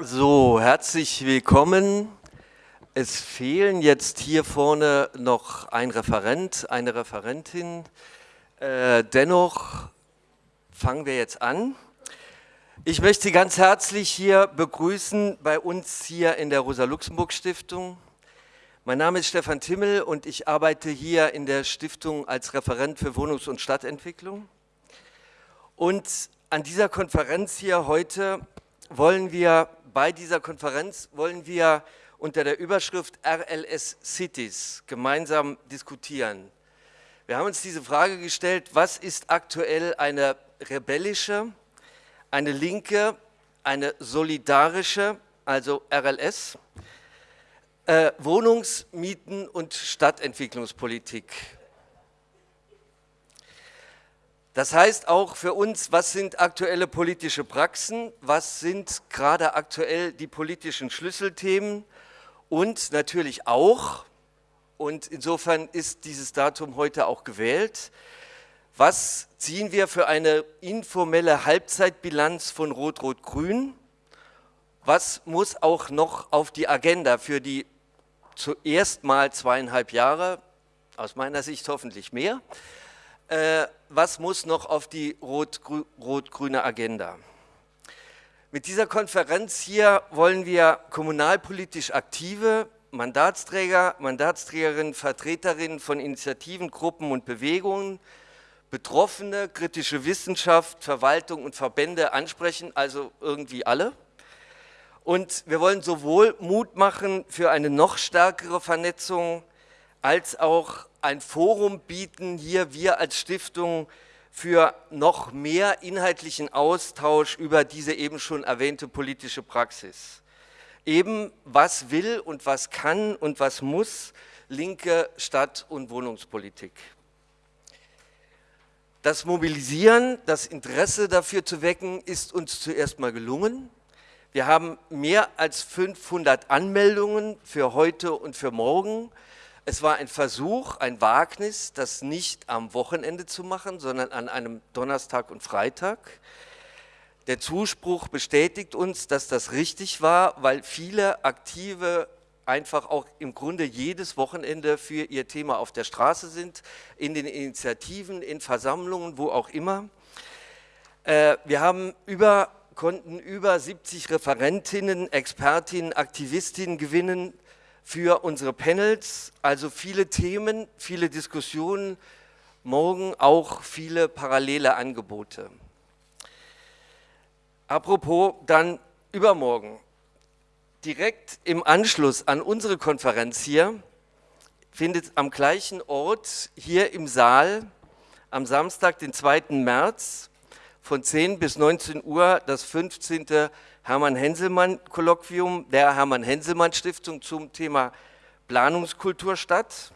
So, herzlich willkommen. Es fehlen jetzt hier vorne noch ein Referent, eine Referentin. Äh, dennoch fangen wir jetzt an. Ich möchte Sie ganz herzlich hier begrüßen bei uns hier in der Rosa-Luxemburg-Stiftung. Mein Name ist Stefan Timmel und ich arbeite hier in der Stiftung als Referent für Wohnungs- und Stadtentwicklung. Und an dieser Konferenz hier heute wollen wir, bei dieser Konferenz wollen wir unter der Überschrift RLS Cities gemeinsam diskutieren. Wir haben uns diese Frage gestellt, was ist aktuell eine rebellische, eine linke, eine solidarische, also RLS, äh, Wohnungs-, Mieten- und Stadtentwicklungspolitik. Das heißt auch für uns, was sind aktuelle politische Praxen, was sind gerade aktuell die politischen Schlüsselthemen und natürlich auch, und insofern ist dieses Datum heute auch gewählt, was ziehen wir für eine informelle Halbzeitbilanz von Rot-Rot-Grün? Was muss auch noch auf die Agenda für die zuerst mal zweieinhalb Jahre, aus meiner Sicht hoffentlich mehr, äh, was muss noch auf die rot-grüne Agenda? Mit dieser Konferenz hier wollen wir kommunalpolitisch aktive Mandatsträger, Mandatsträgerinnen, Vertreterinnen von Initiativen, Gruppen und Bewegungen Betroffene, kritische Wissenschaft, Verwaltung und Verbände ansprechen, also irgendwie alle. Und wir wollen sowohl Mut machen für eine noch stärkere Vernetzung, als auch ein Forum bieten, hier wir als Stiftung für noch mehr inhaltlichen Austausch über diese eben schon erwähnte politische Praxis. Eben, was will und was kann und was muss linke Stadt- und Wohnungspolitik. Das Mobilisieren, das Interesse dafür zu wecken, ist uns zuerst mal gelungen. Wir haben mehr als 500 Anmeldungen für heute und für morgen. Es war ein Versuch, ein Wagnis, das nicht am Wochenende zu machen, sondern an einem Donnerstag und Freitag. Der Zuspruch bestätigt uns, dass das richtig war, weil viele aktive einfach auch im Grunde jedes Wochenende für ihr Thema auf der Straße sind, in den Initiativen, in Versammlungen, wo auch immer. Äh, wir haben über, konnten über 70 Referentinnen, Expertinnen, Aktivistinnen gewinnen für unsere Panels, also viele Themen, viele Diskussionen, morgen auch viele parallele Angebote. Apropos dann übermorgen, direkt im Anschluss an unsere Konferenz hier findet am gleichen Ort hier im Saal am Samstag, den 2. März von 10 bis 19 Uhr das 15. Hermann-Henselmann-Kolloquium der Hermann-Henselmann-Stiftung zum Thema Planungskultur statt.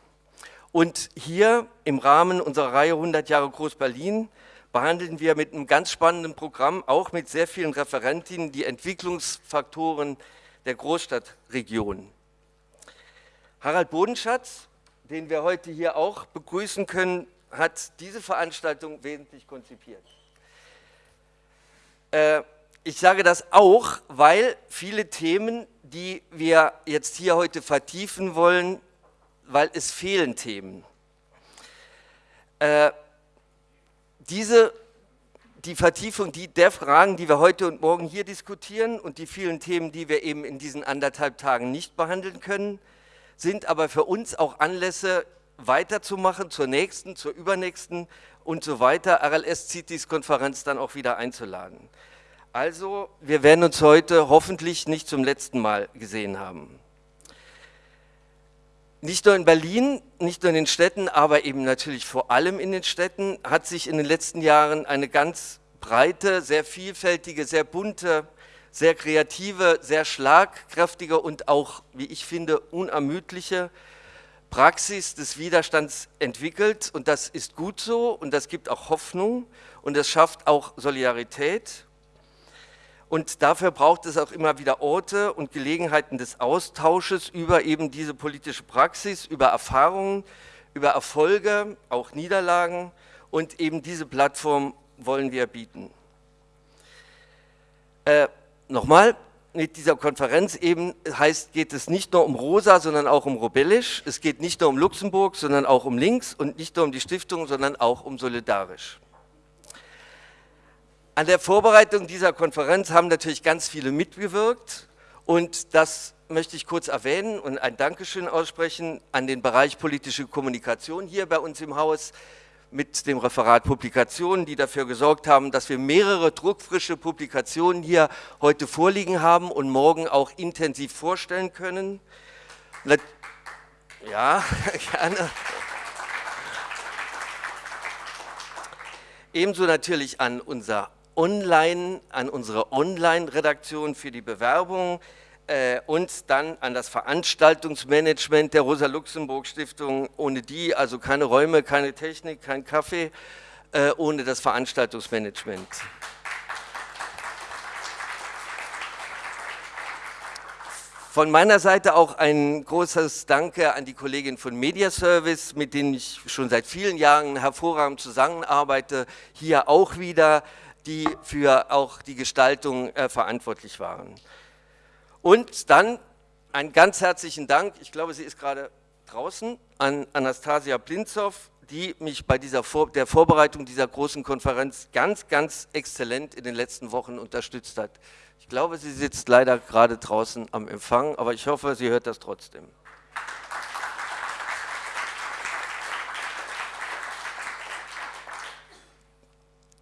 Und hier im Rahmen unserer Reihe 100 Jahre Groß-Berlin behandeln wir mit einem ganz spannenden Programm, auch mit sehr vielen Referentinnen, die Entwicklungsfaktoren der Großstadtregion. Harald Bodenschatz, den wir heute hier auch begrüßen können, hat diese Veranstaltung wesentlich konzipiert. Äh, ich sage das auch, weil viele Themen, die wir jetzt hier heute vertiefen wollen, weil es fehlen Themen. Äh, diese die Vertiefung die, der Fragen, die wir heute und morgen hier diskutieren und die vielen Themen, die wir eben in diesen anderthalb Tagen nicht behandeln können, sind aber für uns auch Anlässe, weiterzumachen zur nächsten, zur übernächsten und so weiter, RLS-CITES-Konferenz dann auch wieder einzuladen. Also, wir werden uns heute hoffentlich nicht zum letzten Mal gesehen haben. Nicht nur in Berlin, nicht nur in den Städten, aber eben natürlich vor allem in den Städten hat sich in den letzten Jahren eine ganz breite, sehr vielfältige, sehr bunte, sehr kreative, sehr schlagkräftige und auch, wie ich finde, unermüdliche Praxis des Widerstands entwickelt und das ist gut so und das gibt auch Hoffnung und das schafft auch Solidarität und dafür braucht es auch immer wieder Orte und Gelegenheiten des Austausches über eben diese politische Praxis, über Erfahrungen, über Erfolge, auch Niederlagen. Und eben diese Plattform wollen wir bieten. Äh, Nochmal, mit dieser Konferenz eben heißt, geht es nicht nur um Rosa, sondern auch um Robellisch. Es geht nicht nur um Luxemburg, sondern auch um Links und nicht nur um die Stiftung, sondern auch um Solidarisch. An der Vorbereitung dieser Konferenz haben natürlich ganz viele mitgewirkt und das möchte ich kurz erwähnen und ein Dankeschön aussprechen an den Bereich politische Kommunikation hier bei uns im Haus mit dem Referat Publikationen, die dafür gesorgt haben, dass wir mehrere druckfrische Publikationen hier heute vorliegen haben und morgen auch intensiv vorstellen können. Ja, gerne. Ebenso natürlich an unser Online, an unsere Online-Redaktion für die Bewerbung, äh, und dann an das Veranstaltungsmanagement der Rosa-Luxemburg-Stiftung, ohne die also keine Räume, keine Technik, kein Kaffee, äh, ohne das Veranstaltungsmanagement. Von meiner Seite auch ein großes Danke an die Kollegin von Mediaservice, mit denen ich schon seit vielen Jahren hervorragend zusammenarbeite, hier auch wieder, die für auch die Gestaltung äh, verantwortlich waren. Und dann einen ganz herzlichen Dank, ich glaube, sie ist gerade draußen, an Anastasia Blinzow, die mich bei dieser Vor der Vorbereitung dieser großen Konferenz ganz, ganz exzellent in den letzten Wochen unterstützt hat. Ich glaube, sie sitzt leider gerade draußen am Empfang, aber ich hoffe, sie hört das trotzdem.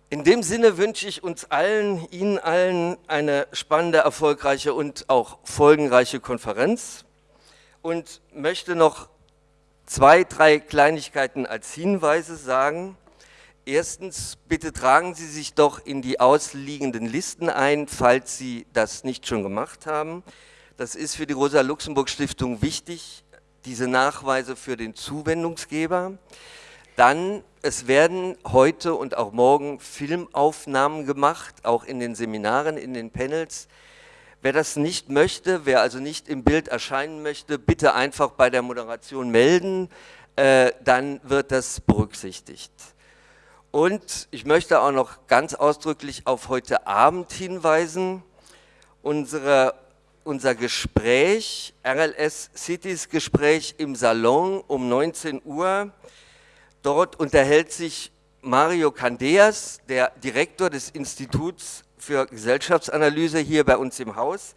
In dem Sinne wünsche ich uns allen, Ihnen allen eine spannende, erfolgreiche und auch folgenreiche Konferenz und möchte noch zwei, drei Kleinigkeiten als Hinweise sagen. Erstens, bitte tragen Sie sich doch in die ausliegenden Listen ein, falls Sie das nicht schon gemacht haben. Das ist für die Rosa-Luxemburg-Stiftung wichtig, diese Nachweise für den Zuwendungsgeber. Dann, es werden heute und auch morgen Filmaufnahmen gemacht, auch in den Seminaren, in den Panels. Wer das nicht möchte, wer also nicht im Bild erscheinen möchte, bitte einfach bei der Moderation melden, äh, dann wird das berücksichtigt. Und ich möchte auch noch ganz ausdrücklich auf heute Abend hinweisen. Unsere, unser Gespräch, RLS Cities Gespräch im Salon um 19 Uhr, Dort unterhält sich Mario Candeas, der Direktor des Instituts für Gesellschaftsanalyse hier bei uns im Haus,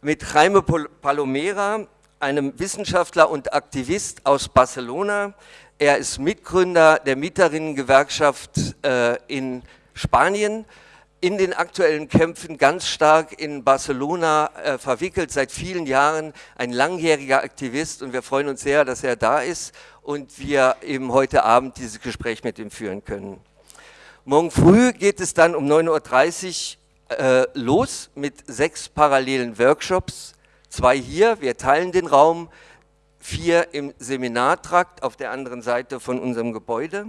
mit Jaime Palomera, einem Wissenschaftler und Aktivist aus Barcelona. Er ist Mitgründer der Mieterinnengewerkschaft äh, in Spanien, in den aktuellen Kämpfen ganz stark in Barcelona äh, verwickelt, seit vielen Jahren ein langjähriger Aktivist. Und wir freuen uns sehr, dass er da ist und wir eben heute Abend dieses Gespräch mit ihm führen können. Morgen früh geht es dann um 9.30 Uhr äh, los mit sechs parallelen Workshops. Zwei hier, wir teilen den Raum, vier im Seminartrakt auf der anderen Seite von unserem Gebäude.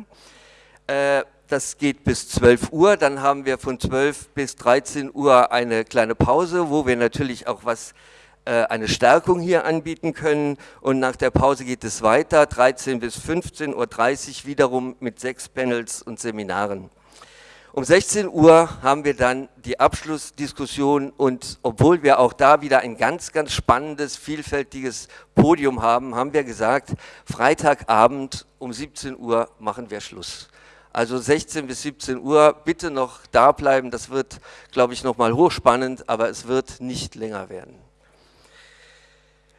Äh, das geht bis 12 Uhr, dann haben wir von 12 bis 13 Uhr eine kleine Pause, wo wir natürlich auch was eine Stärkung hier anbieten können und nach der Pause geht es weiter, 13 bis 15.30 Uhr wiederum mit sechs Panels und Seminaren. Um 16 Uhr haben wir dann die Abschlussdiskussion und obwohl wir auch da wieder ein ganz, ganz spannendes, vielfältiges Podium haben, haben wir gesagt, Freitagabend um 17 Uhr machen wir Schluss. Also 16 bis 17 Uhr, bitte noch da bleiben, das wird, glaube ich, nochmal hochspannend, aber es wird nicht länger werden.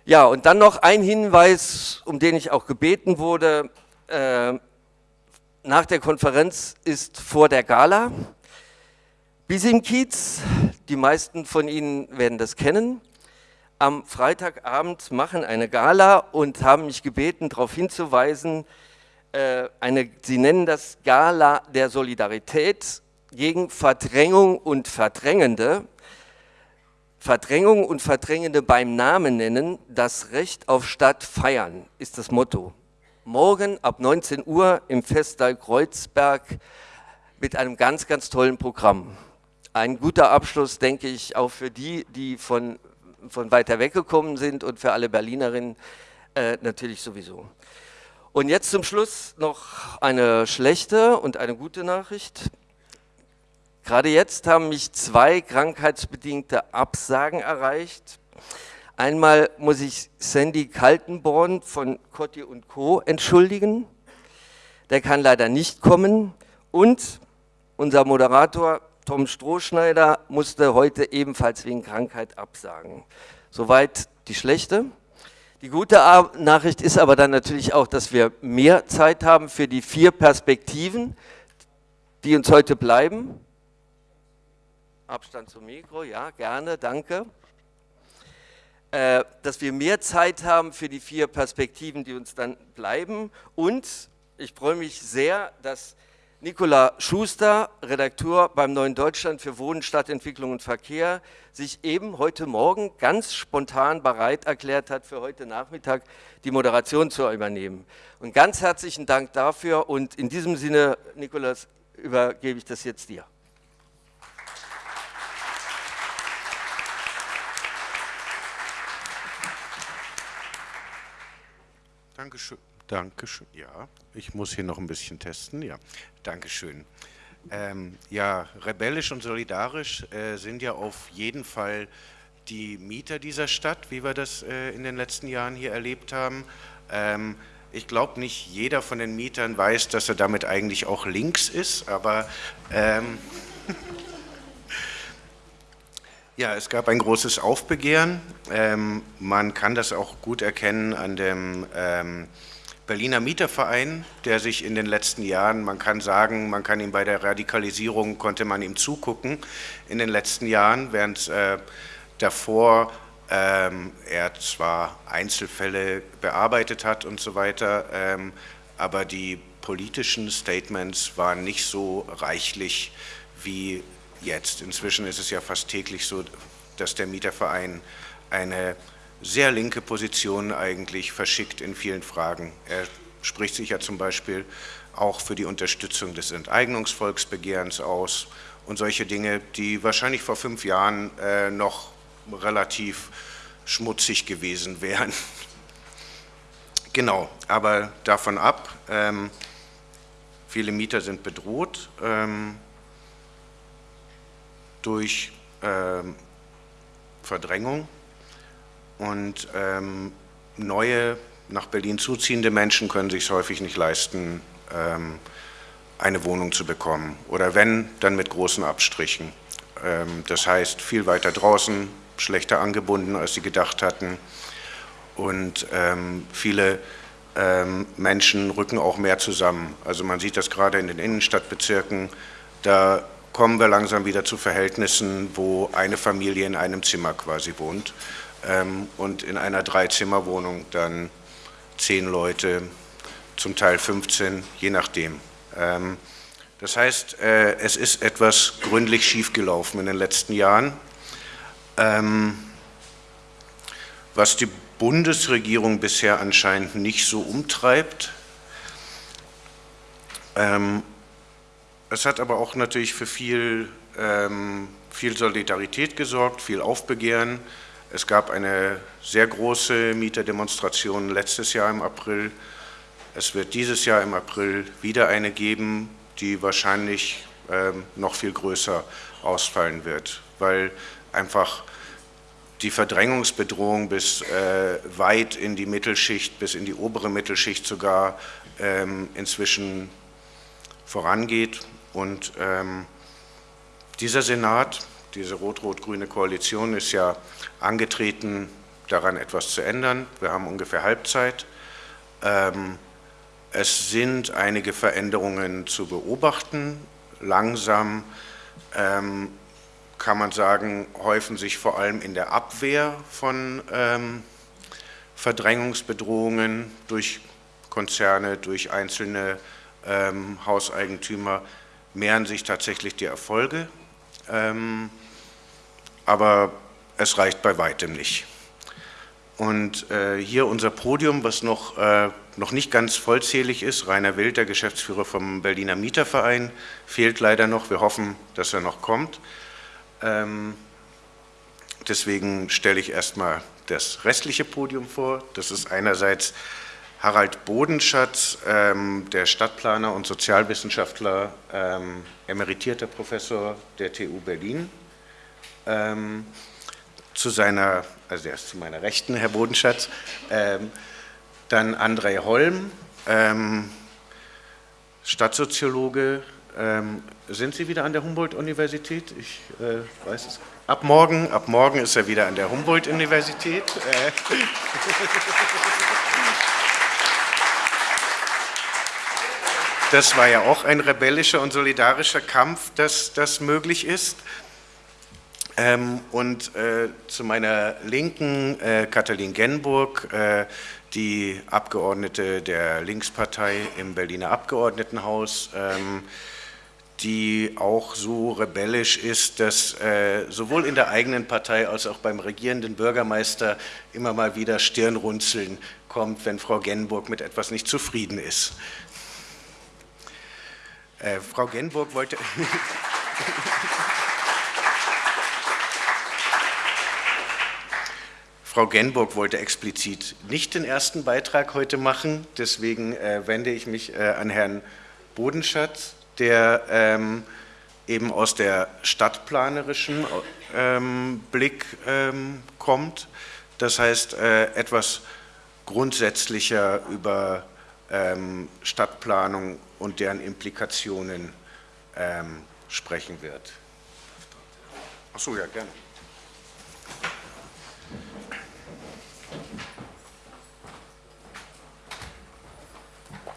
Ja, und dann noch ein Hinweis, um den ich auch gebeten wurde. Äh, nach der Konferenz ist vor der Gala. Bisim Kiez, die meisten von Ihnen werden das kennen, am Freitagabend machen eine Gala und haben mich gebeten, darauf hinzuweisen, äh, eine, sie nennen das Gala der Solidarität gegen Verdrängung und Verdrängende. Verdrängung und Verdrängende beim Namen nennen, das Recht auf Stadt feiern, ist das Motto. Morgen ab 19 Uhr im Festsaal Kreuzberg mit einem ganz, ganz tollen Programm. Ein guter Abschluss, denke ich, auch für die, die von, von weiter weggekommen sind und für alle Berlinerinnen äh, natürlich sowieso. Und jetzt zum Schluss noch eine schlechte und eine gute Nachricht. Gerade jetzt haben mich zwei krankheitsbedingte Absagen erreicht. Einmal muss ich Sandy Kaltenborn von Cotti und Co. entschuldigen. Der kann leider nicht kommen. Und unser Moderator Tom Strohschneider musste heute ebenfalls wegen Krankheit absagen. Soweit die schlechte. Die gute Nachricht ist aber dann natürlich auch, dass wir mehr Zeit haben für die vier Perspektiven, die uns heute bleiben. Abstand zum Mikro, ja, gerne, danke. Äh, dass wir mehr Zeit haben für die vier Perspektiven, die uns dann bleiben. Und ich freue mich sehr, dass Nicola Schuster, Redakteur beim Neuen Deutschland für Wohnen, Stadtentwicklung und Verkehr, sich eben heute Morgen ganz spontan bereit erklärt hat, für heute Nachmittag die Moderation zu übernehmen. Und ganz herzlichen Dank dafür und in diesem Sinne, Nikolas, übergebe ich das jetzt dir. Dankeschön. Dankeschön. Ja, ich muss hier noch ein bisschen testen. Ja, Dankeschön. Ähm, ja, rebellisch und solidarisch äh, sind ja auf jeden Fall die Mieter dieser Stadt, wie wir das äh, in den letzten Jahren hier erlebt haben. Ähm, ich glaube, nicht jeder von den Mietern weiß, dass er damit eigentlich auch links ist, aber ähm, ja, es gab ein großes Aufbegehren. Ähm, man kann das auch gut erkennen an dem ähm, Berliner Mieterverein, der sich in den letzten Jahren, man kann sagen, man kann ihm bei der Radikalisierung, konnte man ihm zugucken in den letzten Jahren, während äh, davor ähm, er zwar Einzelfälle bearbeitet hat und so weiter, ähm, aber die politischen Statements waren nicht so reichlich wie jetzt. Inzwischen ist es ja fast täglich so, dass der Mieterverein eine sehr linke Position eigentlich verschickt in vielen Fragen. Er spricht sich ja zum Beispiel auch für die Unterstützung des Enteignungsvolksbegehrens aus und solche Dinge, die wahrscheinlich vor fünf Jahren äh, noch relativ schmutzig gewesen wären. genau, aber davon ab, ähm, viele Mieter sind bedroht ähm, durch ähm, Verdrängung und ähm, neue, nach Berlin zuziehende Menschen können sich häufig nicht leisten, ähm, eine Wohnung zu bekommen. Oder wenn, dann mit großen Abstrichen. Ähm, das heißt, viel weiter draußen, schlechter angebunden, als sie gedacht hatten. Und ähm, viele ähm, Menschen rücken auch mehr zusammen. Also man sieht das gerade in den Innenstadtbezirken, da kommen wir langsam wieder zu Verhältnissen, wo eine Familie in einem Zimmer quasi wohnt ähm, und in einer Dreizimmerwohnung dann zehn Leute, zum Teil 15, je nachdem. Ähm, das heißt, äh, es ist etwas gründlich schiefgelaufen in den letzten Jahren. Ähm, was die Bundesregierung bisher anscheinend nicht so umtreibt. Ähm, es hat aber auch natürlich für viel, ähm, viel Solidarität gesorgt, viel Aufbegehren. Es gab eine sehr große Mieterdemonstration letztes Jahr im April. Es wird dieses Jahr im April wieder eine geben, die wahrscheinlich ähm, noch viel größer ausfallen wird, weil einfach die Verdrängungsbedrohung bis äh, weit in die Mittelschicht, bis in die obere Mittelschicht sogar ähm, inzwischen vorangeht. Und ähm, dieser Senat, diese rot-rot-grüne Koalition ist ja angetreten, daran etwas zu ändern. Wir haben ungefähr Halbzeit. Ähm, es sind einige Veränderungen zu beobachten. Langsam ähm, kann man sagen, häufen sich vor allem in der Abwehr von ähm, Verdrängungsbedrohungen durch Konzerne, durch einzelne ähm, Hauseigentümer, mehren sich tatsächlich die Erfolge. Ähm, aber es reicht bei weitem nicht. Und äh, hier unser Podium, was noch, äh, noch nicht ganz vollzählig ist, Rainer Wild, der Geschäftsführer vom Berliner Mieterverein, fehlt leider noch. Wir hoffen, dass er noch kommt. Ähm, deswegen stelle ich erstmal das restliche Podium vor. Das ist einerseits Harald Bodenschatz, ähm, der Stadtplaner und Sozialwissenschaftler, ähm, emeritierter Professor der TU Berlin. Ähm, zu seiner, also der zu meiner Rechten, Herr Bodenschatz. Ähm, dann André Holm, ähm, Stadtsoziologe. Ähm, sind Sie wieder an der Humboldt-Universität? Ich äh, weiß es. Ab morgen, ab morgen ist er wieder an der Humboldt-Universität. Äh. Das war ja auch ein rebellischer und solidarischer Kampf, dass das möglich ist. Ähm, und äh, zu meiner Linken äh, Katalin Genburg, äh, die Abgeordnete der Linkspartei im Berliner Abgeordnetenhaus, ähm, die auch so rebellisch ist, dass äh, sowohl in der eigenen Partei als auch beim regierenden Bürgermeister immer mal wieder Stirnrunzeln kommt, wenn Frau Genburg mit etwas nicht zufrieden ist. Äh, Frau Genburg wollte... Frau Genburg wollte explizit nicht den ersten Beitrag heute machen, deswegen äh, wende ich mich äh, an Herrn Bodenschatz, der ähm, eben aus der stadtplanerischen ähm, Blick ähm, kommt, das heißt äh, etwas grundsätzlicher über ähm, Stadtplanung und deren Implikationen ähm, sprechen wird. Achso, ja, gerne.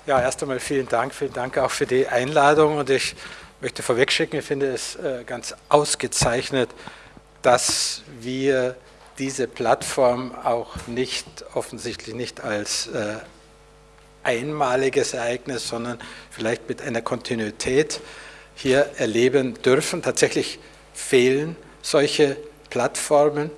Ja, erst einmal vielen Dank, vielen Dank auch für die Einladung und ich möchte vorwegschicken, ich finde es äh, ganz ausgezeichnet, dass wir diese Plattform auch nicht, offensichtlich nicht als äh, einmaliges Ereignis, sondern vielleicht mit einer Kontinuität hier erleben dürfen. Tatsächlich fehlen solche Plattformen,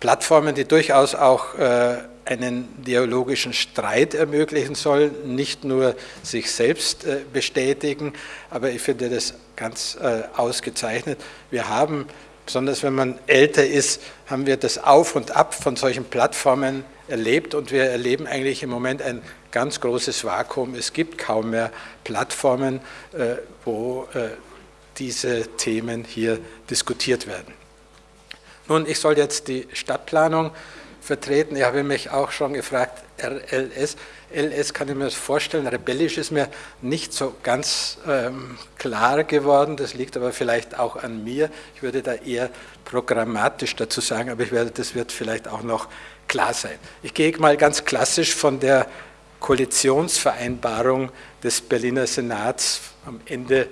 Plattformen, die durchaus auch äh, einen dialogischen Streit ermöglichen soll, nicht nur sich selbst äh, bestätigen, aber ich finde das ganz äh, ausgezeichnet. Wir haben, besonders wenn man älter ist, haben wir das Auf und Ab von solchen Plattformen erlebt und wir erleben eigentlich im Moment ein ganz großes Vakuum. Es gibt kaum mehr Plattformen, äh, wo diese Themen hier diskutiert werden. Nun, ich soll jetzt die Stadtplanung vertreten. Ich habe mich auch schon gefragt, RLS, LS kann ich mir das vorstellen, rebellisch ist mir nicht so ganz ähm, klar geworden, das liegt aber vielleicht auch an mir. Ich würde da eher programmatisch dazu sagen, aber ich werde, das wird vielleicht auch noch klar sein. Ich gehe mal ganz klassisch von der Koalitionsvereinbarung des Berliner Senats am Ende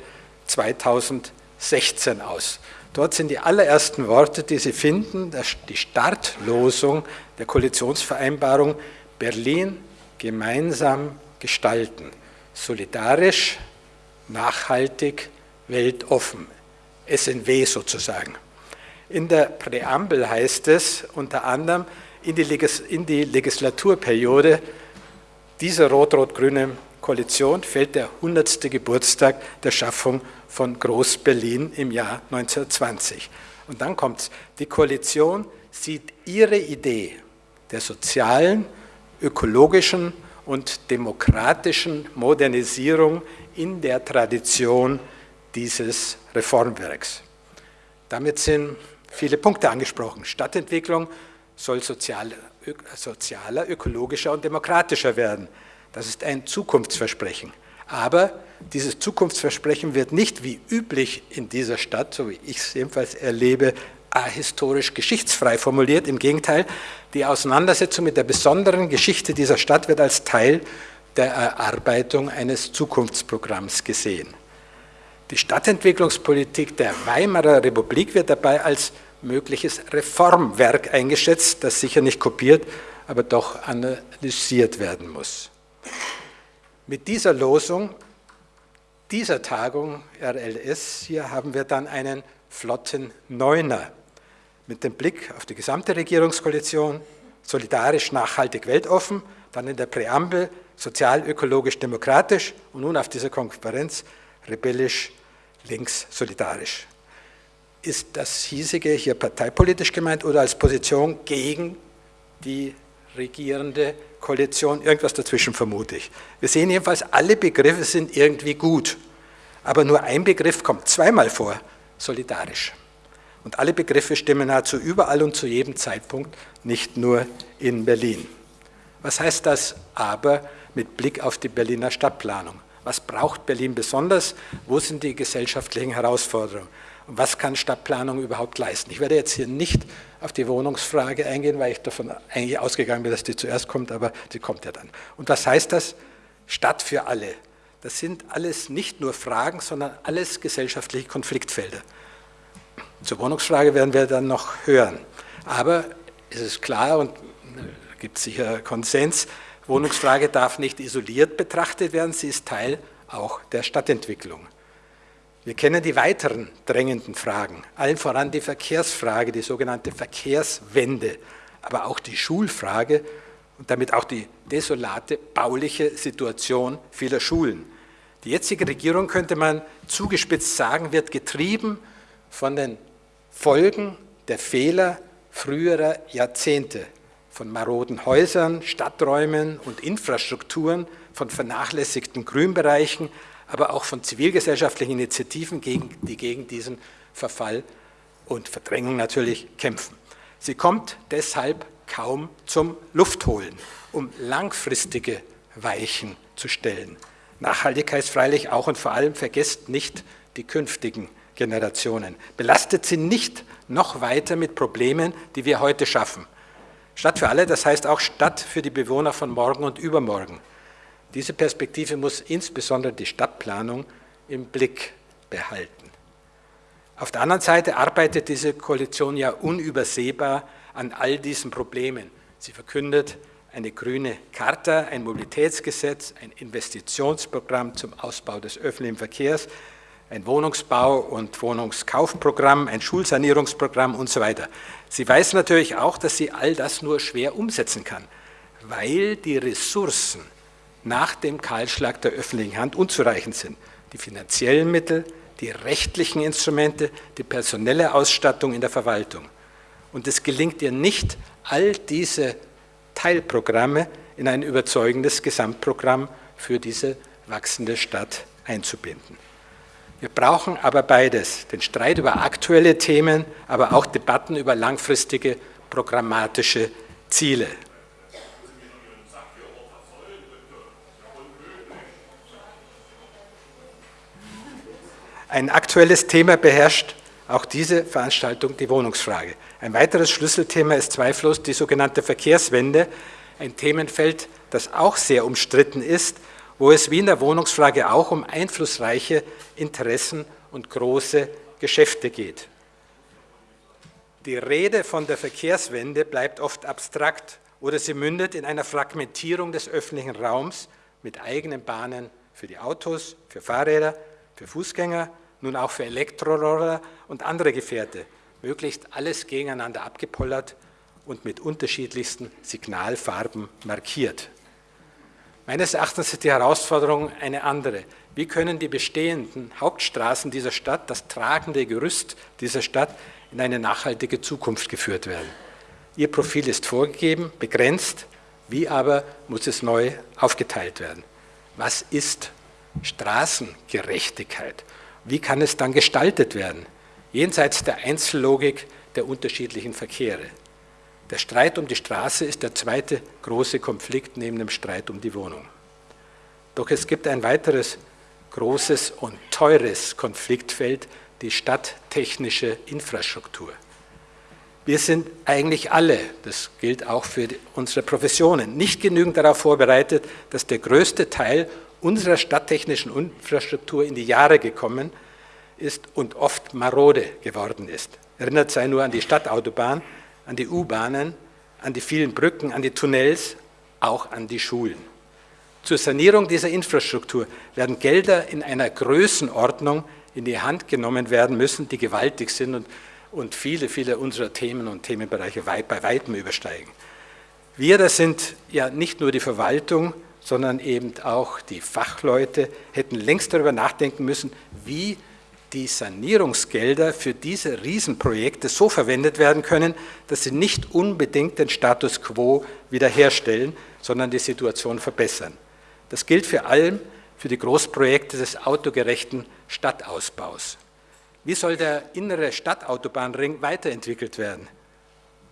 2016 aus. Dort sind die allerersten Worte, die Sie finden, die Startlosung der Koalitionsvereinbarung Berlin gemeinsam gestalten. Solidarisch, nachhaltig, weltoffen. SNW sozusagen. In der Präambel heißt es unter anderem in die, Legislaturperiode dieser rot-rot-grünen Koalition fällt der 100. Geburtstag der Schaffung von Groß-Berlin im Jahr 1920. Und dann kommt es, die Koalition sieht ihre Idee der sozialen, ökologischen und demokratischen Modernisierung in der Tradition dieses Reformwerks. Damit sind viele Punkte angesprochen. Stadtentwicklung soll sozialer, sozialer ökologischer und demokratischer werden. Das ist ein Zukunftsversprechen. Aber dieses Zukunftsversprechen wird nicht wie üblich in dieser Stadt, so wie ich es jedenfalls erlebe, ahistorisch geschichtsfrei formuliert. Im Gegenteil, die Auseinandersetzung mit der besonderen Geschichte dieser Stadt wird als Teil der Erarbeitung eines Zukunftsprogramms gesehen. Die Stadtentwicklungspolitik der Weimarer Republik wird dabei als mögliches Reformwerk eingeschätzt, das sicher nicht kopiert, aber doch analysiert werden muss. Mit dieser Losung dieser Tagung RLS hier haben wir dann einen flotten Neuner mit dem Blick auf die gesamte Regierungskoalition, solidarisch, nachhaltig, weltoffen, dann in der Präambel sozial, ökologisch, demokratisch und nun auf dieser Konferenz rebellisch, links, solidarisch. Ist das hiesige hier parteipolitisch gemeint oder als Position gegen die regierende Koalition, irgendwas dazwischen vermute ich. Wir sehen jedenfalls, alle Begriffe sind irgendwie gut, aber nur ein Begriff kommt zweimal vor, solidarisch. Und alle Begriffe stimmen nahezu überall und zu jedem Zeitpunkt, nicht nur in Berlin. Was heißt das aber mit Blick auf die Berliner Stadtplanung? Was braucht Berlin besonders? Wo sind die gesellschaftlichen Herausforderungen? Was kann Stadtplanung überhaupt leisten? Ich werde jetzt hier nicht auf die Wohnungsfrage eingehen, weil ich davon eigentlich ausgegangen bin, dass die zuerst kommt, aber sie kommt ja dann. Und was heißt das? Stadt für alle. Das sind alles nicht nur Fragen, sondern alles gesellschaftliche Konfliktfelder. Zur Wohnungsfrage werden wir dann noch hören. Aber es ist klar und gibt sicher Konsens, Wohnungsfrage darf nicht isoliert betrachtet werden, sie ist Teil auch der Stadtentwicklung. Wir kennen die weiteren drängenden Fragen, allen voran die Verkehrsfrage, die sogenannte Verkehrswende, aber auch die Schulfrage und damit auch die desolate bauliche Situation vieler Schulen. Die jetzige Regierung, könnte man zugespitzt sagen, wird getrieben von den Folgen der Fehler früherer Jahrzehnte, von maroden Häusern, Stadträumen und Infrastrukturen, von vernachlässigten Grünbereichen, aber auch von zivilgesellschaftlichen Initiativen, die gegen diesen Verfall und Verdrängung natürlich kämpfen. Sie kommt deshalb kaum zum Luftholen, um langfristige Weichen zu stellen. Nachhaltigkeit freilich auch und vor allem vergesst nicht die künftigen Generationen. Belastet sie nicht noch weiter mit Problemen, die wir heute schaffen. Stadt für alle, das heißt auch Stadt für die Bewohner von morgen und übermorgen. Diese Perspektive muss insbesondere die Stadtplanung im Blick behalten. Auf der anderen Seite arbeitet diese Koalition ja unübersehbar an all diesen Problemen. Sie verkündet eine grüne Charta, ein Mobilitätsgesetz, ein Investitionsprogramm zum Ausbau des öffentlichen Verkehrs, ein Wohnungsbau- und Wohnungskaufprogramm, ein Schulsanierungsprogramm und so weiter. Sie weiß natürlich auch, dass sie all das nur schwer umsetzen kann, weil die Ressourcen nach dem Kahlschlag der öffentlichen Hand unzureichend sind. Die finanziellen Mittel, die rechtlichen Instrumente, die personelle Ausstattung in der Verwaltung. Und es gelingt ihr nicht, all diese Teilprogramme in ein überzeugendes Gesamtprogramm für diese wachsende Stadt einzubinden. Wir brauchen aber beides, den Streit über aktuelle Themen, aber auch Debatten über langfristige programmatische Ziele. Ein aktuelles Thema beherrscht auch diese Veranstaltung die Wohnungsfrage. Ein weiteres Schlüsselthema ist zweifellos die sogenannte Verkehrswende, ein Themenfeld, das auch sehr umstritten ist, wo es wie in der Wohnungsfrage auch um einflussreiche Interessen und große Geschäfte geht. Die Rede von der Verkehrswende bleibt oft abstrakt oder sie mündet in einer Fragmentierung des öffentlichen Raums mit eigenen Bahnen für die Autos, für Fahrräder, für Fußgänger, nun auch für Elektroroller und andere Gefährte, möglichst alles gegeneinander abgepollert und mit unterschiedlichsten Signalfarben markiert. Meines Erachtens ist die Herausforderung eine andere. Wie können die bestehenden Hauptstraßen dieser Stadt, das tragende Gerüst dieser Stadt, in eine nachhaltige Zukunft geführt werden? Ihr Profil ist vorgegeben, begrenzt, wie aber muss es neu aufgeteilt werden? Was ist Straßengerechtigkeit? Wie kann es dann gestaltet werden? Jenseits der Einzellogik der unterschiedlichen Verkehre. Der Streit um die Straße ist der zweite große Konflikt neben dem Streit um die Wohnung. Doch es gibt ein weiteres großes und teures Konfliktfeld, die stadttechnische Infrastruktur. Wir sind eigentlich alle, das gilt auch für unsere Professionen, nicht genügend darauf vorbereitet, dass der größte Teil unserer stadttechnischen Infrastruktur in die Jahre gekommen ist und oft marode geworden ist. Erinnert sei nur an die Stadtautobahn, an die U-Bahnen, an die vielen Brücken, an die Tunnels, auch an die Schulen. Zur Sanierung dieser Infrastruktur werden Gelder in einer Größenordnung in die Hand genommen werden müssen, die gewaltig sind und, und viele, viele unserer Themen und Themenbereiche weit, bei weitem übersteigen. Wir, das sind ja nicht nur die Verwaltung, sondern eben auch die Fachleute, hätten längst darüber nachdenken müssen, wie die Sanierungsgelder für diese Riesenprojekte so verwendet werden können, dass sie nicht unbedingt den Status quo wiederherstellen, sondern die Situation verbessern. Das gilt vor allem für die Großprojekte des autogerechten Stadtausbaus. Wie soll der innere Stadtautobahnring weiterentwickelt werden?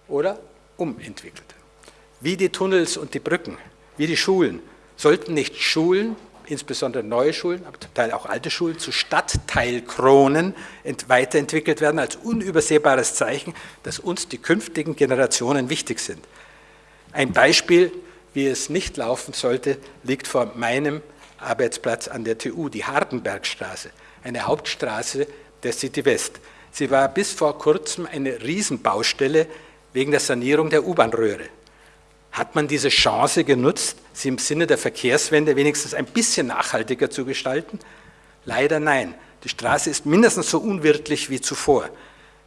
Oder umentwickelt? Wie die Tunnels und die Brücken, wie die Schulen. Sollten nicht Schulen insbesondere neue Schulen, aber zum Teil auch alte Schulen, zu Stadtteilkronen weiterentwickelt werden als unübersehbares Zeichen, dass uns die künftigen Generationen wichtig sind. Ein Beispiel, wie es nicht laufen sollte, liegt vor meinem Arbeitsplatz an der TU, die Hardenbergstraße, eine Hauptstraße der City West. Sie war bis vor kurzem eine Riesenbaustelle wegen der Sanierung der U-Bahn-Röhre. Hat man diese Chance genutzt, sie im Sinne der Verkehrswende wenigstens ein bisschen nachhaltiger zu gestalten? Leider nein. Die Straße ist mindestens so unwirtlich wie zuvor.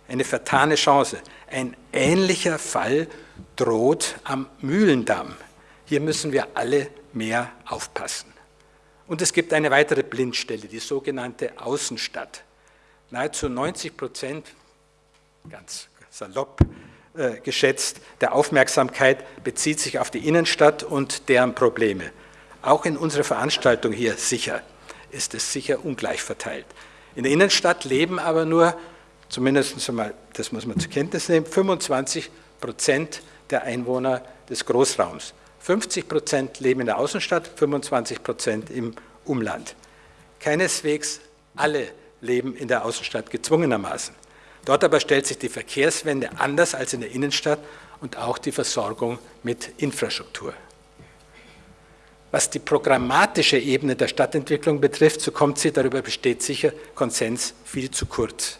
Eine vertane Chance. Ein ähnlicher Fall droht am Mühlendamm. Hier müssen wir alle mehr aufpassen. Und es gibt eine weitere Blindstelle, die sogenannte Außenstadt. Nahezu 90 Prozent, ganz salopp, geschätzt, der Aufmerksamkeit bezieht sich auf die Innenstadt und deren Probleme. Auch in unserer Veranstaltung hier sicher ist es sicher ungleich verteilt. In der Innenstadt leben aber nur, zumindest einmal, das muss man zur Kenntnis nehmen, 25 Prozent der Einwohner des Großraums. 50 Prozent leben in der Außenstadt, 25 Prozent im Umland. Keineswegs alle leben in der Außenstadt gezwungenermaßen. Dort aber stellt sich die Verkehrswende anders als in der Innenstadt und auch die Versorgung mit Infrastruktur. Was die programmatische Ebene der Stadtentwicklung betrifft, so kommt sie, darüber besteht sicher Konsens, viel zu kurz.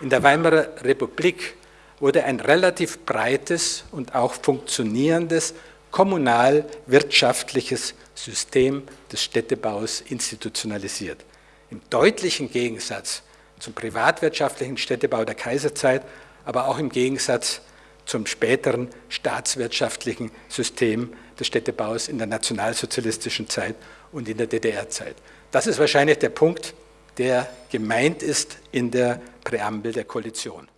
In der Weimarer Republik wurde ein relativ breites und auch funktionierendes kommunal-wirtschaftliches System des Städtebaus institutionalisiert. Im deutlichen Gegensatz zum privatwirtschaftlichen Städtebau der Kaiserzeit, aber auch im Gegensatz zum späteren staatswirtschaftlichen System des Städtebaus in der nationalsozialistischen Zeit und in der DDR-Zeit. Das ist wahrscheinlich der Punkt, der gemeint ist in der Präambel der Koalition.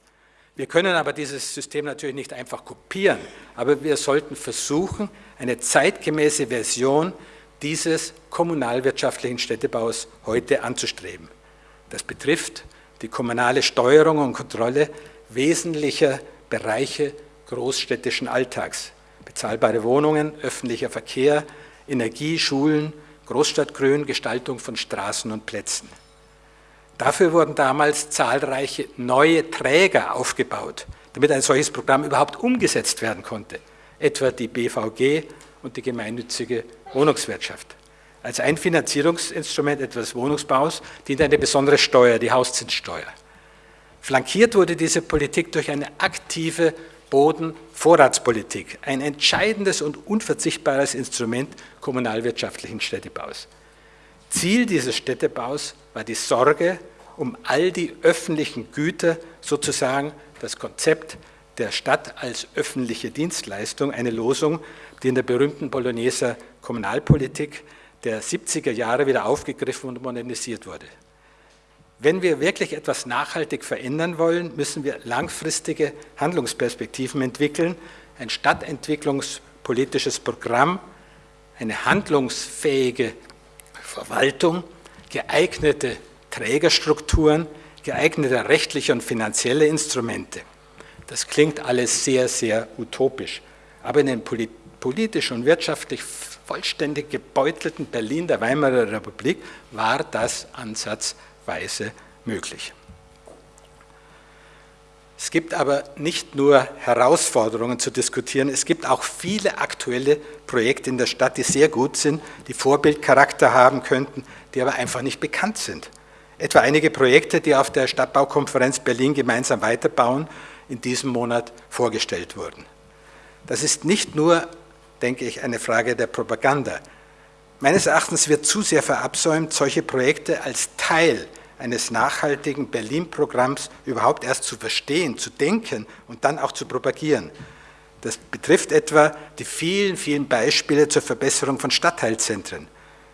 Wir können aber dieses System natürlich nicht einfach kopieren, aber wir sollten versuchen, eine zeitgemäße Version dieses kommunalwirtschaftlichen Städtebaus heute anzustreben. Das betrifft die kommunale Steuerung und Kontrolle wesentlicher Bereiche großstädtischen Alltags. Bezahlbare Wohnungen, öffentlicher Verkehr, Energie, Schulen, Großstadtgrün, Gestaltung von Straßen und Plätzen. Dafür wurden damals zahlreiche neue Träger aufgebaut, damit ein solches Programm überhaupt umgesetzt werden konnte, etwa die BVG und die gemeinnützige Wohnungswirtschaft als ein Finanzierungsinstrument etwas Wohnungsbaus dient eine besondere Steuer, die Hauszinssteuer. Flankiert wurde diese Politik durch eine aktive Bodenvorratspolitik, ein entscheidendes und unverzichtbares Instrument kommunalwirtschaftlichen Städtebaus. Ziel dieses Städtebaus war die Sorge um all die öffentlichen Güter, sozusagen das Konzept der Stadt als öffentliche Dienstleistung, eine Losung, die in der berühmten Bologneser Kommunalpolitik der 70er Jahre wieder aufgegriffen und modernisiert wurde. Wenn wir wirklich etwas nachhaltig verändern wollen, müssen wir langfristige Handlungsperspektiven entwickeln, ein stadtentwicklungspolitisches Programm, eine handlungsfähige Verwaltung, geeignete Trägerstrukturen, geeignete rechtliche und finanzielle Instrumente. Das klingt alles sehr, sehr utopisch, aber in den politisch und wirtschaftlich vollständig gebeutelten Berlin der Weimarer Republik war das ansatzweise möglich. Es gibt aber nicht nur Herausforderungen zu diskutieren, es gibt auch viele aktuelle Projekte in der Stadt, die sehr gut sind, die Vorbildcharakter haben könnten, die aber einfach nicht bekannt sind. Etwa einige Projekte, die auf der Stadtbaukonferenz Berlin gemeinsam weiterbauen, in diesem Monat vorgestellt wurden. Das ist nicht nur denke ich, eine Frage der Propaganda. Meines Erachtens wird zu sehr verabsäumt, solche Projekte als Teil eines nachhaltigen Berlin-Programms überhaupt erst zu verstehen, zu denken und dann auch zu propagieren. Das betrifft etwa die vielen, vielen Beispiele zur Verbesserung von Stadtteilzentren.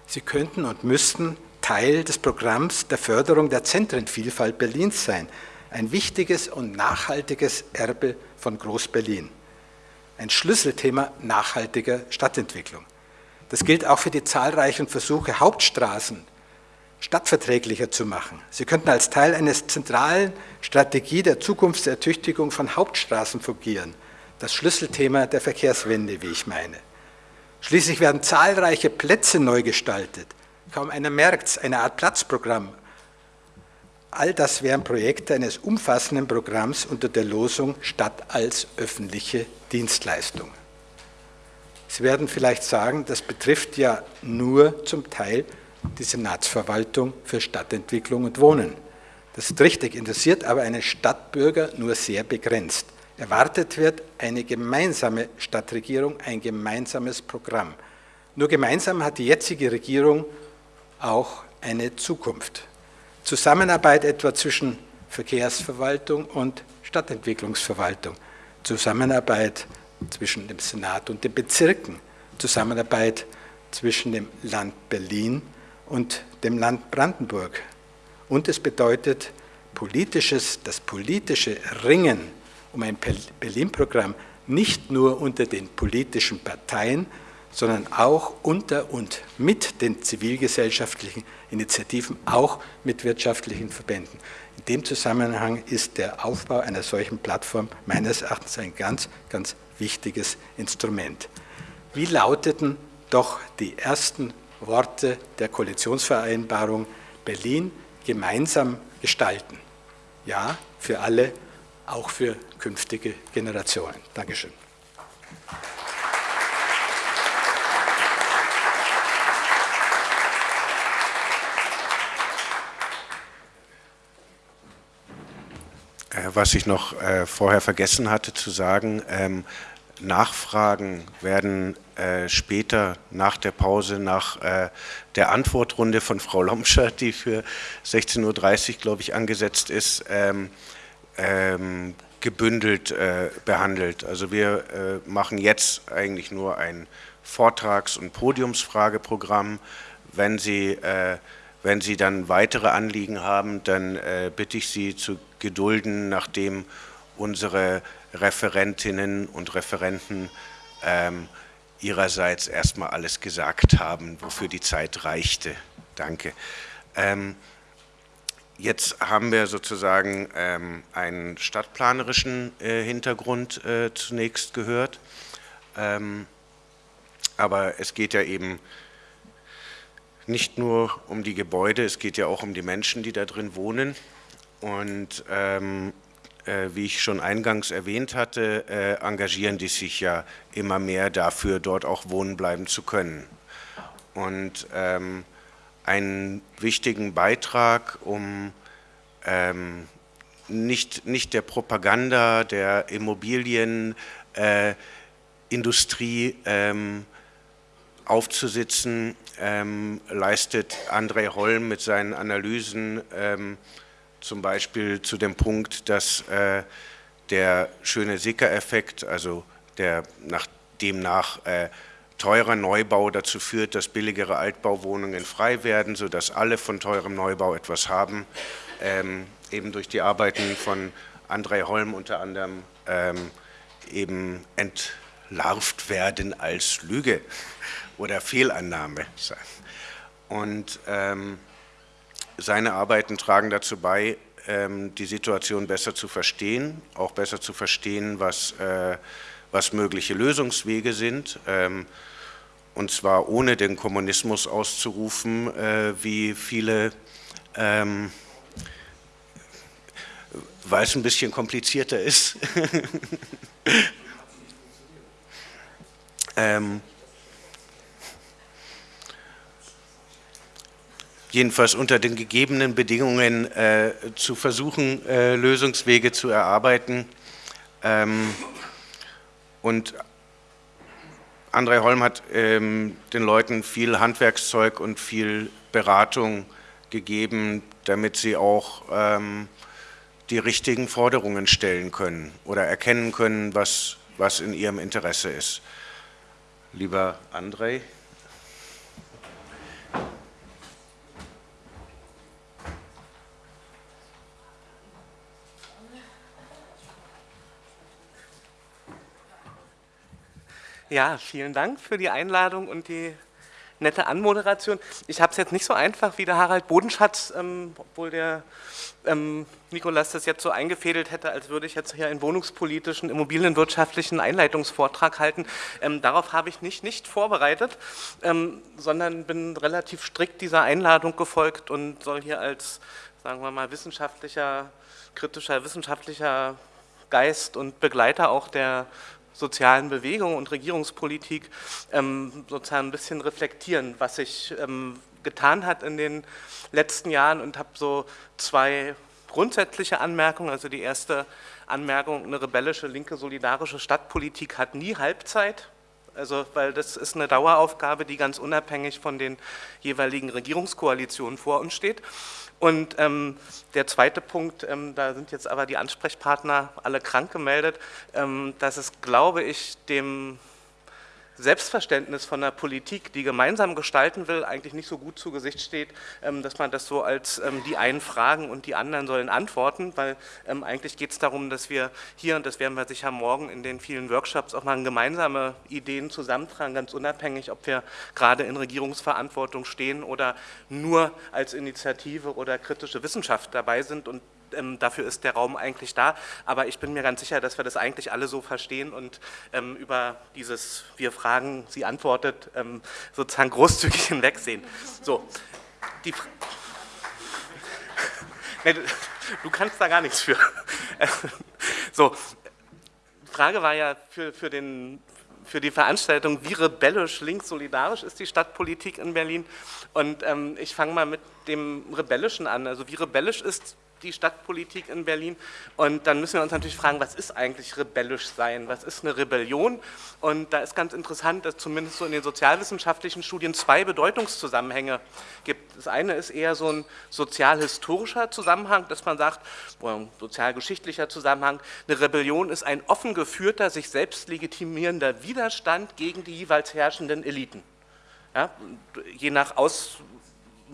Sie könnten und müssten Teil des Programms der Förderung der Zentrenvielfalt Berlins sein. Ein wichtiges und nachhaltiges Erbe von Groß-Berlin. Ein Schlüsselthema nachhaltiger Stadtentwicklung. Das gilt auch für die zahlreichen Versuche, Hauptstraßen stadtverträglicher zu machen. Sie könnten als Teil einer zentralen Strategie der Zukunftsertüchtigung von Hauptstraßen fungieren. Das Schlüsselthema der Verkehrswende, wie ich meine. Schließlich werden zahlreiche Plätze neu gestaltet. Kaum einer merkt es, eine Art Platzprogramm. All das wären Projekte eines umfassenden Programms unter der Losung Stadt als öffentliche Dienstleistung. Sie werden vielleicht sagen, das betrifft ja nur zum Teil die Senatsverwaltung für Stadtentwicklung und Wohnen. Das ist richtig, interessiert aber einen Stadtbürger nur sehr begrenzt. Erwartet wird eine gemeinsame Stadtregierung, ein gemeinsames Programm. Nur gemeinsam hat die jetzige Regierung auch eine Zukunft. Zusammenarbeit etwa zwischen Verkehrsverwaltung und Stadtentwicklungsverwaltung, Zusammenarbeit zwischen dem Senat und den Bezirken, Zusammenarbeit zwischen dem Land Berlin und dem Land Brandenburg. Und es bedeutet politisches, das politische Ringen um ein Berlin-Programm nicht nur unter den politischen Parteien, sondern auch unter und mit den zivilgesellschaftlichen Initiativen, auch mit wirtschaftlichen Verbänden. In dem Zusammenhang ist der Aufbau einer solchen Plattform meines Erachtens ein ganz, ganz wichtiges Instrument. Wie lauteten doch die ersten Worte der Koalitionsvereinbarung Berlin gemeinsam gestalten. Ja, für alle, auch für künftige Generationen. Dankeschön. Was ich noch äh, vorher vergessen hatte zu sagen, ähm, Nachfragen werden äh, später nach der Pause, nach äh, der Antwortrunde von Frau Lomscher, die für 16.30 Uhr, glaube ich, angesetzt ist, ähm, ähm, gebündelt äh, behandelt. Also wir äh, machen jetzt eigentlich nur ein Vortrags- und Podiumsfrageprogramm. Wenn Sie, äh, wenn Sie dann weitere Anliegen haben, dann äh, bitte ich Sie zu gedulden, nachdem unsere Referentinnen und Referenten ähm, ihrerseits erstmal alles gesagt haben, wofür die Zeit reichte. Danke. Ähm, jetzt haben wir sozusagen ähm, einen stadtplanerischen äh, Hintergrund äh, zunächst gehört, ähm, aber es geht ja eben nicht nur um die Gebäude, es geht ja auch um die Menschen, die da drin wohnen. Und ähm, äh, wie ich schon eingangs erwähnt hatte, äh, engagieren die sich ja immer mehr dafür, dort auch wohnen bleiben zu können. Und ähm, einen wichtigen Beitrag, um ähm, nicht, nicht der Propaganda der Immobilienindustrie äh, aufzusitzen, ähm, leistet André Holm mit seinen Analysen ähm, zum Beispiel zu dem Punkt, dass äh, der schöne Sicker-Effekt, also der nach, demnach äh, teurer Neubau dazu führt, dass billigere Altbauwohnungen frei werden, sodass alle von teurem Neubau etwas haben, ähm, eben durch die Arbeiten von André Holm unter anderem ähm, eben entlarvt werden als Lüge oder Fehlannahme. Und ähm, seine Arbeiten tragen dazu bei, ähm, die Situation besser zu verstehen, auch besser zu verstehen, was, äh, was mögliche Lösungswege sind, ähm, und zwar ohne den Kommunismus auszurufen, äh, wie viele, ähm, weil es ein bisschen komplizierter ist. jedenfalls unter den gegebenen Bedingungen äh, zu versuchen, äh, Lösungswege zu erarbeiten. Ähm, und André Holm hat ähm, den Leuten viel Handwerkszeug und viel Beratung gegeben, damit sie auch ähm, die richtigen Forderungen stellen können oder erkennen können, was, was in ihrem Interesse ist. Lieber André. Ja, vielen Dank für die Einladung und die nette Anmoderation. Ich habe es jetzt nicht so einfach wie der Harald Bodenschatz, ähm, obwohl der ähm, Nikolas das jetzt so eingefädelt hätte, als würde ich jetzt hier einen wohnungspolitischen, immobilienwirtschaftlichen Einleitungsvortrag halten. Ähm, darauf habe ich nicht, nicht vorbereitet, ähm, sondern bin relativ strikt dieser Einladung gefolgt und soll hier als, sagen wir mal, wissenschaftlicher, kritischer, wissenschaftlicher Geist und Begleiter auch der sozialen Bewegung und Regierungspolitik ähm, sozusagen ein bisschen reflektieren, was sich ähm, getan hat in den letzten Jahren und habe so zwei grundsätzliche Anmerkungen. Also die erste Anmerkung, eine rebellische, linke, solidarische Stadtpolitik hat nie Halbzeit. Also, weil das ist eine Daueraufgabe, die ganz unabhängig von den jeweiligen Regierungskoalitionen vor uns steht. Und ähm, der zweite Punkt, ähm, da sind jetzt aber die Ansprechpartner alle krank gemeldet, ähm, dass es, glaube ich, dem Selbstverständnis von der Politik, die gemeinsam gestalten will, eigentlich nicht so gut zu Gesicht steht, ähm, dass man das so als ähm, die einen fragen und die anderen sollen antworten, weil ähm, eigentlich geht es darum, dass wir hier, und das werden wir sicher morgen in den vielen Workshops auch mal gemeinsame Ideen zusammentragen, ganz unabhängig, ob wir gerade in Regierungsverantwortung stehen oder nur als Initiative oder kritische Wissenschaft dabei sind. Und ähm, dafür ist der Raum eigentlich da. Aber ich bin mir ganz sicher, dass wir das eigentlich alle so verstehen und ähm, über dieses Wir fragen, sie antwortet ähm, sozusagen großzügig hinwegsehen. So, die du kannst da gar nichts für. so, Frage war ja für, für, den, für die Veranstaltung, wie rebellisch, links, solidarisch ist die Stadtpolitik in Berlin. Und ähm, ich fange mal mit dem Rebellischen an. Also wie rebellisch ist die Stadtpolitik in Berlin. Und dann müssen wir uns natürlich fragen, was ist eigentlich rebellisch sein? Was ist eine Rebellion? Und da ist ganz interessant, dass zumindest so in den sozialwissenschaftlichen Studien zwei Bedeutungszusammenhänge gibt. Das eine ist eher so ein sozialhistorischer Zusammenhang, dass man sagt, sozialgeschichtlicher Zusammenhang, eine Rebellion ist ein offen geführter, sich selbst legitimierender Widerstand gegen die jeweils herrschenden Eliten. Ja, je nach Aus,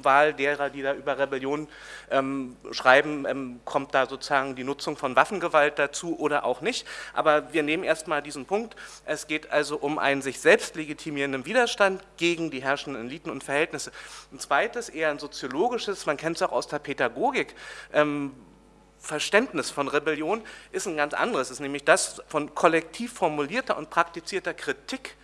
Wahl derer, die da über Rebellion ähm, schreiben, ähm, kommt da sozusagen die Nutzung von Waffengewalt dazu oder auch nicht. Aber wir nehmen erstmal diesen Punkt. Es geht also um einen sich selbst legitimierenden Widerstand gegen die herrschenden Eliten und Verhältnisse. Ein zweites, eher ein soziologisches, man kennt es auch aus der Pädagogik, ähm, Verständnis von Rebellion ist ein ganz anderes, ist nämlich das von kollektiv formulierter und praktizierter Kritik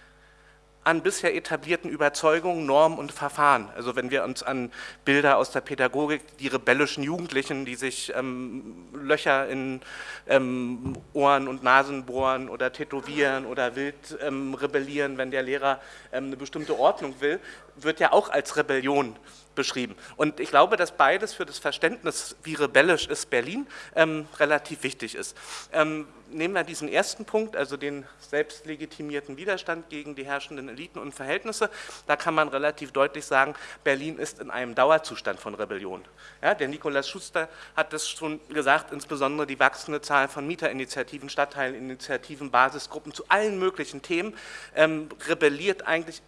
an bisher etablierten Überzeugungen, Normen und Verfahren. Also wenn wir uns an Bilder aus der Pädagogik, die rebellischen Jugendlichen, die sich ähm, Löcher in ähm, Ohren und Nasen bohren oder tätowieren oder wild ähm, rebellieren, wenn der Lehrer ähm, eine bestimmte Ordnung will, wird ja auch als Rebellion beschrieben. Und ich glaube, dass beides für das Verständnis, wie rebellisch ist Berlin, ähm, relativ wichtig ist. Ähm, nehmen wir diesen ersten Punkt, also den selbstlegitimierten Widerstand gegen die herrschenden Eliten und Verhältnisse. Da kann man relativ deutlich sagen, Berlin ist in einem Dauerzustand von Rebellion. Ja, der Nikolaus Schuster hat das schon gesagt, insbesondere die wachsende Zahl von Mieterinitiativen, Stadtteilinitiativen, Basisgruppen zu allen möglichen Themen ähm, rebelliert eigentlich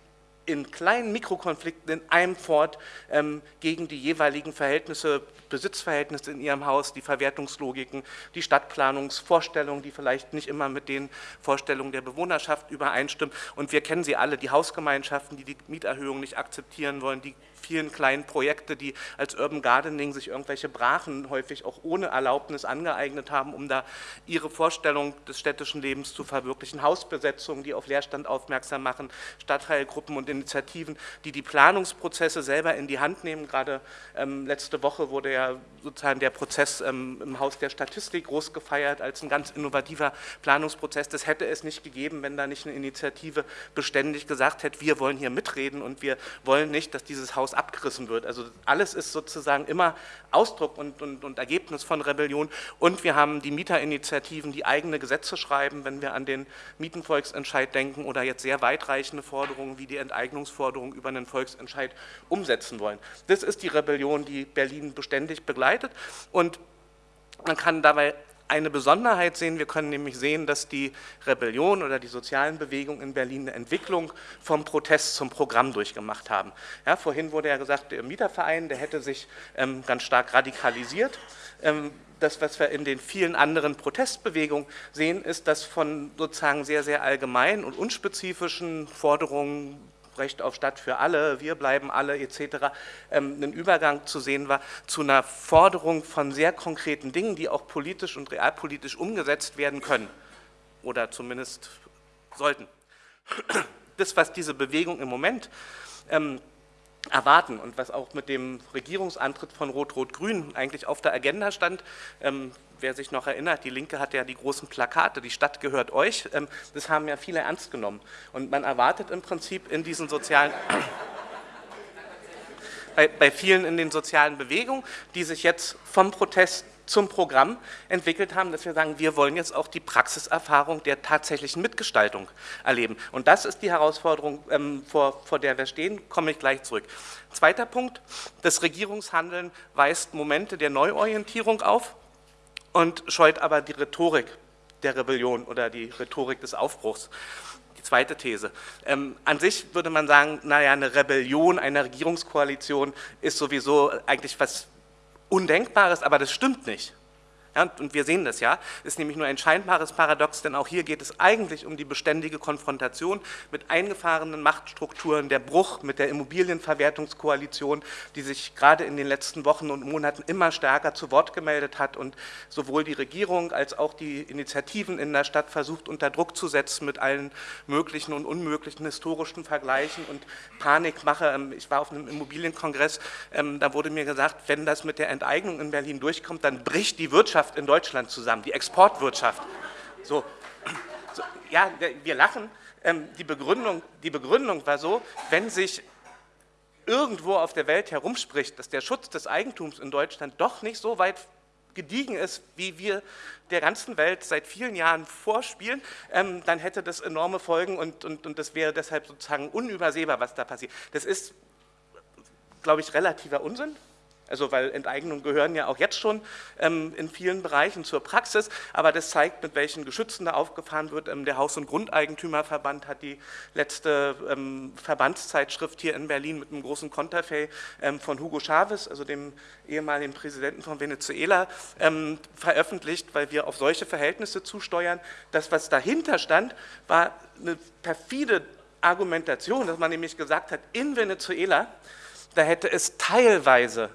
in kleinen Mikrokonflikten in einem fort ähm, gegen die jeweiligen Verhältnisse, Besitzverhältnisse in ihrem Haus, die Verwertungslogiken, die Stadtplanungsvorstellungen, die vielleicht nicht immer mit den Vorstellungen der Bewohnerschaft übereinstimmen. Und wir kennen sie alle, die Hausgemeinschaften, die die Mieterhöhung nicht akzeptieren wollen, die vielen kleinen Projekte, die als Urban Gardening sich irgendwelche Brachen häufig auch ohne Erlaubnis angeeignet haben, um da ihre Vorstellung des städtischen Lebens zu verwirklichen. Hausbesetzungen, die auf Leerstand aufmerksam machen, Stadtteilgruppen und Initiativen, die die Planungsprozesse selber in die Hand nehmen. Gerade ähm, letzte Woche wurde ja sozusagen der Prozess ähm, im Haus der Statistik groß gefeiert als ein ganz innovativer Planungsprozess. Das hätte es nicht gegeben, wenn da nicht eine Initiative beständig gesagt hätte, wir wollen hier mitreden und wir wollen nicht, dass dieses Haus abgerissen wird. Also alles ist sozusagen immer Ausdruck und, und, und Ergebnis von Rebellion. Und wir haben die Mieterinitiativen, die eigene Gesetze schreiben, wenn wir an den Mietenvolksentscheid denken oder jetzt sehr weitreichende Forderungen wie die Enteignungsforderung über einen Volksentscheid umsetzen wollen. Das ist die Rebellion, die Berlin beständig begleitet und man kann dabei eine Besonderheit sehen. Wir können nämlich sehen, dass die Rebellion oder die sozialen Bewegungen in Berlin eine Entwicklung vom Protest zum Programm durchgemacht haben. Ja, vorhin wurde ja gesagt, der Mieterverein, der hätte sich ähm, ganz stark radikalisiert. Ähm, das, was wir in den vielen anderen Protestbewegungen sehen, ist, dass von sozusagen sehr, sehr allgemeinen und unspezifischen Forderungen Recht auf Stadt für alle, wir bleiben alle etc., ähm, ein Übergang zu sehen war zu einer Forderung von sehr konkreten Dingen, die auch politisch und realpolitisch umgesetzt werden können oder zumindest sollten. Das, was diese Bewegung im Moment ähm, erwarten und was auch mit dem Regierungsantritt von Rot-Rot-Grün eigentlich auf der Agenda stand, ähm, wer sich noch erinnert, die Linke hat ja die großen Plakate, die Stadt gehört euch, ähm, das haben ja viele ernst genommen. Und man erwartet im Prinzip in diesen sozialen, bei, bei vielen in den sozialen Bewegungen, die sich jetzt vom Protest zum Programm entwickelt haben, dass wir sagen, wir wollen jetzt auch die Praxiserfahrung der tatsächlichen Mitgestaltung erleben. Und das ist die Herausforderung, ähm, vor, vor der wir stehen, komme ich gleich zurück. Zweiter Punkt, das Regierungshandeln weist Momente der Neuorientierung auf und scheut aber die Rhetorik der Rebellion oder die Rhetorik des Aufbruchs. Die zweite These. Ähm, an sich würde man sagen, naja, eine Rebellion, eine Regierungskoalition ist sowieso eigentlich was Undenkbares, aber das stimmt nicht. Ja, und wir sehen das ja, ist nämlich nur ein scheinbares Paradox, denn auch hier geht es eigentlich um die beständige Konfrontation mit eingefahrenen Machtstrukturen, der Bruch mit der Immobilienverwertungskoalition, die sich gerade in den letzten Wochen und Monaten immer stärker zu Wort gemeldet hat und sowohl die Regierung als auch die Initiativen in der Stadt versucht unter Druck zu setzen mit allen möglichen und unmöglichen historischen Vergleichen und Panikmache. Ähm, ich war auf einem Immobilienkongress, ähm, da wurde mir gesagt, wenn das mit der Enteignung in Berlin durchkommt, dann bricht die Wirtschaft Wirtschaft in Deutschland zusammen, die Exportwirtschaft. So, so ja, wir lachen. Ähm, die, Begründung, die Begründung war so, wenn sich irgendwo auf der Welt herumspricht, dass der Schutz des Eigentums in Deutschland doch nicht so weit gediegen ist, wie wir der ganzen Welt seit vielen Jahren vorspielen, ähm, dann hätte das enorme Folgen und, und, und das wäre deshalb sozusagen unübersehbar, was da passiert. Das ist, glaube ich, relativer Unsinn. Also weil Enteignungen gehören ja auch jetzt schon ähm, in vielen Bereichen zur Praxis, aber das zeigt, mit welchen Geschützen da aufgefahren wird. Ähm, der Haus- und Grundeigentümerverband hat die letzte ähm, Verbandszeitschrift hier in Berlin mit einem großen Konterfei ähm, von Hugo Chavez, also dem ehemaligen Präsidenten von Venezuela, ähm, veröffentlicht, weil wir auf solche Verhältnisse zusteuern. Das, was dahinter stand, war eine perfide Argumentation, dass man nämlich gesagt hat, in Venezuela, da hätte es teilweise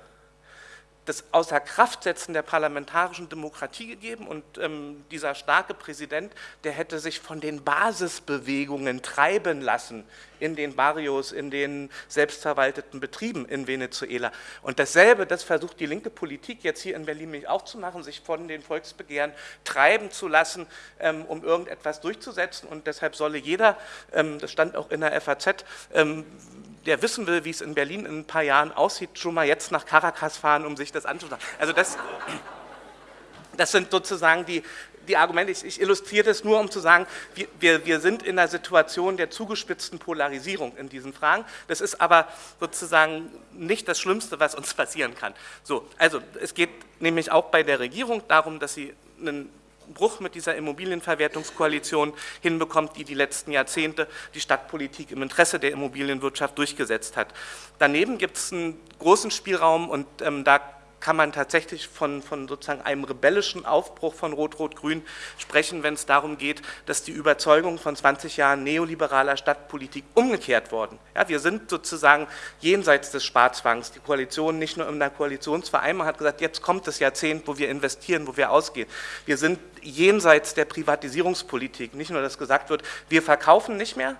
das Außerkraftsetzen der parlamentarischen Demokratie gegeben. Und ähm, dieser starke Präsident, der hätte sich von den Basisbewegungen treiben lassen in den Barrios, in den selbstverwalteten Betrieben in Venezuela. Und dasselbe, das versucht die linke Politik jetzt hier in Berlin nämlich auch zu machen, sich von den Volksbegehren treiben zu lassen, ähm, um irgendetwas durchzusetzen und deshalb solle jeder, ähm, das stand auch in der FAZ, ähm, der wissen will, wie es in Berlin in ein paar Jahren aussieht, schon mal jetzt nach Caracas fahren, um sich das anzuschauen. Also das, das sind sozusagen die, die Argumente, ich, ich, illustriere das nur, um zu sagen, wir, wir, sind in einer Situation der zugespitzten Polarisierung in diesen Fragen. Das ist aber sozusagen nicht das Schlimmste, was uns passieren kann. So, also es geht nämlich auch bei der Regierung darum, dass sie einen Bruch mit dieser Immobilienverwertungskoalition hinbekommt, die die letzten Jahrzehnte die Stadtpolitik im Interesse der Immobilienwirtschaft durchgesetzt hat. Daneben gibt es einen großen Spielraum und ähm, da kann man tatsächlich von, von sozusagen einem rebellischen Aufbruch von Rot-Rot-Grün sprechen, wenn es darum geht, dass die Überzeugung von 20 Jahren neoliberaler Stadtpolitik umgekehrt worden. Ja, wir sind sozusagen jenseits des Sparzwangs. Die Koalition, nicht nur in der Koalitionsvereinbarung, hat gesagt, jetzt kommt das Jahrzehnt, wo wir investieren, wo wir ausgehen. Wir sind jenseits der Privatisierungspolitik. Nicht nur, dass gesagt wird, wir verkaufen nicht mehr,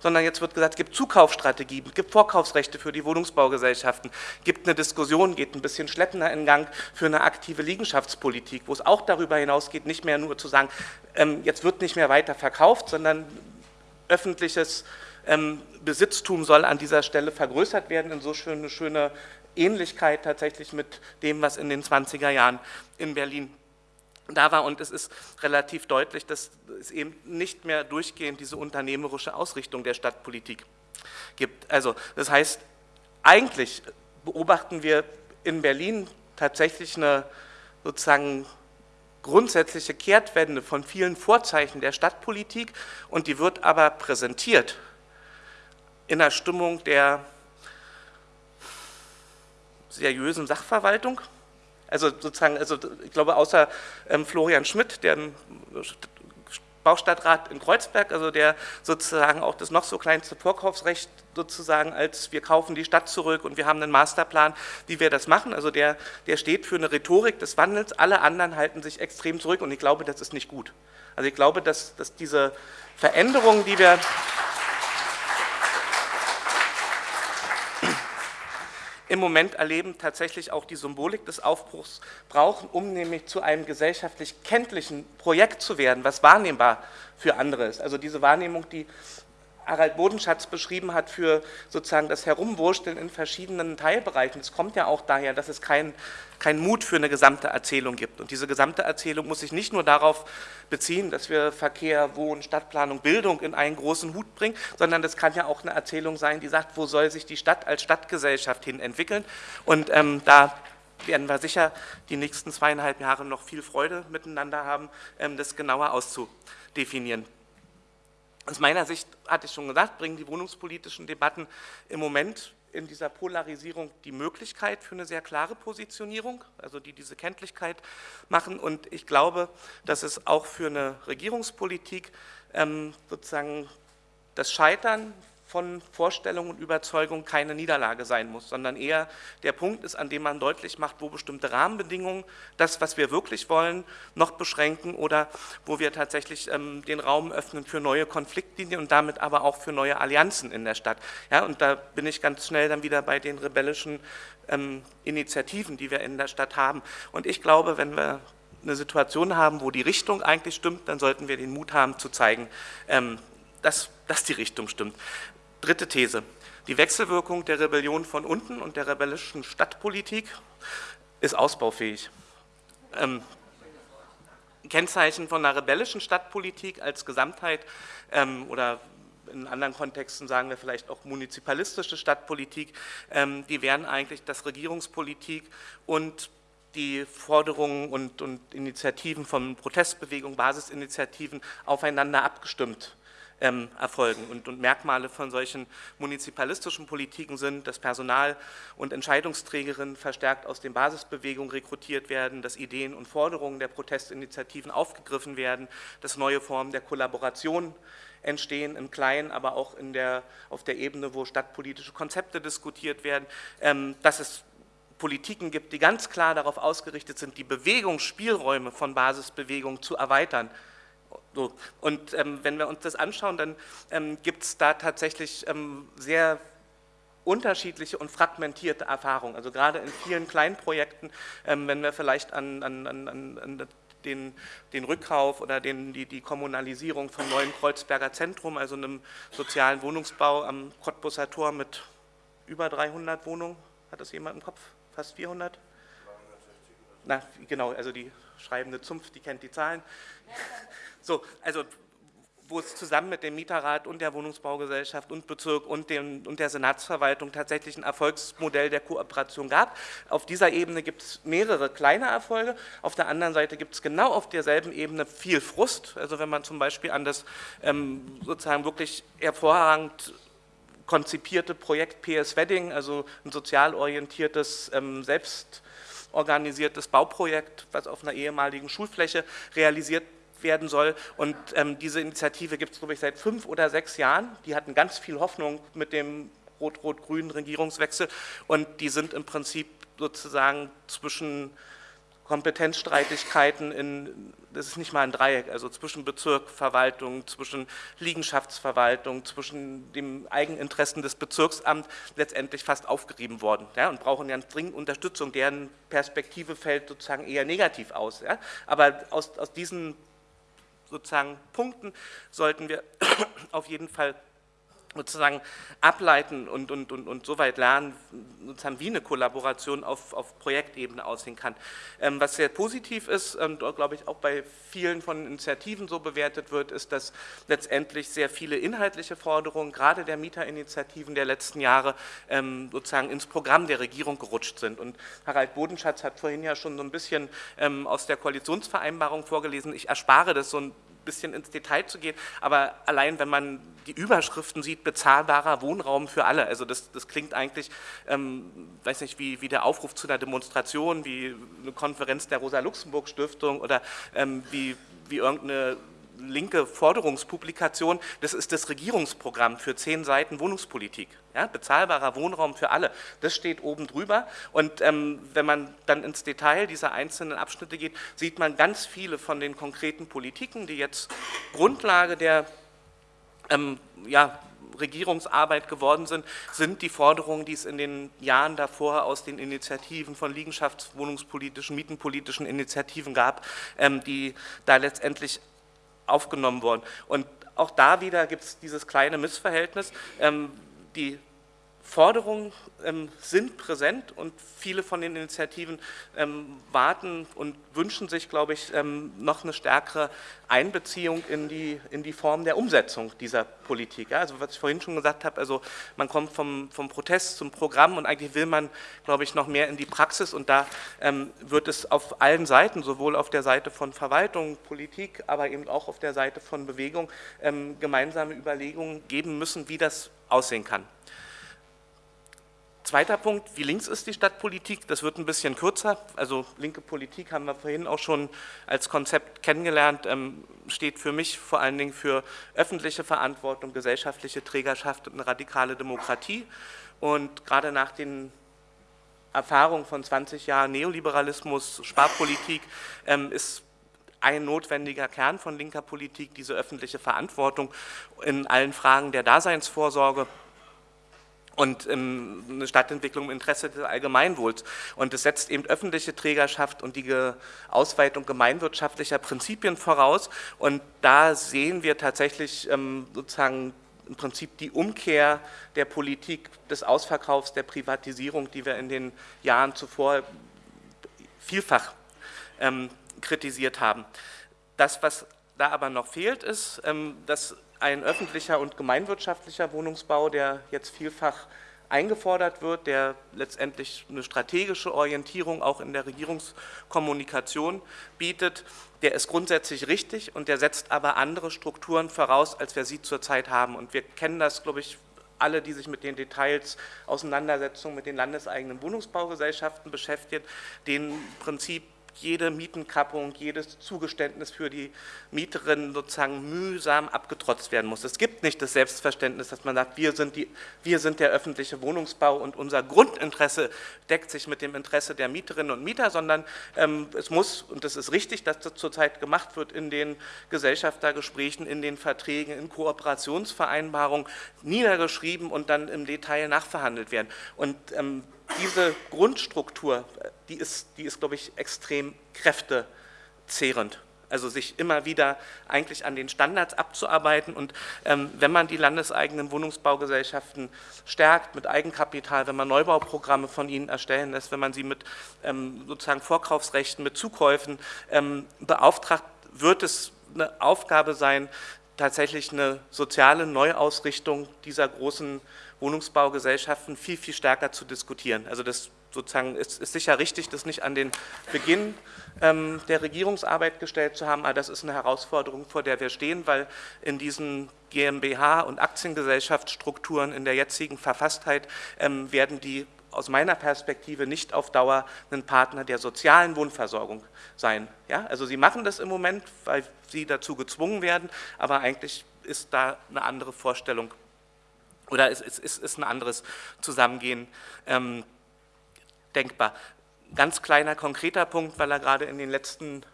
sondern jetzt wird gesagt, es gibt Zukaufsstrategien, es gibt Vorkaufsrechte für die Wohnungsbaugesellschaften, es gibt eine Diskussion, geht ein bisschen schleppender in Gang für eine aktive Liegenschaftspolitik, wo es auch darüber hinausgeht, nicht mehr nur zu sagen, ähm, jetzt wird nicht mehr weiter verkauft, sondern öffentliches ähm, Besitztum soll an dieser Stelle vergrößert werden, in so schöne, schöne Ähnlichkeit tatsächlich mit dem, was in den 20er Jahren in Berlin da war und es ist relativ deutlich, dass es eben nicht mehr durchgehend diese unternehmerische Ausrichtung der Stadtpolitik gibt. Also das heißt, eigentlich beobachten wir in Berlin tatsächlich eine sozusagen grundsätzliche Kehrtwende von vielen Vorzeichen der Stadtpolitik und die wird aber präsentiert in einer Stimmung der seriösen Sachverwaltung. Also sozusagen, also ich glaube, außer ähm, Florian Schmidt, der Baustadtrat in Kreuzberg, also der sozusagen auch das noch so kleinste Vorkaufsrecht sozusagen als wir kaufen die Stadt zurück und wir haben einen Masterplan, wie wir das machen. Also der, der steht für eine Rhetorik des Wandels, alle anderen halten sich extrem zurück und ich glaube, das ist nicht gut. Also ich glaube, dass, dass diese Veränderungen, die wir im Moment erleben, tatsächlich auch die Symbolik des Aufbruchs brauchen, um nämlich zu einem gesellschaftlich kenntlichen Projekt zu werden, was wahrnehmbar für andere ist. Also diese Wahrnehmung, die Harald Bodenschatz beschrieben hat für sozusagen das Herumwursteln in verschiedenen Teilbereichen. Es kommt ja auch daher, dass es keinen kein Mut für eine gesamte Erzählung gibt. Und diese gesamte Erzählung muss sich nicht nur darauf beziehen, dass wir Verkehr, Wohnen, Stadtplanung, Bildung in einen großen Hut bringen, sondern das kann ja auch eine Erzählung sein, die sagt, wo soll sich die Stadt als Stadtgesellschaft hin entwickeln. Und ähm, da werden wir sicher die nächsten zweieinhalb Jahre noch viel Freude miteinander haben, ähm, das genauer auszudefinieren. Aus meiner Sicht, hatte ich schon gesagt, bringen die wohnungspolitischen Debatten im Moment in dieser Polarisierung die Möglichkeit für eine sehr klare Positionierung, also die diese Kenntlichkeit machen. Und ich glaube, dass es auch für eine Regierungspolitik ähm, sozusagen das Scheitern von Vorstellung und Überzeugung keine Niederlage sein muss, sondern eher der Punkt ist, an dem man deutlich macht, wo bestimmte Rahmenbedingungen das, was wir wirklich wollen, noch beschränken oder wo wir tatsächlich ähm, den Raum öffnen für neue Konfliktlinien und damit aber auch für neue Allianzen in der Stadt. Ja, und da bin ich ganz schnell dann wieder bei den rebellischen ähm, Initiativen, die wir in der Stadt haben. Und ich glaube, wenn wir eine Situation haben, wo die Richtung eigentlich stimmt, dann sollten wir den Mut haben zu zeigen, ähm, dass, dass die Richtung stimmt. Dritte These. Die Wechselwirkung der Rebellion von unten und der rebellischen Stadtpolitik ist ausbaufähig. Ähm, Kennzeichen von einer rebellischen Stadtpolitik als Gesamtheit ähm, oder in anderen Kontexten sagen wir vielleicht auch munizipalistische Stadtpolitik, ähm, die wären eigentlich, dass Regierungspolitik und die Forderungen und, und Initiativen von Protestbewegungen, Basisinitiativen aufeinander abgestimmt ähm, erfolgen. Und, und, Merkmale von solchen munizipalistischen Politiken sind, dass Personal und Entscheidungsträgerinnen verstärkt aus den Basisbewegungen rekrutiert werden, dass Ideen und Forderungen der Protestinitiativen aufgegriffen werden, dass neue Formen der Kollaboration entstehen, im Kleinen, aber auch in der, auf der Ebene, wo stadtpolitische Konzepte diskutiert werden, ähm, dass es Politiken gibt, die ganz klar darauf ausgerichtet sind, die Bewegungsspielräume von Basisbewegungen zu erweitern, so. Und ähm, wenn wir uns das anschauen, dann ähm, gibt es da tatsächlich ähm, sehr unterschiedliche und fragmentierte Erfahrungen. Also gerade in vielen kleinen Projekten, ähm, wenn wir vielleicht an, an, an, an den, den, Rückkauf oder den, die, die, Kommunalisierung vom neuen Kreuzberger Zentrum, also einem sozialen Wohnungsbau am Cottbusser Tor mit über 300 Wohnungen, hat das jemand im Kopf? Fast 400? Na, genau, also die schreibende Zunft, die kennt die Zahlen. So, also wo es zusammen mit dem Mieterrat und der Wohnungsbaugesellschaft und Bezirk und, dem, und der Senatsverwaltung tatsächlich ein Erfolgsmodell der Kooperation gab. Auf dieser Ebene gibt es mehrere kleine Erfolge, auf der anderen Seite gibt es genau auf derselben Ebene viel Frust. Also wenn man zum Beispiel an das ähm, sozusagen wirklich hervorragend konzipierte Projekt PS Wedding, also ein sozial orientiertes, ähm, selbstorganisiertes Bauprojekt, was auf einer ehemaligen Schulfläche realisiert werden soll. Und ähm, diese Initiative gibt es, glaube ich, seit fünf oder sechs Jahren. Die hatten ganz viel Hoffnung mit dem rot-rot-grünen Regierungswechsel und die sind im Prinzip sozusagen zwischen Kompetenzstreitigkeiten in, das ist nicht mal ein Dreieck, also zwischen Bezirk, Verwaltung, zwischen Liegenschaftsverwaltung, zwischen dem Eigeninteressen des Bezirksamts letztendlich fast aufgerieben worden ja, und brauchen ganz dringend Unterstützung. Deren Perspektive fällt sozusagen eher negativ aus. Ja. Aber aus, aus diesen sozusagen Punkten sollten wir auf jeden Fall sozusagen ableiten und, und, und, und so weit lernen, sozusagen wie eine Kollaboration auf, auf Projektebene aussehen kann. Ähm, was sehr positiv ist und glaube ich auch bei vielen von Initiativen so bewertet wird, ist, dass letztendlich sehr viele inhaltliche Forderungen, gerade der Mieterinitiativen der letzten Jahre, ähm, sozusagen ins Programm der Regierung gerutscht sind. Und Harald Bodenschatz hat vorhin ja schon so ein bisschen ähm, aus der Koalitionsvereinbarung vorgelesen. Ich erspare das so ein bisschen ins Detail zu gehen, aber allein wenn man die Überschriften sieht, bezahlbarer Wohnraum für alle, also das, das klingt eigentlich, ähm, weiß nicht, wie, wie der Aufruf zu einer Demonstration, wie eine Konferenz der Rosa-Luxemburg-Stiftung oder ähm, wie, wie irgendeine linke Forderungspublikation, das ist das Regierungsprogramm für zehn Seiten Wohnungspolitik. Ja, bezahlbarer Wohnraum für alle, das steht oben drüber und ähm, wenn man dann ins Detail dieser einzelnen Abschnitte geht, sieht man ganz viele von den konkreten Politiken, die jetzt Grundlage der ähm, ja, Regierungsarbeit geworden sind, sind die Forderungen, die es in den Jahren davor aus den Initiativen von Liegenschaftswohnungspolitischen, Mietenpolitischen Initiativen gab, ähm, die da letztendlich aufgenommen worden. Und auch da wieder gibt es dieses kleine Missverhältnis. Ähm, die Forderungen ähm, sind präsent und viele von den Initiativen ähm, warten und wünschen sich, glaube ich, ähm, noch eine stärkere Einbeziehung in die, in die Form der Umsetzung dieser Politik. Ja, also was ich vorhin schon gesagt habe, also man kommt vom, vom Protest zum Programm und eigentlich will man, glaube ich, noch mehr in die Praxis und da ähm, wird es auf allen Seiten, sowohl auf der Seite von Verwaltung, Politik, aber eben auch auf der Seite von Bewegung ähm, gemeinsame Überlegungen geben müssen, wie das aussehen kann. Zweiter Punkt, wie links ist die Stadtpolitik? Das wird ein bisschen kürzer. Also linke Politik haben wir vorhin auch schon als Konzept kennengelernt, ähm, steht für mich vor allen Dingen für öffentliche Verantwortung, gesellschaftliche Trägerschaft und eine radikale Demokratie. Und gerade nach den Erfahrungen von 20 Jahren Neoliberalismus, Sparpolitik ähm, ist ein notwendiger Kern von linker Politik diese öffentliche Verantwortung in allen Fragen der Daseinsvorsorge und ähm, eine Stadtentwicklung im Interesse des Allgemeinwohls. Und es setzt eben öffentliche Trägerschaft und die Ausweitung gemeinwirtschaftlicher Prinzipien voraus. Und da sehen wir tatsächlich ähm, sozusagen im Prinzip die Umkehr der Politik des Ausverkaufs, der Privatisierung, die wir in den Jahren zuvor vielfach ähm, kritisiert haben. Das, was da aber noch fehlt, ist, ähm, dass ein öffentlicher und gemeinwirtschaftlicher Wohnungsbau, der jetzt vielfach eingefordert wird, der letztendlich eine strategische Orientierung auch in der Regierungskommunikation bietet, der ist grundsätzlich richtig und der setzt aber andere Strukturen voraus, als wir sie zurzeit haben. Und wir kennen das, glaube ich, alle, die sich mit den Details Auseinandersetzungen mit den landeseigenen Wohnungsbaugesellschaften beschäftigen, den Prinzip jede Mietenkappung, jedes Zugeständnis für die Mieterin sozusagen mühsam abgetrotzt werden muss. Es gibt nicht das Selbstverständnis, dass man sagt, wir sind, die, wir sind der öffentliche Wohnungsbau und unser Grundinteresse deckt sich mit dem Interesse der Mieterinnen und Mieter, sondern ähm, es muss, und das ist richtig, dass das zurzeit gemacht wird in den Gesellschaftergesprächen, in den Verträgen, in Kooperationsvereinbarungen, niedergeschrieben und dann im Detail nachverhandelt werden. Und ähm, diese Grundstruktur, die ist, die ist, glaube ich, extrem kräftezehrend. Also sich immer wieder eigentlich an den Standards abzuarbeiten und ähm, wenn man die landeseigenen Wohnungsbaugesellschaften stärkt mit Eigenkapital, wenn man Neubauprogramme von ihnen erstellen lässt, wenn man sie mit ähm, sozusagen Vorkaufsrechten, mit Zukäufen ähm, beauftragt, wird es eine Aufgabe sein, tatsächlich eine soziale Neuausrichtung dieser großen Wohnungsbaugesellschaften viel, viel stärker zu diskutieren. Also das sozusagen ist, ist sicher richtig, das nicht an den Beginn ähm, der Regierungsarbeit gestellt zu haben, aber das ist eine Herausforderung, vor der wir stehen, weil in diesen GmbH- und Aktiengesellschaftsstrukturen in der jetzigen Verfasstheit ähm, werden die aus meiner Perspektive nicht auf Dauer ein Partner der sozialen Wohnversorgung sein. Ja? Also sie machen das im Moment, weil sie dazu gezwungen werden, aber eigentlich ist da eine andere Vorstellung oder es ist, ist, ist ein anderes Zusammengehen ähm, denkbar. Ganz kleiner, konkreter Punkt, weil er gerade in den letzten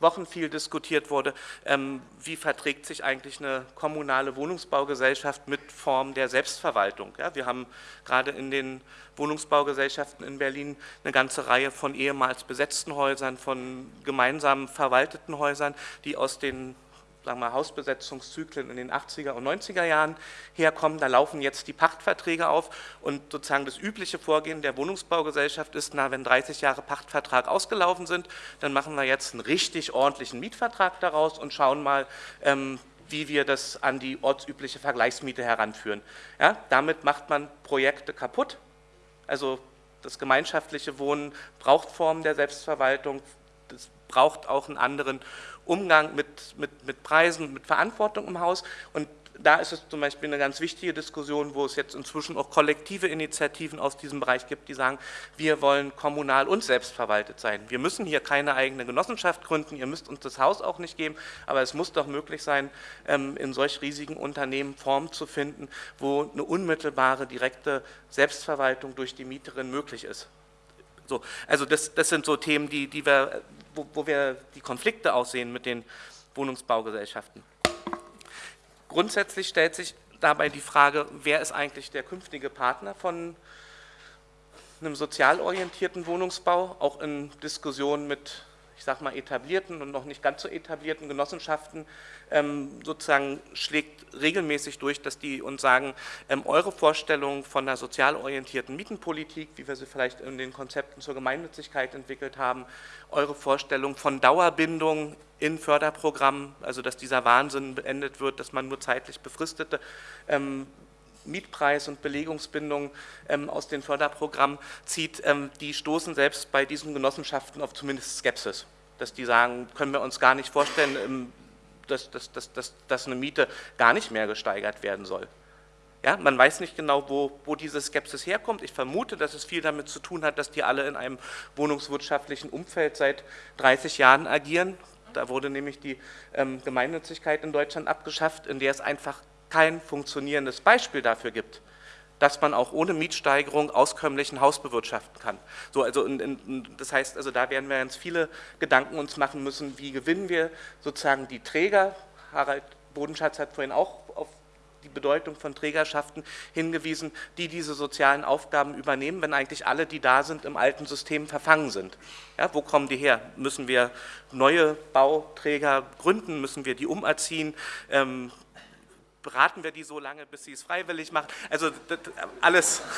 Wochen viel diskutiert wurde, ähm, wie verträgt sich eigentlich eine kommunale Wohnungsbaugesellschaft mit Form der Selbstverwaltung. Ja, wir haben gerade in den Wohnungsbaugesellschaften in Berlin eine ganze Reihe von ehemals besetzten Häusern, von gemeinsam verwalteten Häusern, die aus den sagen wir, Hausbesetzungszyklen in den 80er und 90er Jahren herkommen. Da laufen jetzt die Pachtverträge auf und sozusagen das übliche Vorgehen der Wohnungsbaugesellschaft ist, na, wenn 30 Jahre Pachtvertrag ausgelaufen sind, dann machen wir jetzt einen richtig ordentlichen Mietvertrag daraus und schauen mal, ähm, wie wir das an die ortsübliche Vergleichsmiete heranführen. Ja, damit macht man Projekte kaputt. Also das gemeinschaftliche Wohnen braucht Formen der Selbstverwaltung, das braucht auch einen anderen Umgang mit, mit, mit Preisen, mit Verantwortung im Haus und da ist es zum Beispiel eine ganz wichtige Diskussion, wo es jetzt inzwischen auch kollektive Initiativen aus diesem Bereich gibt, die sagen, wir wollen kommunal und selbstverwaltet sein. Wir müssen hier keine eigene Genossenschaft gründen, ihr müsst uns das Haus auch nicht geben, aber es muss doch möglich sein, ähm, in solch riesigen Unternehmen Formen zu finden, wo eine unmittelbare, direkte Selbstverwaltung durch die Mieterin möglich ist. So, also das, das sind so Themen, die, die wir, wo, wo wir die Konflikte aussehen mit den Wohnungsbaugesellschaften. Grundsätzlich stellt sich dabei die Frage, wer ist eigentlich der künftige Partner von einem sozial orientierten Wohnungsbau, auch in Diskussionen mit ich sage mal, etablierten und noch nicht ganz so etablierten Genossenschaften ähm, sozusagen schlägt regelmäßig durch, dass die uns sagen, ähm, eure Vorstellung von einer sozial orientierten Mietenpolitik, wie wir sie vielleicht in den Konzepten zur Gemeinnützigkeit entwickelt haben, eure Vorstellung von Dauerbindung in Förderprogrammen, also dass dieser Wahnsinn beendet wird, dass man nur zeitlich befristete ähm, Mietpreis- und Belegungsbindung ähm, aus den Förderprogrammen zieht, ähm, die stoßen selbst bei diesen Genossenschaften auf zumindest Skepsis. Dass die sagen, können wir uns gar nicht vorstellen, ähm, dass, dass, dass, dass, eine Miete gar nicht mehr gesteigert werden soll. Ja, man weiß nicht genau, wo, wo diese Skepsis herkommt. Ich vermute, dass es viel damit zu tun hat, dass die alle in einem wohnungswirtschaftlichen Umfeld seit 30 Jahren agieren. Da wurde nämlich die ähm, Gemeinnützigkeit in Deutschland abgeschafft, in der es einfach kein funktionierendes Beispiel dafür gibt, dass man auch ohne Mietsteigerung auskömmlichen Haus bewirtschaften kann. So, also in, in, das heißt, also da werden wir ganz viele Gedanken uns machen müssen, wie gewinnen wir sozusagen die Träger. Harald Bodenschatz hat vorhin auch auf die Bedeutung von Trägerschaften hingewiesen, die diese sozialen Aufgaben übernehmen, wenn eigentlich alle, die da sind, im alten System verfangen sind. Ja, wo kommen die her? Müssen wir neue Bauträger gründen? Müssen wir die umerziehen? Ähm, beraten wir die so lange, bis sie es freiwillig machen. Also das, alles.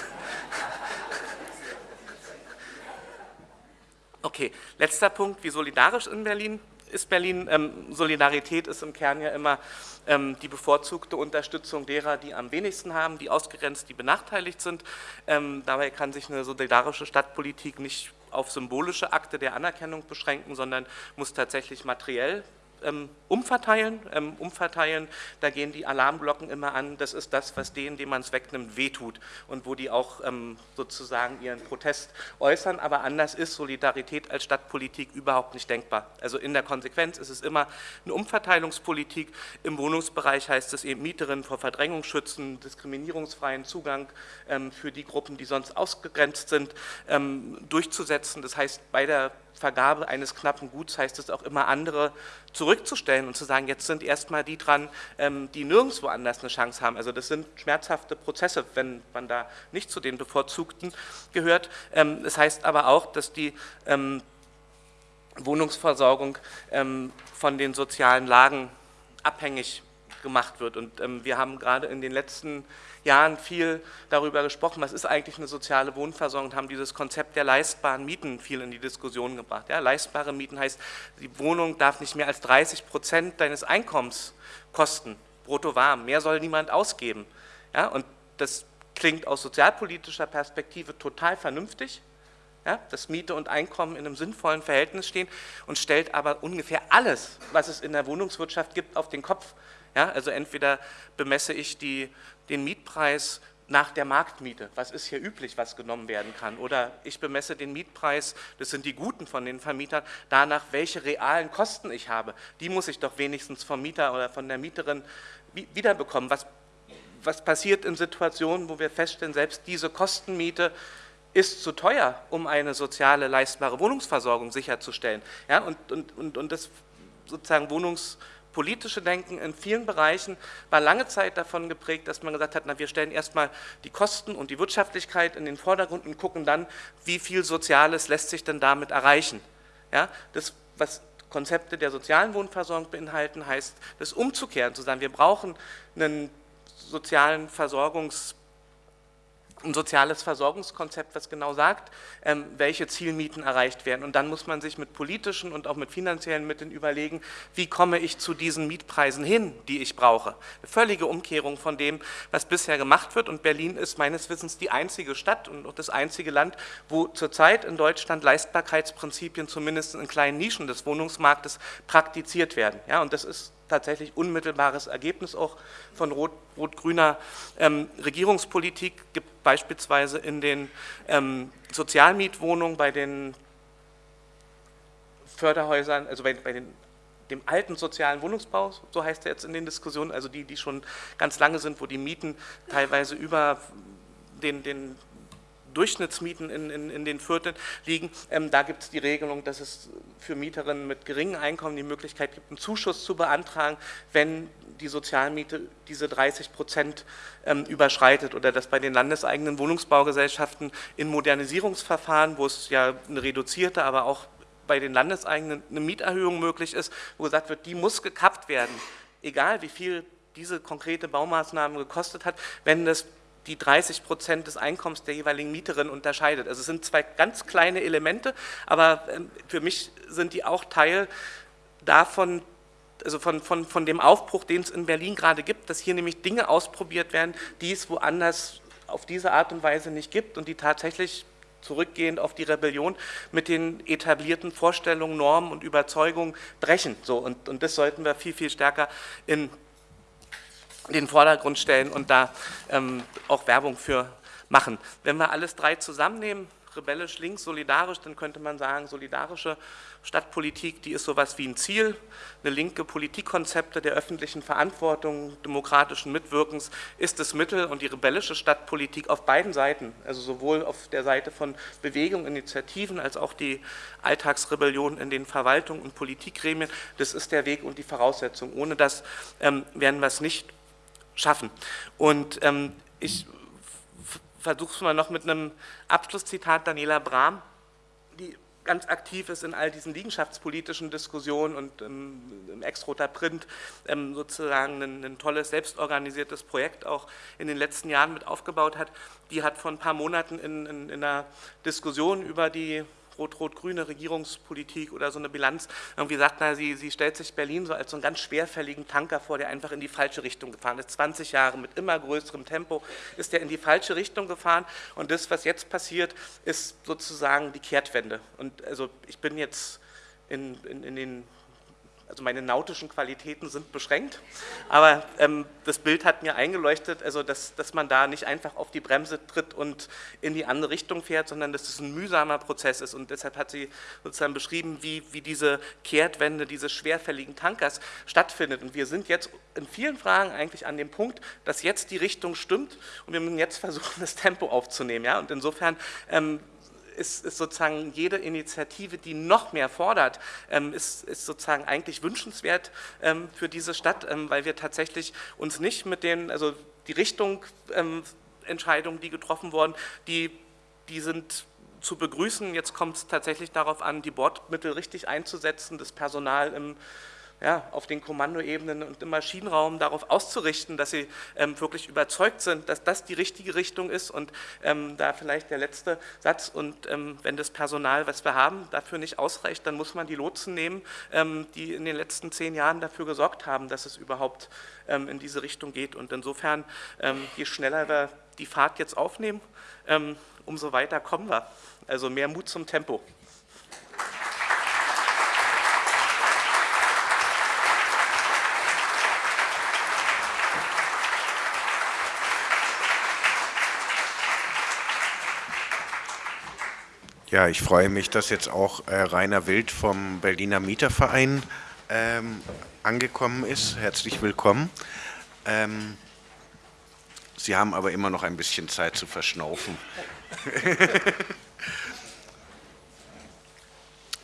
Okay, letzter Punkt, wie solidarisch in Berlin ist Berlin. Ähm, Solidarität ist im Kern ja immer ähm, die bevorzugte Unterstützung derer, die am wenigsten haben, die ausgrenzt, die benachteiligt sind. Ähm, dabei kann sich eine solidarische Stadtpolitik nicht auf symbolische Akte der Anerkennung beschränken, sondern muss tatsächlich materiell ähm, umverteilen, ähm, umverteilen, da gehen die Alarmglocken immer an, das ist das, was denen, dem man es wegnimmt, wehtut und wo die auch ähm, sozusagen ihren Protest äußern, aber anders ist Solidarität als Stadtpolitik überhaupt nicht denkbar. Also in der Konsequenz ist es immer eine Umverteilungspolitik, im Wohnungsbereich heißt es eben Mieterinnen vor Verdrängung schützen, diskriminierungsfreien Zugang ähm, für die Gruppen, die sonst ausgegrenzt sind, ähm, durchzusetzen, das heißt bei der Vergabe eines knappen Guts heißt es auch immer andere zurückzustellen und zu sagen, jetzt sind erstmal die dran, ähm, die nirgendwo anders eine Chance haben. Also das sind schmerzhafte Prozesse, wenn man da nicht zu den Bevorzugten gehört. Ähm, das heißt aber auch, dass die ähm, Wohnungsversorgung von den sozialen Lagen abhängig gemacht wird. Und wir haben gerade in den letzten Jahren viel darüber gesprochen, was ist eigentlich eine soziale Wohnversorgung und haben dieses Konzept der leistbaren Mieten viel in die Diskussion gebracht. Ja, leistbare Mieten heißt, die Wohnung darf nicht mehr als 30 Prozent deines Einkommens kosten, brutto warm, mehr soll niemand ausgeben. Ja, und das klingt aus sozialpolitischer Perspektive total vernünftig, ja, dass Miete und Einkommen in einem sinnvollen Verhältnis stehen und stellt aber ungefähr alles, was es in der Wohnungswirtschaft gibt, auf den Kopf. Ja, also entweder bemesse ich die den Mietpreis nach der Marktmiete. Was ist hier üblich, was genommen werden kann? Oder ich bemesse den Mietpreis, das sind die Guten von den Vermietern, danach, welche realen Kosten ich habe. Die muss ich doch wenigstens vom Mieter oder von der Mieterin wiederbekommen. Was, was passiert in Situationen, wo wir feststellen, selbst diese Kostenmiete ist zu teuer, um eine soziale, leistbare Wohnungsversorgung sicherzustellen. Ja, und, und, und, und das sozusagen Wohnungs politische Denken in vielen Bereichen war lange Zeit davon geprägt, dass man gesagt hat, na, wir stellen erstmal die Kosten und die Wirtschaftlichkeit in den Vordergrund und gucken dann, wie viel Soziales lässt sich denn damit erreichen. Ja, das, was Konzepte der sozialen Wohnversorgung beinhalten, heißt das umzukehren, zu sagen, wir brauchen einen sozialen Versorgungs- ein soziales Versorgungskonzept, was genau sagt, ähm, welche Zielmieten erreicht werden. Und dann muss man sich mit politischen und auch mit finanziellen Mitteln überlegen, wie komme ich zu diesen Mietpreisen hin, die ich brauche. Eine völlige Umkehrung von dem, was bisher gemacht wird. Und Berlin ist meines Wissens die einzige Stadt und auch das einzige Land, wo zurzeit in Deutschland Leistbarkeitsprinzipien zumindest in kleinen Nischen des Wohnungsmarktes praktiziert werden. Ja, und das ist tatsächlich unmittelbares Ergebnis auch von rot-grüner rot ähm, Regierungspolitik, gibt beispielsweise in den ähm, Sozialmietwohnungen bei den Förderhäusern, also bei, bei den dem alten sozialen Wohnungsbau, so heißt er jetzt in den Diskussionen, also die, die schon ganz lange sind, wo die Mieten teilweise über den, den Durchschnittsmieten in, in, in den Vierteln liegen. Ähm, da gibt es die Regelung, dass es für Mieterinnen mit geringen Einkommen die Möglichkeit gibt, einen Zuschuss zu beantragen, wenn die Sozialmiete diese 30 Prozent ähm, überschreitet oder dass bei den landeseigenen Wohnungsbaugesellschaften in Modernisierungsverfahren, wo es ja eine reduzierte, aber auch bei den landeseigenen eine Mieterhöhung möglich ist, wo gesagt wird, die muss gekappt werden, egal wie viel diese konkrete Baumaßnahme gekostet hat, wenn das die 30 Prozent des Einkommens der jeweiligen Mieterin unterscheidet. Also es sind zwei ganz kleine Elemente, aber ähm, für mich sind die auch Teil davon, also von, von, von dem Aufbruch, den es in Berlin gerade gibt, dass hier nämlich Dinge ausprobiert werden, die es woanders auf diese Art und Weise nicht gibt und die tatsächlich zurückgehend auf die Rebellion mit den etablierten Vorstellungen, Normen und Überzeugungen brechen. So, und, und das sollten wir viel, viel stärker in den Vordergrund stellen und da ähm, auch Werbung für machen. Wenn wir alles drei zusammennehmen, rebellisch links, solidarisch, dann könnte man sagen, solidarische Stadtpolitik, die ist sowas wie ein Ziel, eine linke Politikkonzepte der öffentlichen Verantwortung, demokratischen Mitwirkens ist das Mittel und die rebellische Stadtpolitik auf beiden Seiten, also sowohl auf der Seite von Bewegung, Initiativen als auch die Alltagsrebellion in den Verwaltungen und Politikgremien, das ist der Weg und die Voraussetzung. Ohne das ähm, werden wir es nicht schaffen. Und ähm, ich versuche es mal noch mit einem Abschlusszitat Daniela Brahm, die ganz aktiv ist in all diesen liegenschaftspolitischen Diskussionen und ähm, im Ex-Roter Print ähm, sozusagen ein, ein, tolles, selbstorganisiertes Projekt auch in den letzten Jahren mit aufgebaut hat. Die hat vor ein paar Monaten in, in, in einer Diskussion über die rot-rot-grüne Regierungspolitik oder so eine Bilanz irgendwie sagt, na, sie, sie stellt sich Berlin so als so einen ganz schwerfälligen Tanker vor, der einfach in die falsche Richtung gefahren ist. 20 Jahre mit immer größerem Tempo ist der in die falsche Richtung gefahren und das, was jetzt passiert, ist sozusagen die Kehrtwende. Und also ich bin jetzt in, in, in den also meine nautischen Qualitäten sind beschränkt, aber ähm, das Bild hat mir eingeleuchtet, also dass, dass man da nicht einfach auf die Bremse tritt und in die andere Richtung fährt, sondern dass es ein mühsamer Prozess ist und deshalb hat sie sozusagen beschrieben, wie, wie diese Kehrtwende dieses schwerfälligen Tankers stattfindet und wir sind jetzt in vielen Fragen eigentlich an dem Punkt, dass jetzt die Richtung stimmt und wir müssen jetzt versuchen, das Tempo aufzunehmen ja? und insofern ähm, ist, ist, sozusagen jede Initiative, die noch mehr fordert, ähm, ist, ist, sozusagen eigentlich wünschenswert ähm, für diese Stadt, ähm, weil wir tatsächlich uns nicht mit den, also die Richtung Entscheidungen, die getroffen wurden, die, die sind zu begrüßen. Jetzt kommt es tatsächlich darauf an, die Bordmittel richtig einzusetzen, das Personal im ja, auf den Kommandoebenen und im Maschinenraum darauf auszurichten, dass sie ähm, wirklich überzeugt sind, dass das die richtige Richtung ist und ähm, da vielleicht der letzte Satz und ähm, wenn das Personal, was wir haben, dafür nicht ausreicht, dann muss man die Lotsen nehmen, ähm, die in den letzten zehn Jahren dafür gesorgt haben, dass es überhaupt ähm, in diese Richtung geht und insofern, ähm, je schneller wir die Fahrt jetzt aufnehmen, umso weiter kommen wir. Also mehr Mut zum Tempo. Ja, ich freue mich, dass jetzt auch äh, Rainer Wild vom Berliner Mieterverein ähm, angekommen ist. Herzlich willkommen. Ähm, Sie haben aber immer noch ein bisschen Zeit zu verschnaufen.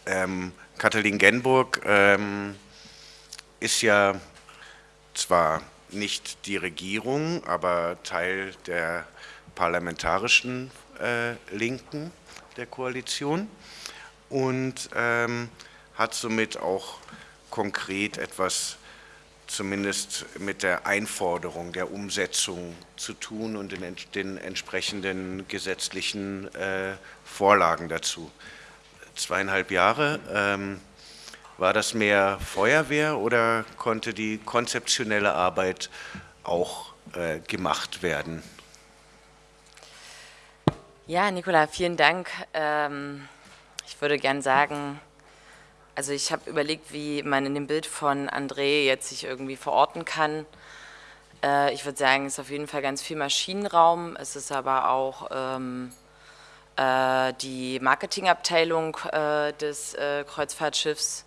ähm, Katalin Genburg ähm, ist ja zwar nicht die Regierung, aber Teil der parlamentarischen äh, Linken der Koalition und ähm, hat somit auch konkret etwas zumindest mit der Einforderung der Umsetzung zu tun und den, den entsprechenden gesetzlichen äh, Vorlagen dazu. Zweieinhalb Jahre, ähm, war das mehr Feuerwehr oder konnte die konzeptionelle Arbeit auch äh, gemacht werden? Ja, Nicola, vielen Dank. Ähm, ich würde gern sagen, also ich habe überlegt, wie man in dem Bild von André jetzt sich irgendwie verorten kann. Äh, ich würde sagen, es ist auf jeden Fall ganz viel Maschinenraum. Es ist aber auch ähm, äh, die Marketingabteilung äh, des Kreuzfahrtschiffs.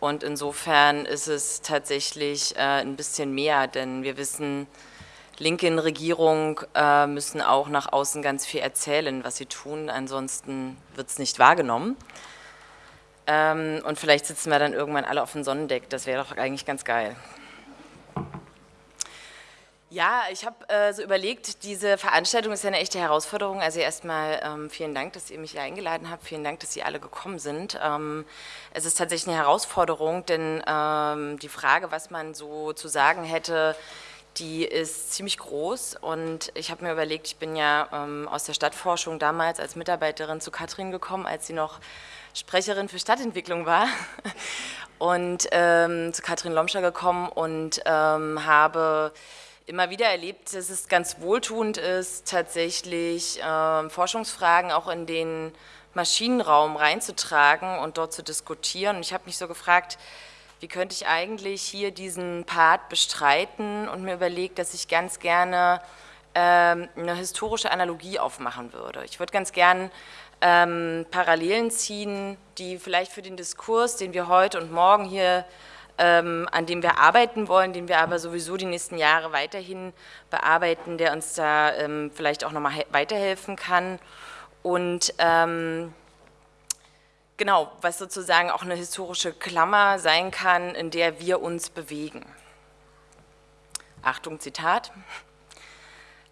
Und insofern ist es tatsächlich ein bisschen mehr, denn wir wissen, Linke in Regierung äh, müssen auch nach außen ganz viel erzählen, was sie tun, ansonsten wird es nicht wahrgenommen. Ähm, und vielleicht sitzen wir dann irgendwann alle auf dem Sonnendeck, das wäre doch eigentlich ganz geil. Ja, ich habe äh, so überlegt, diese Veranstaltung ist ja eine echte Herausforderung. Also erstmal ähm, vielen Dank, dass ihr mich hier eingeladen habt. Vielen Dank, dass Sie alle gekommen sind. Ähm, es ist tatsächlich eine Herausforderung, denn ähm, die Frage, was man so zu sagen hätte, die ist ziemlich groß und ich habe mir überlegt, ich bin ja ähm, aus der Stadtforschung damals als Mitarbeiterin zu Katrin gekommen, als sie noch Sprecherin für Stadtentwicklung war und ähm, zu Katrin Lomscher gekommen und ähm, habe immer wieder erlebt, dass es ganz wohltuend ist, tatsächlich ähm, Forschungsfragen auch in den Maschinenraum reinzutragen und dort zu diskutieren. Und ich habe mich so gefragt, wie könnte ich eigentlich hier diesen Part bestreiten und mir überlegt, dass ich ganz gerne ähm, eine historische Analogie aufmachen würde. Ich würde ganz gern ähm, Parallelen ziehen, die vielleicht für den Diskurs, den wir heute und morgen hier, ähm, an dem wir arbeiten wollen, den wir aber sowieso die nächsten Jahre weiterhin bearbeiten, der uns da ähm, vielleicht auch nochmal weiterhelfen kann. Und ähm, genau, was sozusagen auch eine historische Klammer sein kann, in der wir uns bewegen. Achtung, Zitat.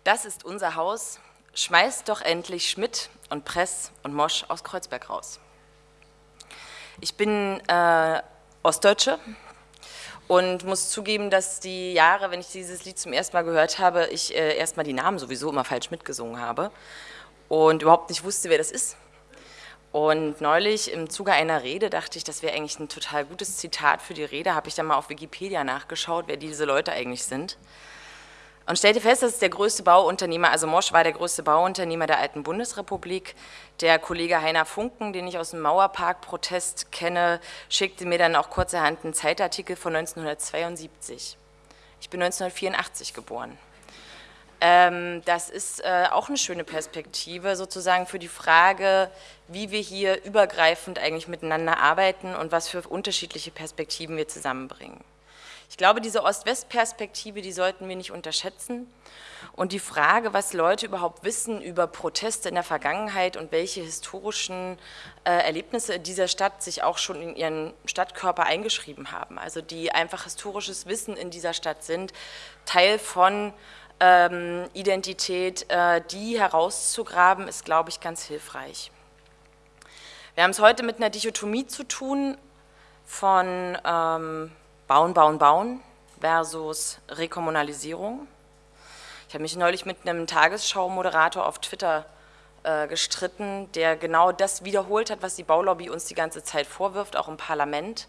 Das ist unser Haus, schmeißt doch endlich Schmidt und Press und Mosch aus Kreuzberg raus. Ich bin äh, Ostdeutsche und muss zugeben, dass die Jahre, wenn ich dieses Lied zum ersten Mal gehört habe, ich äh, erstmal die Namen sowieso immer falsch mitgesungen habe und überhaupt nicht wusste, wer das ist. Und neulich im Zuge einer Rede dachte ich, das wäre eigentlich ein total gutes Zitat für die Rede, habe ich dann mal auf Wikipedia nachgeschaut, wer diese Leute eigentlich sind und stellte fest, dass der größte Bauunternehmer, also Mosch war der größte Bauunternehmer der alten Bundesrepublik. Der Kollege Heiner Funken, den ich aus dem Mauerpark-Protest kenne, schickte mir dann auch kurzerhand einen Zeitartikel von 1972. Ich bin 1984 geboren. Ähm, das ist äh, auch eine schöne Perspektive sozusagen für die Frage, wie wir hier übergreifend eigentlich miteinander arbeiten und was für unterschiedliche Perspektiven wir zusammenbringen. Ich glaube, diese Ost-West-Perspektive, die sollten wir nicht unterschätzen. Und die Frage, was Leute überhaupt wissen über Proteste in der Vergangenheit und welche historischen äh, Erlebnisse dieser Stadt sich auch schon in ihren Stadtkörper eingeschrieben haben, also die einfach historisches Wissen in dieser Stadt sind, Teil von ähm, Identität, äh, die herauszugraben, ist, glaube ich, ganz hilfreich. Wir haben es heute mit einer Dichotomie zu tun von ähm, Bauen, Bauen, Bauen versus Rekommunalisierung. Ich habe mich neulich mit einem Tagesschau-Moderator auf Twitter äh, gestritten, der genau das wiederholt hat, was die Baulobby uns die ganze Zeit vorwirft, auch im Parlament.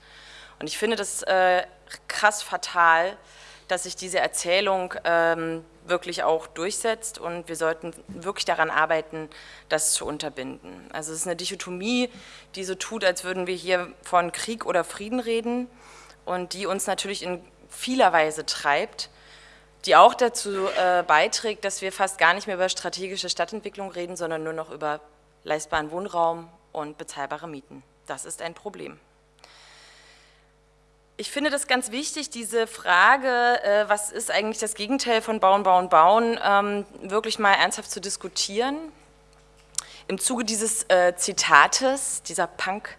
Und ich finde das äh, krass fatal, dass sich diese Erzählung ähm, wirklich auch durchsetzt und wir sollten wirklich daran arbeiten, das zu unterbinden. Also es ist eine Dichotomie, die so tut, als würden wir hier von Krieg oder Frieden reden und die uns natürlich in vieler Weise treibt, die auch dazu äh, beiträgt, dass wir fast gar nicht mehr über strategische Stadtentwicklung reden, sondern nur noch über leistbaren Wohnraum und bezahlbare Mieten. Das ist ein Problem. Ich finde das ganz wichtig, diese Frage, äh, was ist eigentlich das Gegenteil von Bauen, Bauen, Bauen, ähm, wirklich mal ernsthaft zu diskutieren. Im Zuge dieses äh, Zitates, dieser Punk,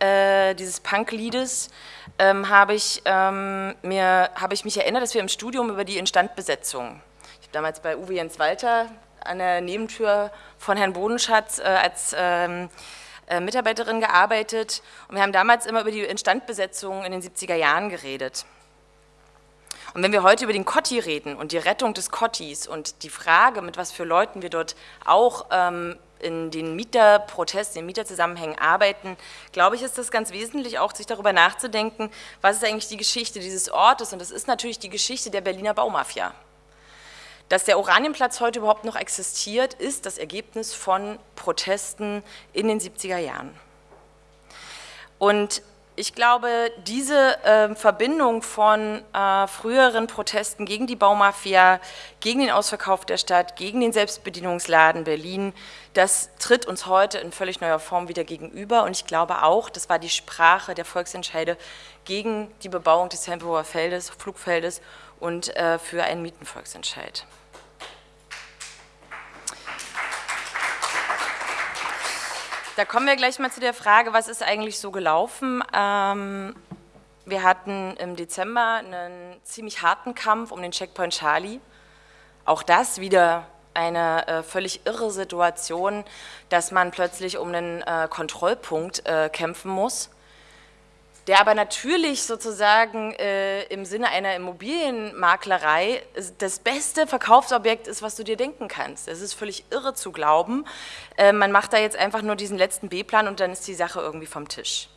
äh, dieses Punk-Liedes, ähm, habe ich, ähm, hab ich mich erinnert, dass wir im Studium über die Instandbesetzung, ich habe damals bei Uwe Jens Walter an der Nebentür von Herrn Bodenschatz äh, als ähm, äh, Mitarbeiterin gearbeitet und wir haben damals immer über die Instandbesetzung in den 70er Jahren geredet. Und wenn wir heute über den Kotti reden und die Rettung des Kottis und die Frage, mit was für Leuten wir dort auch ähm, in den Mieterprotesten, in den Mieterzusammenhängen arbeiten, glaube ich, ist das ganz wesentlich auch, sich darüber nachzudenken, was ist eigentlich die Geschichte dieses Ortes und das ist natürlich die Geschichte der Berliner Baumafia. Dass der Oranienplatz heute überhaupt noch existiert, ist das Ergebnis von Protesten in den 70er Jahren. Und ich glaube, diese äh, Verbindung von äh, früheren Protesten gegen die Baumafia, gegen den Ausverkauf der Stadt, gegen den Selbstbedienungsladen Berlin, das tritt uns heute in völlig neuer Form wieder gegenüber. Und ich glaube auch, das war die Sprache der Volksentscheide gegen die Bebauung des Tempelhofer Feldes, Flugfeldes und äh, für einen Mietenvolksentscheid. Da kommen wir gleich mal zu der Frage, was ist eigentlich so gelaufen? Ähm, wir hatten im Dezember einen ziemlich harten Kampf um den Checkpoint Charlie. Auch das wieder eine äh, völlig irre Situation, dass man plötzlich um einen äh, Kontrollpunkt äh, kämpfen muss der aber natürlich sozusagen äh, im Sinne einer Immobilienmaklerei das beste Verkaufsobjekt ist, was du dir denken kannst. Es ist völlig irre zu glauben. Äh, man macht da jetzt einfach nur diesen letzten B-Plan und dann ist die Sache irgendwie vom Tisch.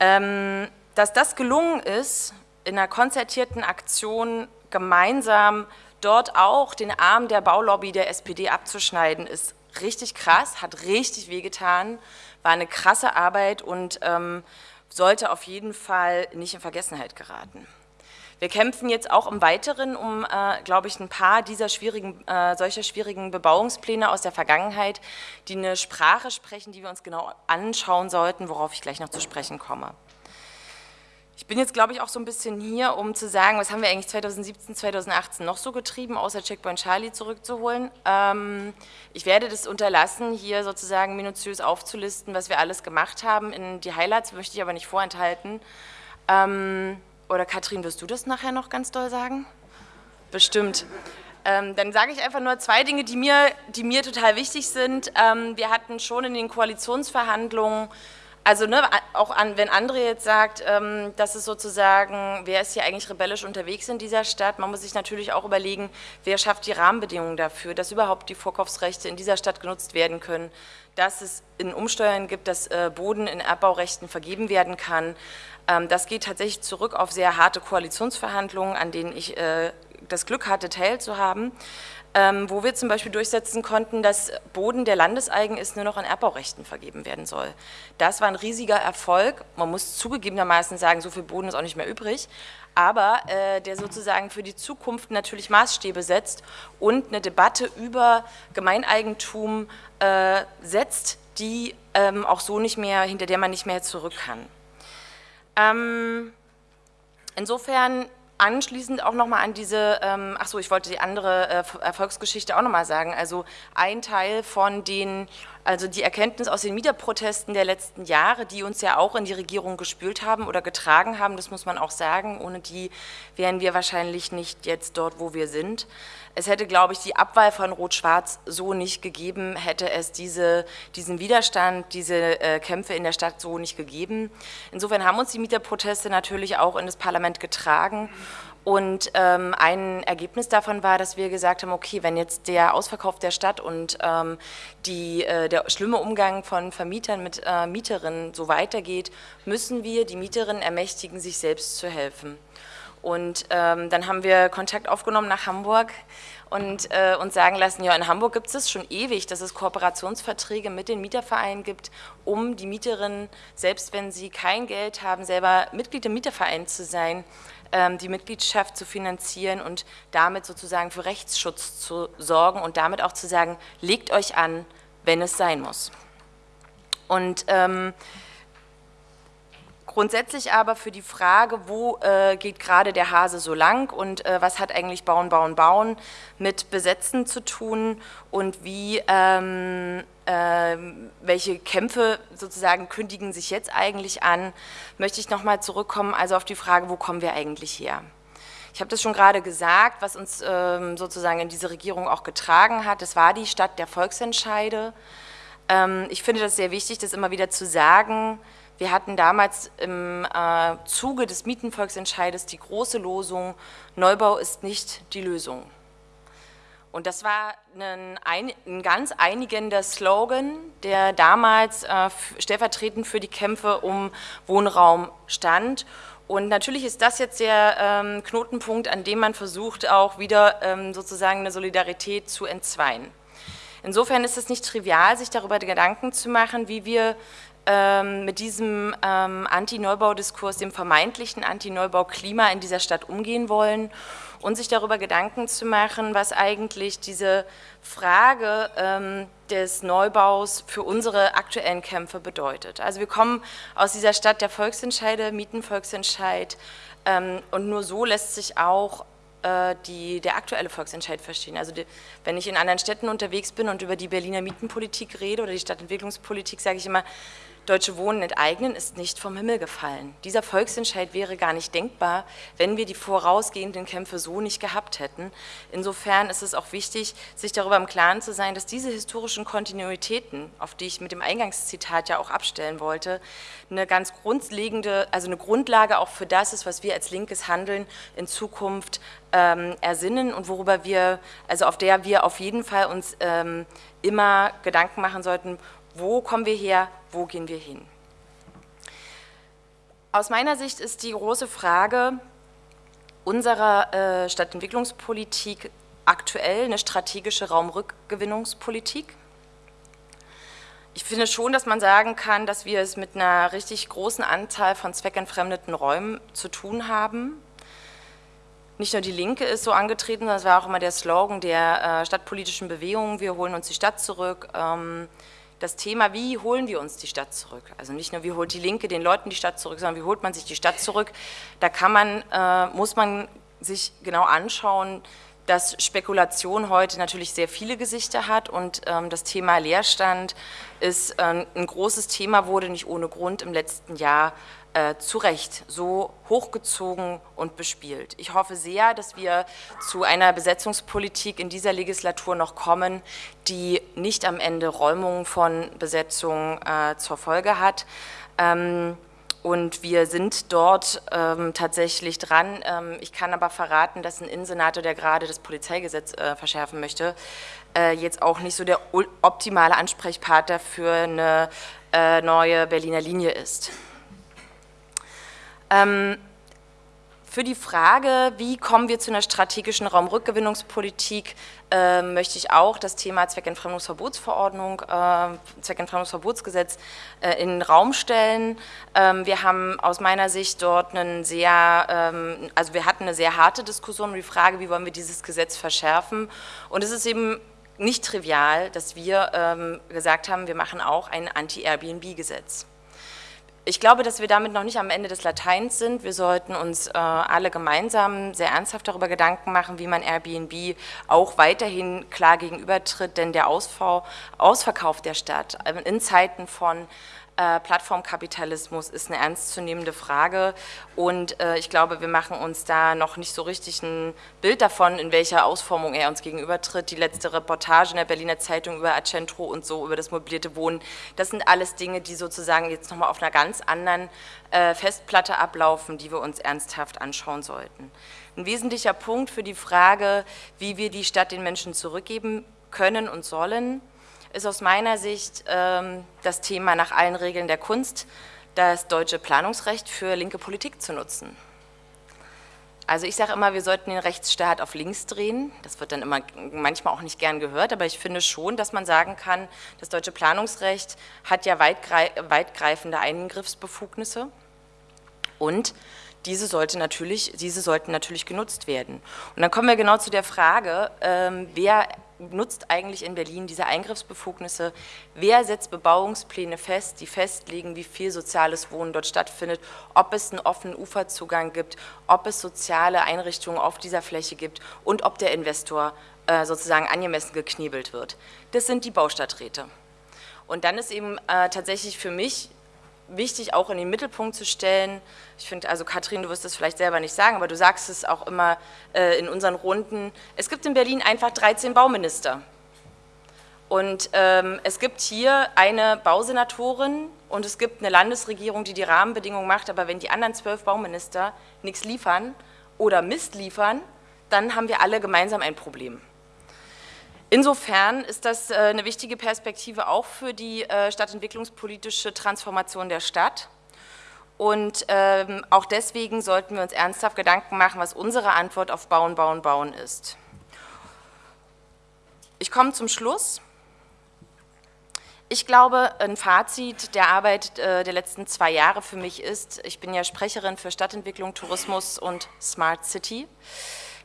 Ähm, dass das gelungen ist, in einer konzertierten Aktion gemeinsam dort auch den Arm der Baulobby der SPD abzuschneiden, ist richtig krass, hat richtig wehgetan, war eine krasse Arbeit und ähm, sollte auf jeden Fall nicht in Vergessenheit geraten. Wir kämpfen jetzt auch im Weiteren um, äh, glaube ich, ein paar dieser schwierigen, äh, solcher schwierigen Bebauungspläne aus der Vergangenheit, die eine Sprache sprechen, die wir uns genau anschauen sollten, worauf ich gleich noch zu sprechen komme. Ich bin jetzt, glaube ich, auch so ein bisschen hier, um zu sagen, was haben wir eigentlich 2017, 2018 noch so getrieben, außer Checkpoint Charlie zurückzuholen. Ähm, ich werde das unterlassen, hier sozusagen minutiös aufzulisten, was wir alles gemacht haben. In die Highlights möchte ich aber nicht vorenthalten. Ähm, oder Katrin, wirst du das nachher noch ganz doll sagen? Bestimmt. Ähm, dann sage ich einfach nur zwei Dinge, die mir, die mir total wichtig sind. Ähm, wir hatten schon in den Koalitionsverhandlungen also ne, auch an, wenn André jetzt sagt, ähm, dass es sozusagen, wer ist hier eigentlich rebellisch unterwegs in dieser Stadt, man muss sich natürlich auch überlegen, wer schafft die Rahmenbedingungen dafür, dass überhaupt die Vorkaufsrechte in dieser Stadt genutzt werden können, dass es in Umsteuern gibt, dass äh, Boden in Erbbaurechten vergeben werden kann. Ähm, das geht tatsächlich zurück auf sehr harte Koalitionsverhandlungen, an denen ich äh, das Glück hatte, teilzuhaben ähm, wo wir zum Beispiel durchsetzen konnten, dass Boden, der landeseigen ist, nur noch an Erbbaurechten vergeben werden soll. Das war ein riesiger Erfolg. Man muss zugegebenermaßen sagen, so viel Boden ist auch nicht mehr übrig, aber äh, der sozusagen für die Zukunft natürlich Maßstäbe setzt und eine Debatte über Gemeineigentum äh, setzt, die ähm, auch so nicht mehr, hinter der man nicht mehr zurück kann. Ähm, insofern anschließend auch nochmal an diese, ähm, ach so, ich wollte die andere äh, Erfolgsgeschichte auch nochmal sagen, also ein Teil von den, also die Erkenntnis aus den Mieterprotesten der letzten Jahre, die uns ja auch in die Regierung gespült haben oder getragen haben, das muss man auch sagen, ohne die wären wir wahrscheinlich nicht jetzt dort, wo wir sind. Es hätte, glaube ich, die Abwahl von Rot-Schwarz so nicht gegeben, hätte es diese, diesen Widerstand, diese äh, Kämpfe in der Stadt so nicht gegeben. Insofern haben uns die Mieterproteste natürlich auch in das Parlament getragen und ähm, ein Ergebnis davon war, dass wir gesagt haben, okay, wenn jetzt der Ausverkauf der Stadt und ähm, die, äh, der schlimme Umgang von Vermietern mit äh, Mieterinnen so weitergeht, müssen wir die Mieterinnen ermächtigen, sich selbst zu helfen. Und ähm, dann haben wir Kontakt aufgenommen nach Hamburg und äh, uns sagen lassen, ja, in Hamburg gibt es das schon ewig, dass es Kooperationsverträge mit den Mietervereinen gibt, um die Mieterinnen, selbst wenn sie kein Geld haben, selber Mitglied im Mieterverein zu sein, ähm, die Mitgliedschaft zu finanzieren und damit sozusagen für Rechtsschutz zu sorgen und damit auch zu sagen, legt euch an, wenn es sein muss. Und ähm, Grundsätzlich aber für die Frage, wo äh, geht gerade der Hase so lang und äh, was hat eigentlich Bauen, Bauen, Bauen mit Besetzen zu tun und wie, ähm, äh, welche Kämpfe sozusagen kündigen sich jetzt eigentlich an, möchte ich nochmal zurückkommen, also auf die Frage, wo kommen wir eigentlich her? Ich habe das schon gerade gesagt, was uns ähm, sozusagen in diese Regierung auch getragen hat, das war die Stadt der Volksentscheide, Ähm, ich finde das sehr wichtig, das immer wieder zu sagen. Wir hatten damals im äh, Zuge des Mietenvolksentscheides die große Losung, Neubau ist nicht die Lösung. Und das war ein, ein ganz einigender Slogan, der damals äh, stellvertretend für die Kämpfe um Wohnraum stand. Und natürlich ist das jetzt der ähm, Knotenpunkt, an dem man versucht, auch wieder ähm, sozusagen eine Solidarität zu entzweien. Insofern ist es nicht trivial, sich darüber Gedanken zu machen, wie wir ähm, mit diesem ähm, Anti-Neubau-Diskurs, dem vermeintlichen Anti-Neubau-Klima in dieser Stadt umgehen wollen und sich darüber Gedanken zu machen, was eigentlich diese Frage ähm, des Neubaus für unsere aktuellen Kämpfe bedeutet. Also wir kommen aus dieser Stadt der Volksentscheide, Mietenvolksentscheid ähm, und nur so lässt sich auch äh, die, der aktuelle Volksentscheid verstehen. Also die, wenn ich in anderen Städten unterwegs bin und über die Berliner Mietenpolitik rede oder die Stadtentwicklungspolitik, sage ich immer, Deutsche Wohnen enteignen ist nicht vom Himmel gefallen. Dieser Volksentscheid wäre gar nicht denkbar, wenn wir die vorausgehenden Kämpfe so nicht gehabt hätten. Insofern ist es auch wichtig, sich darüber im Klaren zu sein, dass diese historischen Kontinuitäten, auf die ich mit dem Eingangszitat ja auch abstellen wollte, eine ganz grundlegende, also eine Grundlage auch für das ist, was wir als linkes Handeln in Zukunft ähm, ersinnen und worüber wir, also auf der wir auf jeden Fall uns ähm, immer Gedanken machen sollten, wo kommen wir her, wo gehen wir hin? Aus meiner Sicht ist die große Frage unserer äh, Stadtentwicklungspolitik aktuell eine strategische Raumrückgewinnungspolitik. Ich finde schon, dass man sagen kann, dass wir es mit einer richtig großen Anzahl von zweckentfremdeten Räumen zu tun haben. Nicht nur die Linke ist so angetreten, das war auch immer der Slogan der äh, stadtpolitischen Bewegung, wir holen uns die Stadt zurück. Ähm, das Thema, wie holen wir uns die Stadt zurück? Also nicht nur, wie holt die Linke den Leuten die Stadt zurück, sondern wie holt man sich die Stadt zurück? Da kann man, äh, muss man sich genau anschauen, dass Spekulation heute natürlich sehr viele Gesichter hat und ähm, das Thema Leerstand ist äh, ein großes Thema, wurde nicht ohne Grund im letzten Jahr äh, zu Recht so hochgezogen und bespielt. Ich hoffe sehr, dass wir zu einer Besetzungspolitik in dieser Legislatur noch kommen, die nicht am Ende Räumungen von Besetzungen äh, zur Folge hat. Ähm, und wir sind dort ähm, tatsächlich dran. Ähm, ich kann aber verraten, dass ein Innensenator, der gerade das Polizeigesetz äh, verschärfen möchte, äh, jetzt auch nicht so der optimale Ansprechpartner für eine äh, neue Berliner Linie ist. Ähm, für die Frage, wie kommen wir zu einer strategischen Raumrückgewinnungspolitik, äh, möchte ich auch das Thema Zweckentfremdungsverbotsverordnung, äh, Zweckentfremdungsverbotsgesetz äh, in den Raum stellen. Ähm, wir haben aus meiner Sicht dort einen sehr, ähm, also wir hatten eine sehr harte Diskussion um die Frage, wie wollen wir dieses Gesetz verschärfen. Und es ist eben nicht trivial, dass wir ähm, gesagt haben, wir machen auch ein Anti-Airbnb-Gesetz. Ich glaube, dass wir damit noch nicht am Ende des Lateins sind. Wir sollten uns äh, alle gemeinsam sehr ernsthaft darüber Gedanken machen, wie man Airbnb auch weiterhin klar gegenübertritt, denn der Ausbau, Ausverkauf der Stadt äh, in Zeiten von äh, Plattformkapitalismus ist eine ernstzunehmende Frage und äh, ich glaube, wir machen uns da noch nicht so richtig ein Bild davon, in welcher Ausformung er uns gegenübertritt. Die letzte Reportage in der Berliner Zeitung über Accentro und so, über das mobilierte Wohnen, das sind alles Dinge, die sozusagen jetzt nochmal auf einer ganz anderen äh, Festplatte ablaufen, die wir uns ernsthaft anschauen sollten. Ein wesentlicher Punkt für die Frage, wie wir die Stadt den Menschen zurückgeben können und sollen, ist aus meiner Sicht ähm, das Thema nach allen Regeln der Kunst, das deutsche Planungsrecht für linke Politik zu nutzen. Also ich sage immer, wir sollten den Rechtsstaat auf links drehen. Das wird dann immer manchmal auch nicht gern gehört, aber ich finde schon, dass man sagen kann, das deutsche Planungsrecht hat ja weitgreifende Eingriffsbefugnisse und diese, sollte natürlich, diese sollten natürlich genutzt werden. Und dann kommen wir genau zu der Frage, ähm, wer nutzt eigentlich in Berlin diese Eingriffsbefugnisse? Wer setzt Bebauungspläne fest, die festlegen, wie viel soziales Wohnen dort stattfindet, ob es einen offenen Uferzugang gibt, ob es soziale Einrichtungen auf dieser Fläche gibt und ob der Investor äh, sozusagen angemessen geknebelt wird? Das sind die Baustadträte. Und dann ist eben äh, tatsächlich für mich wichtig, auch in den Mittelpunkt zu stellen. Ich finde, also Katrin, du wirst es vielleicht selber nicht sagen, aber du sagst es auch immer äh, in unseren Runden. Es gibt in Berlin einfach 13 Bauminister. Und ähm, es gibt hier eine Bausenatorin und es gibt eine Landesregierung, die die Rahmenbedingungen macht, aber wenn die anderen zwölf Bauminister nichts liefern oder Mist liefern, dann haben wir alle gemeinsam ein Problem. Insofern ist das äh, eine wichtige Perspektive auch für die äh, stadtentwicklungspolitische Transformation der Stadt. Und ähm, auch deswegen sollten wir uns ernsthaft Gedanken machen, was unsere Antwort auf Bauen, Bauen, Bauen ist. Ich komme zum Schluss. Ich glaube, ein Fazit der Arbeit äh, der letzten zwei Jahre für mich ist, ich bin ja Sprecherin für Stadtentwicklung, Tourismus und Smart City.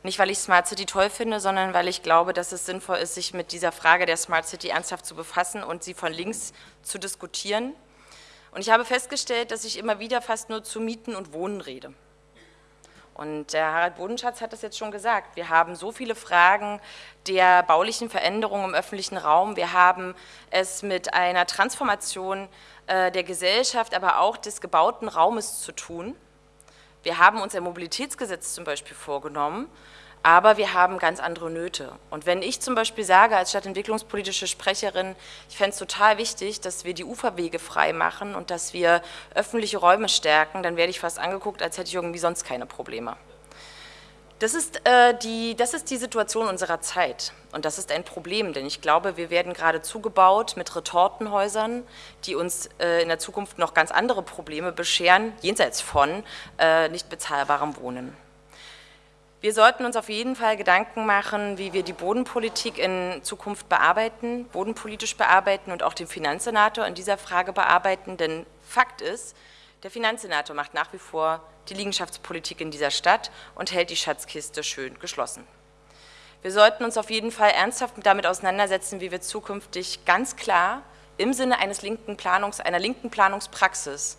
Nicht, weil ich Smart City toll finde, sondern weil ich glaube, dass es sinnvoll ist, sich mit dieser Frage der Smart City ernsthaft zu befassen und sie von links zu diskutieren. Und ich habe festgestellt, dass ich immer wieder fast nur zu Mieten und Wohnen rede. Und der Harald Bodenschatz hat das jetzt schon gesagt. Wir haben so viele Fragen der baulichen Veränderung im öffentlichen Raum. Wir haben es mit einer Transformation äh, der Gesellschaft, aber auch des gebauten Raumes zu tun. Wir haben uns ein Mobilitätsgesetz zum Beispiel vorgenommen, aber wir haben ganz andere Nöte. Und wenn ich zum Beispiel sage, als stadtentwicklungspolitische Sprecherin, ich fände es total wichtig, dass wir die Uferwege frei machen und dass wir öffentliche Räume stärken, dann werde ich fast angeguckt, als hätte ich irgendwie sonst keine Probleme. Das ist, äh, die, das ist die Situation unserer Zeit und das ist ein Problem, denn ich glaube, wir werden gerade zugebaut mit Retortenhäusern, die uns äh, in der Zukunft noch ganz andere Probleme bescheren, jenseits von äh, nicht bezahlbarem Wohnen. Wir sollten uns auf jeden Fall Gedanken machen, wie wir die Bodenpolitik in Zukunft bearbeiten, bodenpolitisch bearbeiten und auch den Finanzsenator in dieser Frage bearbeiten, denn Fakt ist, der Finanzsenator macht nach wie vor die Liegenschaftspolitik in dieser Stadt und hält die Schatzkiste schön geschlossen. Wir sollten uns auf jeden Fall ernsthaft damit auseinandersetzen, wie wir zukünftig ganz klar im Sinne eines linken Planungs, einer linken Planungspraxis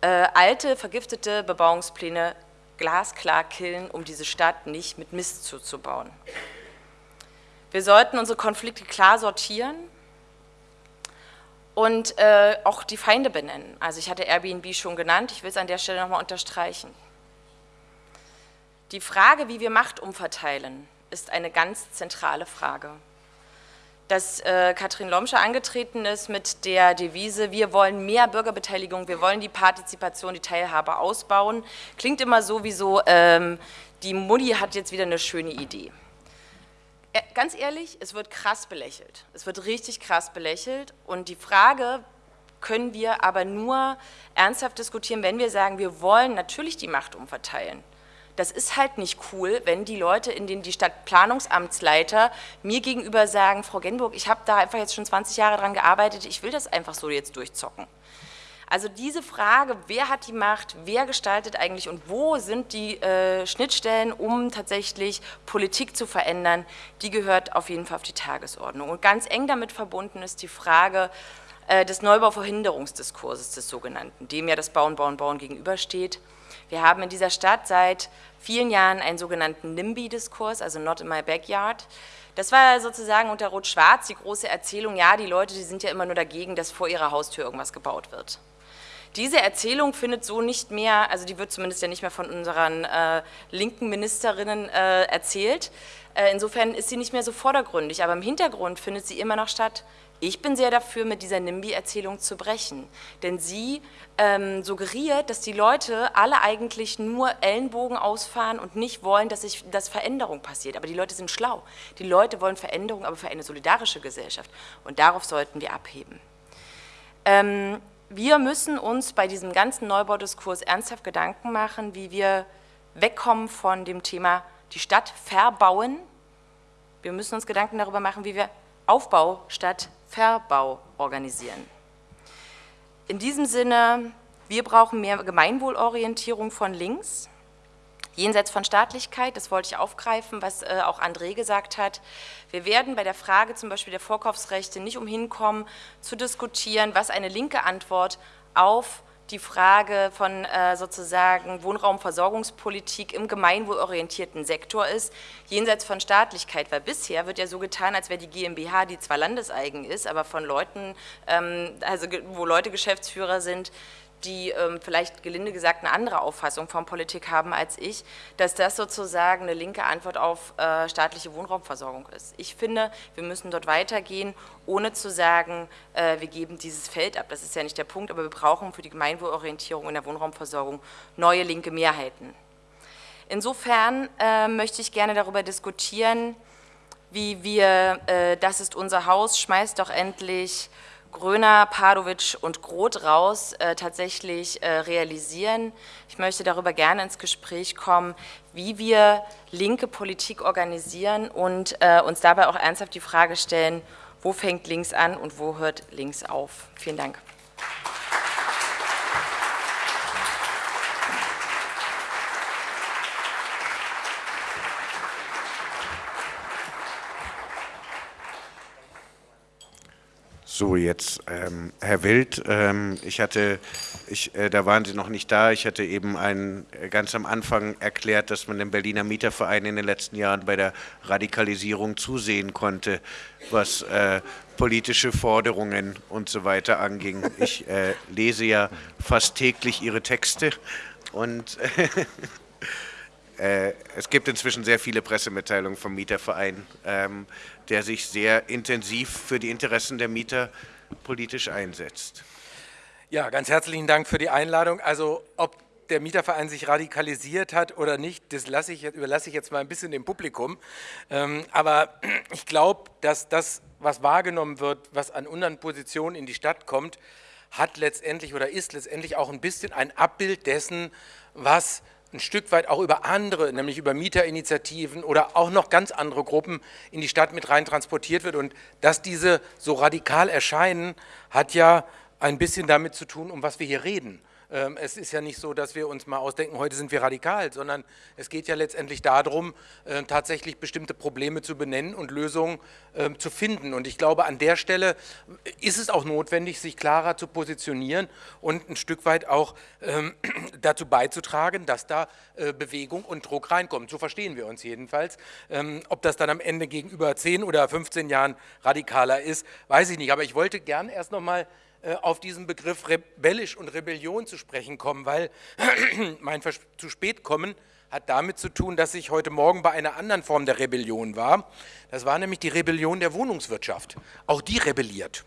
äh, alte, vergiftete Bebauungspläne glasklar killen, um diese Stadt nicht mit Mist zuzubauen. Wir sollten unsere Konflikte klar sortieren und äh, auch die Feinde benennen. Also ich hatte Airbnb schon genannt, ich will es an der Stelle nochmal unterstreichen. Die Frage, wie wir Macht umverteilen, ist eine ganz zentrale Frage. Dass äh, Katrin Lomscher angetreten ist mit der Devise, wir wollen mehr Bürgerbeteiligung, wir wollen die Partizipation, die Teilhabe ausbauen, klingt immer so wie so, ähm, die Mutti hat jetzt wieder eine schöne Idee. Ganz ehrlich, es wird krass belächelt. Es wird richtig krass belächelt und die Frage können wir aber nur ernsthaft diskutieren, wenn wir sagen, wir wollen natürlich die Macht umverteilen. Das ist halt nicht cool, wenn die Leute in den die Stadtplanungsamtsleiter mir gegenüber sagen, Frau Genburg, ich habe da einfach jetzt schon 20 Jahre dran gearbeitet, ich will das einfach so jetzt durchzocken. Also diese Frage, wer hat die Macht, wer gestaltet eigentlich und wo sind die äh, Schnittstellen, um tatsächlich Politik zu verändern, die gehört auf jeden Fall auf die Tagesordnung. Und ganz eng damit verbunden ist die Frage äh, des Neubauverhinderungsdiskurses des sogenannten, dem ja das Bauen, Bauen, Bauen gegenübersteht. Wir haben in dieser Stadt seit vielen Jahren einen sogenannten NIMBY-Diskurs, also Not in my Backyard. Das war sozusagen unter Rot-Schwarz die große Erzählung, ja, die Leute, die sind ja immer nur dagegen, dass vor ihrer Haustür irgendwas gebaut wird. Diese Erzählung findet so nicht mehr, also die wird zumindest ja nicht mehr von unseren äh, linken Ministerinnen äh, erzählt. Äh, insofern ist sie nicht mehr so vordergründig, aber im Hintergrund findet sie immer noch statt. Ich bin sehr dafür, mit dieser NIMBY-Erzählung zu brechen, denn sie ähm, suggeriert, dass die Leute alle eigentlich nur Ellenbogen ausfahren und nicht wollen, dass, sich, dass Veränderung passiert. Aber die Leute sind schlau. Die Leute wollen Veränderung, aber für eine solidarische Gesellschaft. Und darauf sollten wir abheben. Ähm, wir müssen uns bei diesem ganzen Neubaudiskurs ernsthaft Gedanken machen, wie wir wegkommen von dem Thema die Stadt verbauen. Wir müssen uns Gedanken darüber machen, wie wir Aufbau statt Verbau organisieren. In diesem Sinne, wir brauchen mehr Gemeinwohlorientierung von links jenseits von Staatlichkeit, das wollte ich aufgreifen, was äh, auch André gesagt hat. Wir werden bei der Frage zum Beispiel der Vorkaufsrechte nicht umhin kommen, zu diskutieren, was eine linke Antwort auf die Frage von äh, sozusagen Wohnraumversorgungspolitik im gemeinwohlorientierten Sektor ist, jenseits von Staatlichkeit, weil bisher wird ja so getan, als wäre die GmbH, die zwar landeseigen ist, aber von Leuten, ähm, also wo Leute Geschäftsführer sind, die ähm, vielleicht gelinde gesagt eine andere Auffassung von Politik haben als ich, dass das sozusagen eine linke Antwort auf äh, staatliche Wohnraumversorgung ist. Ich finde, wir müssen dort weitergehen, ohne zu sagen, äh, wir geben dieses Feld ab. Das ist ja nicht der Punkt, aber wir brauchen für die Gemeinwohlorientierung in der Wohnraumversorgung neue linke Mehrheiten. Insofern äh, möchte ich gerne darüber diskutieren, wie wir, äh, das ist unser Haus, schmeißt doch endlich Gröner, Padovic und Groth raus äh, tatsächlich äh, realisieren. Ich möchte darüber gerne ins Gespräch kommen, wie wir linke Politik organisieren und äh, uns dabei auch ernsthaft die Frage stellen, wo fängt links an und wo hört links auf. Vielen Dank. So, jetzt ähm, Herr Wild, ähm, ich hatte, ich, äh, da waren Sie noch nicht da, ich hatte eben ein, äh, ganz am Anfang erklärt, dass man dem Berliner Mieterverein in den letzten Jahren bei der Radikalisierung zusehen konnte, was äh, politische Forderungen und so weiter anging. Ich äh, lese ja fast täglich Ihre Texte und es gibt inzwischen sehr viele Pressemitteilungen vom Mieterverein. Ähm, der sich sehr intensiv für die Interessen der Mieter politisch einsetzt. Ja, ganz herzlichen Dank für die Einladung. Also ob der Mieterverein sich radikalisiert hat oder nicht, das ich, überlasse ich jetzt mal ein bisschen dem Publikum. Ähm, aber ich glaube, dass das, was wahrgenommen wird, was an unseren Positionen in die Stadt kommt, hat letztendlich oder ist letztendlich auch ein bisschen ein Abbild dessen, was ein Stück weit auch über andere, nämlich über Mieterinitiativen oder auch noch ganz andere Gruppen in die Stadt mit rein transportiert wird. Und dass diese so radikal erscheinen, hat ja ein bisschen damit zu tun, um was wir hier reden. Ähm, es ist ja nicht so, dass wir uns mal ausdenken, heute sind wir radikal, sondern es geht ja letztendlich darum, äh, tatsächlich bestimmte Probleme zu benennen und Lösungen ähm, zu finden. Und ich glaube, an der Stelle ist es auch notwendig, sich klarer zu positionieren und ein Stück weit auch ähm, dazu beizutragen, dass da äh, Bewegung und Druck reinkommt. So verstehen wir uns jedenfalls. Ob das dann am Ende gegenüber 10 oder 15 Jahren radikaler ist, weiß ich nicht. Aber ich wollte gern erst noch mal äh, auf diesen Begriff rebellisch und Rebellion zu sprechen kommen, weil mein zu spät kommen hat damit zu tun, dass ich heute Morgen bei einer anderen Form der Rebellion war. Das war nämlich die Rebellion der Wohnungswirtschaft. Auch die rebelliert.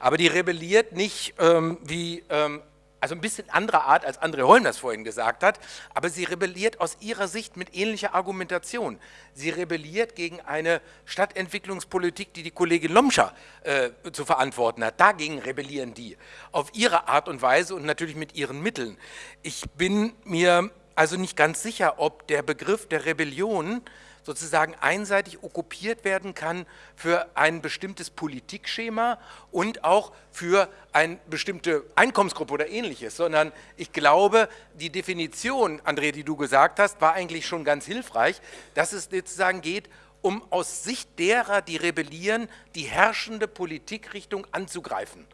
Aber die rebelliert nicht ähm, wie ähm, also ein bisschen anderer Art, als André Holm das vorhin gesagt hat, aber sie rebelliert aus ihrer Sicht mit ähnlicher Argumentation. Sie rebelliert gegen eine Stadtentwicklungspolitik, die die Kollegin Lomscher äh, zu verantworten hat. Dagegen rebellieren die, auf ihre Art und Weise und natürlich mit ihren Mitteln. Ich bin mir also nicht ganz sicher, ob der Begriff der Rebellion sozusagen einseitig okkupiert werden kann für ein bestimmtes Politikschema und auch für eine bestimmte Einkommensgruppe oder ähnliches, sondern ich glaube, die Definition, André, die du gesagt hast, war eigentlich schon ganz hilfreich, dass es sozusagen geht, um aus Sicht derer, die rebellieren, die herrschende Politikrichtung anzugreifen.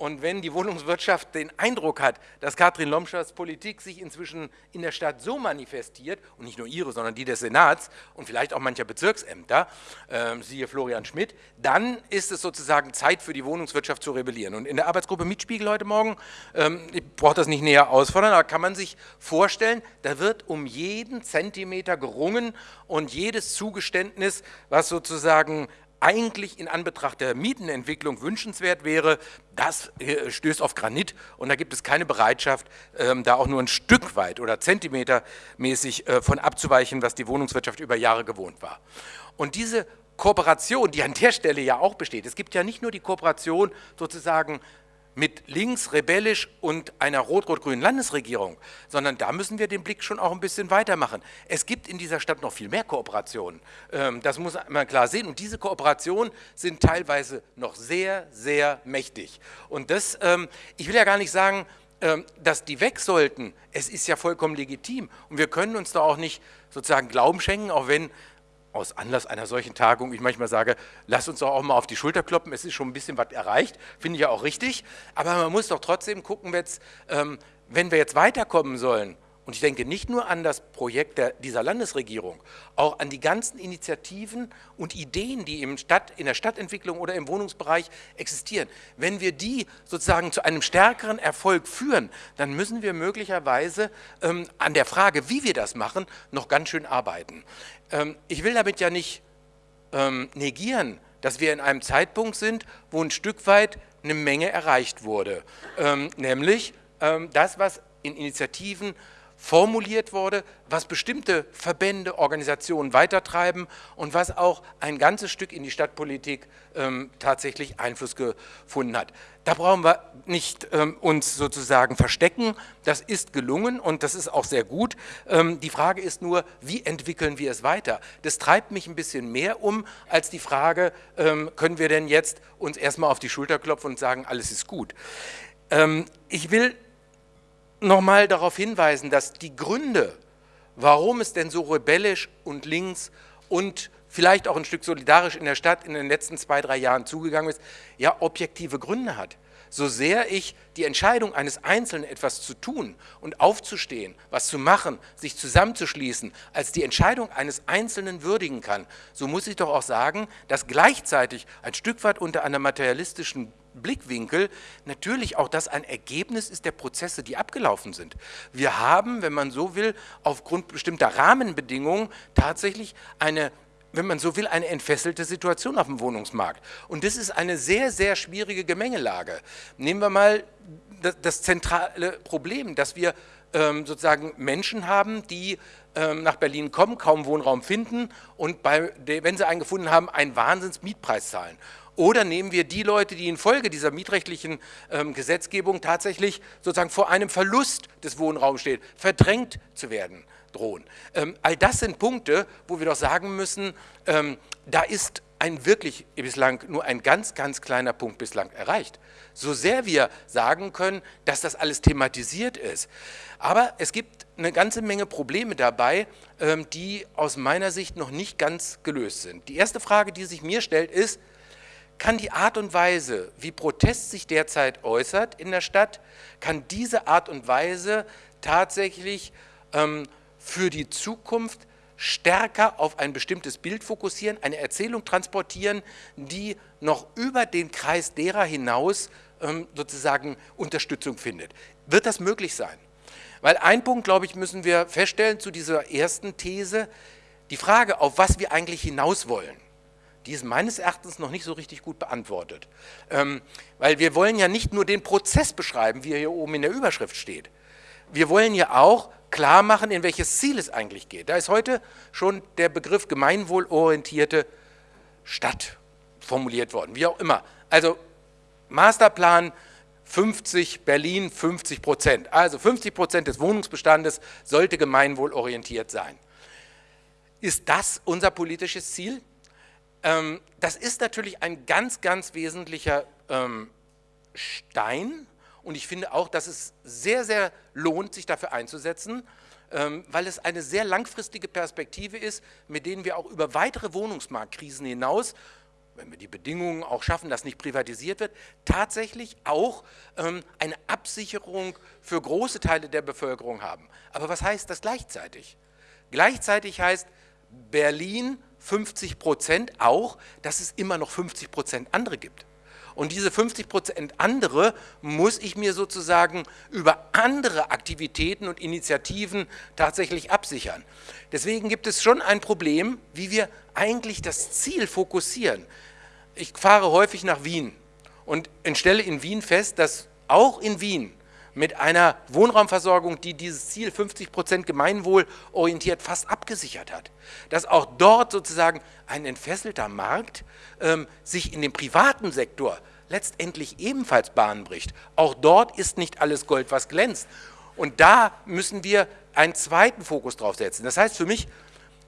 Und wenn die Wohnungswirtschaft den Eindruck hat, dass Katrin Lomschers Politik sich inzwischen in der Stadt so manifestiert, und nicht nur ihre, sondern die des Senats und vielleicht auch mancher Bezirksämter, äh, siehe Florian Schmidt, dann ist es sozusagen Zeit für die Wohnungswirtschaft zu rebellieren. Und in der Arbeitsgruppe Mietspiegel heute Morgen, ähm, ich brauche das nicht näher ausfordern, aber kann man sich vorstellen, da wird um jeden Zentimeter gerungen und jedes Zugeständnis, was sozusagen eigentlich in Anbetracht der Mietenentwicklung wünschenswert wäre, das äh, stößt auf Granit und da gibt es keine Bereitschaft, ähm, da auch nur ein Stück weit oder zentimetermäßig äh, von abzuweichen, was die Wohnungswirtschaft über Jahre gewohnt war. Und diese Kooperation, die an der Stelle ja auch besteht, es gibt ja nicht nur die Kooperation sozusagen mit links, rebellisch und einer rot-rot-grünen Landesregierung, sondern da müssen wir den Blick schon auch ein bisschen weitermachen. Es gibt in dieser Stadt noch viel mehr Kooperationen. Ähm, das muss man klar sehen. Und diese Kooperationen sind teilweise noch sehr, sehr mächtig. Und das, ähm, ich will ja gar nicht sagen, ähm, dass die weg sollten. Es ist ja vollkommen legitim. Und wir können uns da auch nicht sozusagen Glauben schenken, auch wenn aus Anlass einer solchen Tagung ich manchmal sage, lass uns doch auch mal auf die Schulter kloppen, es ist schon ein bisschen was erreicht, finde ich ja auch richtig, aber man muss doch trotzdem gucken, jetzt, ähm, wenn wir jetzt weiterkommen sollen, und ich denke nicht nur an das Projekt der, dieser Landesregierung, auch an die ganzen Initiativen und Ideen, die im Stadt, in der Stadtentwicklung oder im Wohnungsbereich existieren. Wenn wir die sozusagen zu einem stärkeren Erfolg führen, dann müssen wir möglicherweise ähm, an der Frage, wie wir das machen, noch ganz schön arbeiten. Ähm, ich will damit ja nicht ähm, negieren, dass wir in einem Zeitpunkt sind, wo ein Stück weit eine Menge erreicht wurde. Ähm, nämlich das, was in Initiativen formuliert wurde, was bestimmte Verbände, Organisationen weitertreiben und was auch ein ganzes Stück in die Stadtpolitik ähm, tatsächlich Einfluss gefunden hat. Da brauchen wir nicht ähm, uns sozusagen verstecken, das ist gelungen und das ist auch sehr gut. Ähm, die Frage ist nur, wie entwickeln wir es weiter? Das treibt mich ein bisschen mehr um, als die Frage, ähm, können wir denn jetzt uns erstmal auf die Schulter klopfen und sagen, alles ist gut. Ähm, ich will nochmal darauf hinweisen, dass die Gründe, warum es denn so rebellisch und links und vielleicht auch ein Stück solidarisch in der Stadt in den letzten zwei, drei Jahren zugegangen ist, ja objektive Gründe hat. So sehr ich die Entscheidung eines Einzelnen, etwas zu tun und aufzustehen, was zu machen, sich zusammenzuschließen, als die Entscheidung eines Einzelnen würdigen kann, so muss ich doch auch sagen, dass gleichzeitig ein Stück weit unter einer materialistischen Blickwinkel natürlich auch das ein Ergebnis ist der Prozesse, die abgelaufen sind. Wir haben, wenn man so will, aufgrund bestimmter Rahmenbedingungen tatsächlich eine wenn man so will, eine entfesselte Situation auf dem Wohnungsmarkt. Und das ist eine sehr, sehr schwierige Gemengelage. Nehmen wir mal das, das zentrale Problem, dass wir ähm, sozusagen Menschen haben, die ähm, nach Berlin kommen, kaum Wohnraum finden und bei, wenn sie einen gefunden haben, einen Wahnsinns-Mietpreis zahlen. Oder nehmen wir die Leute, die infolge dieser mietrechtlichen ähm, Gesetzgebung tatsächlich sozusagen vor einem Verlust des Wohnraums stehen, verdrängt zu werden drohen. Ähm, all das sind Punkte, wo wir doch sagen müssen, ähm, da ist ein wirklich bislang nur ein ganz, ganz kleiner Punkt bislang erreicht. So sehr wir sagen können, dass das alles thematisiert ist. Aber es gibt eine ganze Menge Probleme dabei, ähm, die aus meiner Sicht noch nicht ganz gelöst sind. Die erste Frage, die sich mir stellt, ist, kann die Art und Weise, wie Protest sich derzeit äußert in der Stadt, kann diese Art und Weise tatsächlich ähm, für die Zukunft stärker auf ein bestimmtes Bild fokussieren, eine Erzählung transportieren, die noch über den Kreis derer hinaus ähm, sozusagen Unterstützung findet. Wird das möglich sein? Weil ein Punkt, glaube ich, müssen wir feststellen zu dieser ersten These, die Frage, auf was wir eigentlich hinaus wollen die ist meines Erachtens noch nicht so richtig gut beantwortet. Ähm, weil wir wollen ja nicht nur den Prozess beschreiben, wie er hier oben in der Überschrift steht. Wir wollen ja auch klar machen, in welches Ziel es eigentlich geht. Da ist heute schon der Begriff gemeinwohlorientierte Stadt formuliert worden, wie auch immer. Also Masterplan 50, Berlin 50 Prozent. Also 50 Prozent des Wohnungsbestandes sollte gemeinwohlorientiert sein. Ist das unser politisches Ziel? Ähm, das ist natürlich ein ganz, ganz wesentlicher ähm, Stein und ich finde auch, dass es sehr, sehr lohnt, sich dafür einzusetzen, ähm, weil es eine sehr langfristige Perspektive ist, mit denen wir auch über weitere Wohnungsmarktkrisen hinaus wenn wir die Bedingungen auch schaffen, dass nicht privatisiert wird, tatsächlich auch ähm, eine Absicherung für große Teile der Bevölkerung haben. Aber was heißt das gleichzeitig? Gleichzeitig heißt, Berlin 50 Prozent auch, dass es immer noch 50 Prozent andere gibt. Und diese 50 Prozent andere muss ich mir sozusagen über andere Aktivitäten und Initiativen tatsächlich absichern. Deswegen gibt es schon ein Problem, wie wir eigentlich das Ziel fokussieren. Ich fahre häufig nach Wien und stelle in Wien fest, dass auch in Wien mit einer Wohnraumversorgung, die dieses Ziel 50 Prozent Gemeinwohl orientiert fast abgesichert hat. Dass auch dort sozusagen ein entfesselter Markt ähm, sich in dem privaten Sektor letztendlich ebenfalls Bahn bricht. Auch dort ist nicht alles Gold, was glänzt. Und da müssen wir einen zweiten Fokus drauf setzen. Das heißt für mich,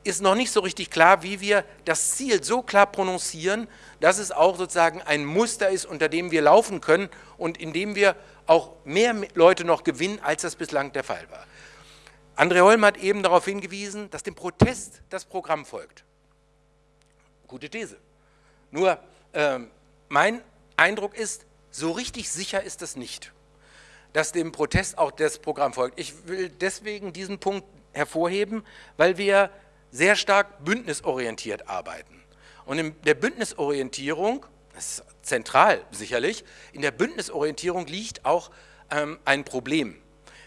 ist noch nicht so richtig klar, wie wir das Ziel so klar prononcieren, dass es auch sozusagen ein Muster ist, unter dem wir laufen können und in dem wir auch mehr Leute noch gewinnen, als das bislang der Fall war. André Holm hat eben darauf hingewiesen, dass dem Protest das Programm folgt. Gute These. Nur ähm, mein Eindruck ist, so richtig sicher ist das nicht. dass dem Protest auch das Programm folgt. Ich will deswegen diesen Punkt hervorheben, weil wir sehr stark bündnisorientiert arbeiten. Und in der Bündnisorientierung, das ist zentral sicherlich, in der Bündnisorientierung liegt auch ähm, ein Problem.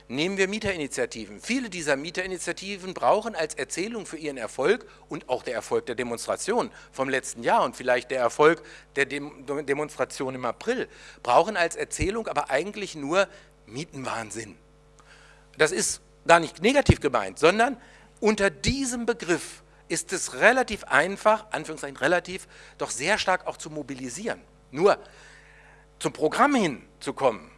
Nehmen wir Mieterinitiativen. Viele dieser Mieterinitiativen brauchen als Erzählung für ihren Erfolg und auch der Erfolg der Demonstration vom letzten Jahr und vielleicht der Erfolg der Dem Demonstration im April, brauchen als Erzählung aber eigentlich nur Mietenwahnsinn. Das ist gar nicht negativ gemeint, sondern unter diesem Begriff ist es relativ einfach, Anführungszeichen relativ, doch sehr stark auch zu mobilisieren. Nur zum Programm hinzukommen,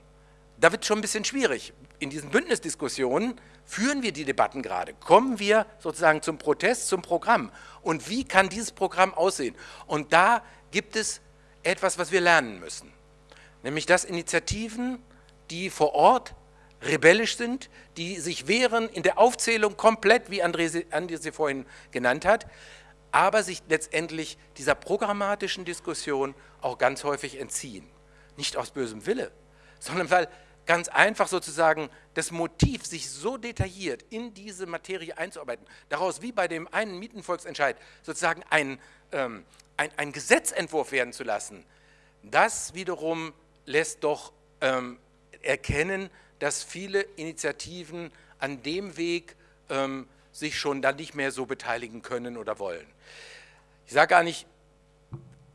da wird es schon ein bisschen schwierig in diesen Bündnisdiskussionen führen wir die Debatten gerade. Kommen wir sozusagen zum Protest, zum Programm. Und wie kann dieses Programm aussehen? Und da gibt es etwas, was wir lernen müssen. Nämlich, dass Initiativen, die vor Ort rebellisch sind, die sich wehren in der Aufzählung komplett, wie André, André sie vorhin genannt hat, aber sich letztendlich dieser programmatischen Diskussion auch ganz häufig entziehen. Nicht aus bösem Wille, sondern weil ganz einfach sozusagen das Motiv, sich so detailliert in diese Materie einzuarbeiten, daraus wie bei dem einen Mietenvolksentscheid sozusagen ein, ähm, ein, ein Gesetzentwurf werden zu lassen, das wiederum lässt doch ähm, erkennen, dass viele Initiativen an dem Weg ähm, sich schon dann nicht mehr so beteiligen können oder wollen. Ich sage gar nicht,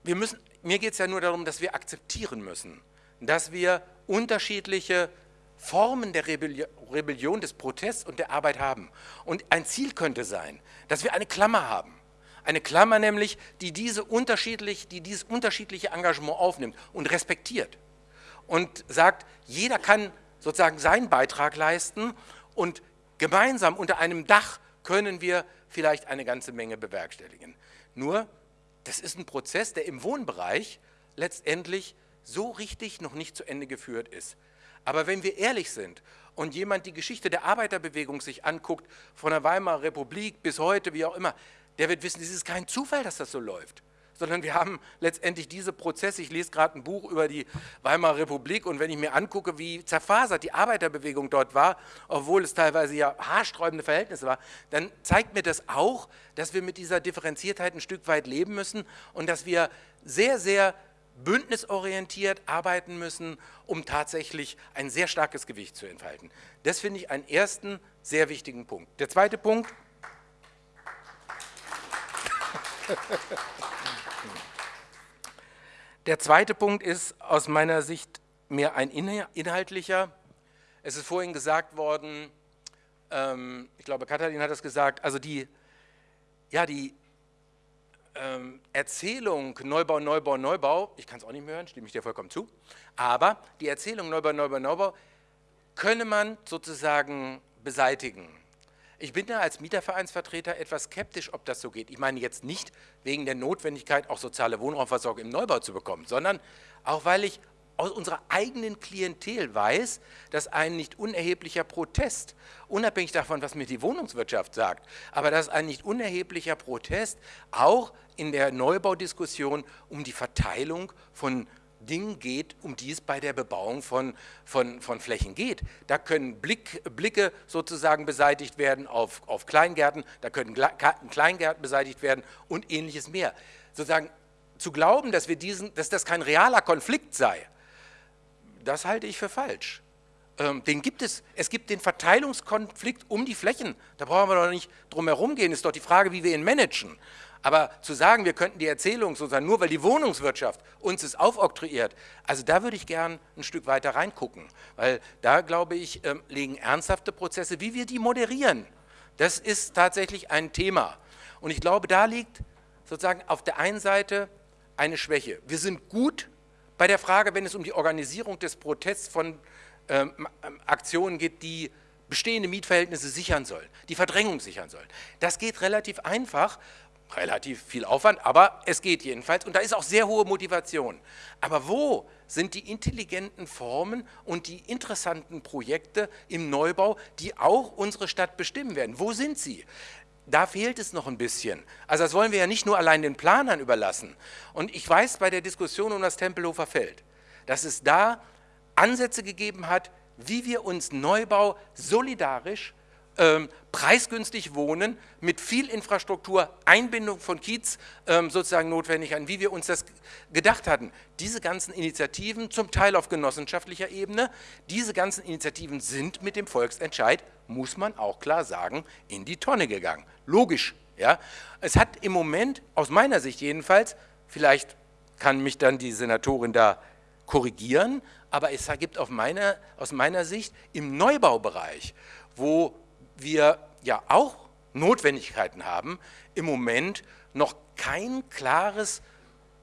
wir müssen, mir geht es ja nur darum, dass wir akzeptieren müssen, dass wir unterschiedliche Formen der Rebellion, des Protests und der Arbeit haben. Und ein Ziel könnte sein, dass wir eine Klammer haben. Eine Klammer nämlich, die, diese unterschiedlich, die dieses unterschiedliche Engagement aufnimmt und respektiert. Und sagt, jeder kann sozusagen seinen Beitrag leisten und gemeinsam unter einem Dach können wir vielleicht eine ganze Menge bewerkstelligen. Nur, das ist ein Prozess, der im Wohnbereich letztendlich so richtig noch nicht zu Ende geführt ist. Aber wenn wir ehrlich sind und jemand die Geschichte der Arbeiterbewegung sich anguckt, von der Weimarer Republik bis heute, wie auch immer, der wird wissen, es ist kein Zufall, dass das so läuft. Sondern wir haben letztendlich diese Prozesse. Ich lese gerade ein Buch über die Weimarer Republik und wenn ich mir angucke, wie zerfasert die Arbeiterbewegung dort war, obwohl es teilweise ja haarsträubende Verhältnisse war, dann zeigt mir das auch, dass wir mit dieser Differenziertheit ein Stück weit leben müssen und dass wir sehr, sehr bündnisorientiert arbeiten müssen, um tatsächlich ein sehr starkes Gewicht zu entfalten. Das finde ich einen ersten sehr wichtigen Punkt. Der zweite Punkt. Der zweite Punkt ist aus meiner Sicht mehr ein inhaltlicher. Es ist vorhin gesagt worden, ähm, ich glaube, Katharin hat das gesagt, also die, ja, die ähm, Erzählung Neubau, Neubau, Neubau, ich kann es auch nicht mehr hören, stimme ich dir vollkommen zu, aber die Erzählung Neubau, Neubau, Neubau könne man sozusagen beseitigen. Ich bin da als Mietervereinsvertreter etwas skeptisch, ob das so geht. Ich meine jetzt nicht wegen der Notwendigkeit, auch soziale Wohnraumversorgung im Neubau zu bekommen, sondern auch weil ich aus unserer eigenen Klientel weiß, dass ein nicht unerheblicher Protest, unabhängig davon, was mir die Wohnungswirtschaft sagt, aber dass ein nicht unerheblicher Protest auch in der Neubaudiskussion um die Verteilung von Dingen geht, um die es bei der Bebauung von, von, von Flächen geht. Da können Blick, Blicke sozusagen beseitigt werden auf, auf Kleingärten, da können Kleingärten beseitigt werden und ähnliches mehr. Sozusagen zu glauben, dass, wir diesen, dass das kein realer Konflikt sei, das halte ich für falsch. Ähm, den gibt es, es gibt den Verteilungskonflikt um die Flächen. Da brauchen wir doch nicht drum herum gehen. Ist doch die Frage, wie wir ihn managen. Aber zu sagen, wir könnten die Erzählung sozusagen nur, weil die Wohnungswirtschaft uns es aufoktroyiert, also da würde ich gern ein Stück weiter reingucken. Weil da, glaube ich, ähm, liegen ernsthafte Prozesse, wie wir die moderieren. Das ist tatsächlich ein Thema. Und ich glaube, da liegt sozusagen auf der einen Seite eine Schwäche. Wir sind gut bei der Frage, wenn es um die Organisierung des Protests von ähm, ähm, Aktionen geht, die bestehende Mietverhältnisse sichern sollen, die Verdrängung sichern sollen. Das geht relativ einfach, relativ viel Aufwand, aber es geht jedenfalls und da ist auch sehr hohe Motivation. Aber wo sind die intelligenten Formen und die interessanten Projekte im Neubau, die auch unsere Stadt bestimmen werden? Wo sind sie? da fehlt es noch ein bisschen. Also das wollen wir ja nicht nur allein den Planern überlassen. Und ich weiß bei der Diskussion um das Tempelhofer Feld, dass es da Ansätze gegeben hat, wie wir uns Neubau solidarisch ähm, preisgünstig wohnen, mit viel Infrastruktur, Einbindung von Kiez ähm, sozusagen notwendig an, wie wir uns das gedacht hatten. Diese ganzen Initiativen, zum Teil auf genossenschaftlicher Ebene, diese ganzen Initiativen sind mit dem Volksentscheid, muss man auch klar sagen, in die Tonne gegangen. Logisch. Ja? Es hat im Moment, aus meiner Sicht jedenfalls, vielleicht kann mich dann die Senatorin da korrigieren, aber es gibt meine, aus meiner Sicht im Neubaubereich, wo wir ja auch Notwendigkeiten haben, im Moment noch kein klares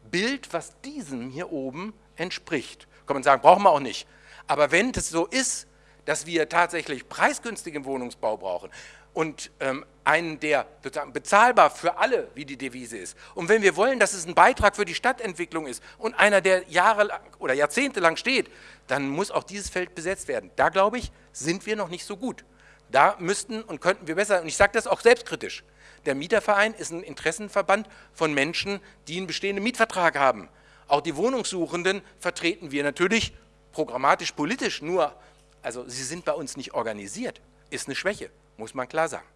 Bild, was diesem hier oben entspricht. Kann man sagen, brauchen wir auch nicht. Aber wenn es so ist, dass wir tatsächlich preisgünstigen Wohnungsbau brauchen und ähm, einen, der bezahlbar für alle, wie die Devise ist, und wenn wir wollen, dass es ein Beitrag für die Stadtentwicklung ist und einer, der Jahre oder Jahrzehnte lang steht, dann muss auch dieses Feld besetzt werden. Da, glaube ich, sind wir noch nicht so gut. Da müssten und könnten wir besser, und ich sage das auch selbstkritisch, der Mieterverein ist ein Interessenverband von Menschen, die einen bestehenden Mietvertrag haben. Auch die Wohnungssuchenden vertreten wir natürlich programmatisch, politisch, nur, also sie sind bei uns nicht organisiert, ist eine Schwäche, muss man klar sagen.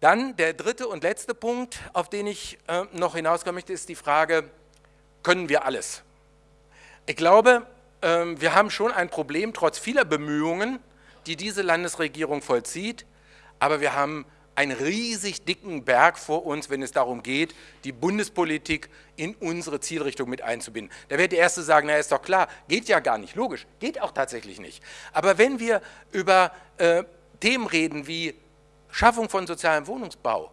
Dann der dritte und letzte Punkt, auf den ich äh, noch hinauskommen möchte, ist die Frage, können wir alles? Ich glaube, äh, wir haben schon ein Problem, trotz vieler Bemühungen, die diese Landesregierung vollzieht, aber wir haben einen riesig dicken Berg vor uns, wenn es darum geht, die Bundespolitik in unsere Zielrichtung mit einzubinden. Da wird der Erste sagen, na ist doch klar, geht ja gar nicht, logisch, geht auch tatsächlich nicht. Aber wenn wir über äh, Themen reden wie Schaffung von sozialem Wohnungsbau,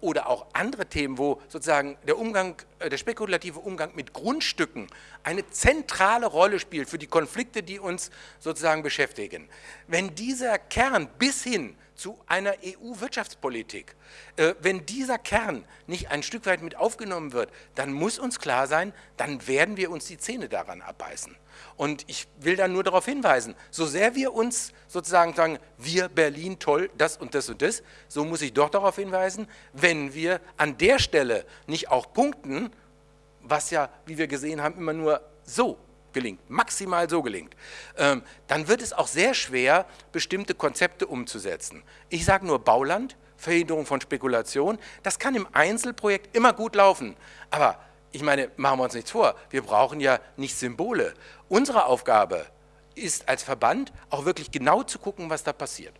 oder auch andere Themen, wo sozusagen der Umgang, äh, der spekulative Umgang mit Grundstücken eine zentrale Rolle spielt für die Konflikte, die uns sozusagen beschäftigen. Wenn dieser Kern bis hin zu einer EU-Wirtschaftspolitik. Äh, wenn dieser Kern nicht ein Stück weit mit aufgenommen wird, dann muss uns klar sein, dann werden wir uns die Zähne daran abbeißen. Und ich will dann nur darauf hinweisen, so sehr wir uns sozusagen sagen, wir Berlin toll, das und das und das, so muss ich doch darauf hinweisen, wenn wir an der Stelle nicht auch punkten, was ja, wie wir gesehen haben, immer nur so gelingt, maximal so gelingt, ähm, dann wird es auch sehr schwer, bestimmte Konzepte umzusetzen. Ich sage nur Bauland, Verhinderung von Spekulation, das kann im Einzelprojekt immer gut laufen, aber ich meine, machen wir uns nichts vor, wir brauchen ja nicht Symbole. Unsere Aufgabe ist als Verband auch wirklich genau zu gucken, was da passiert.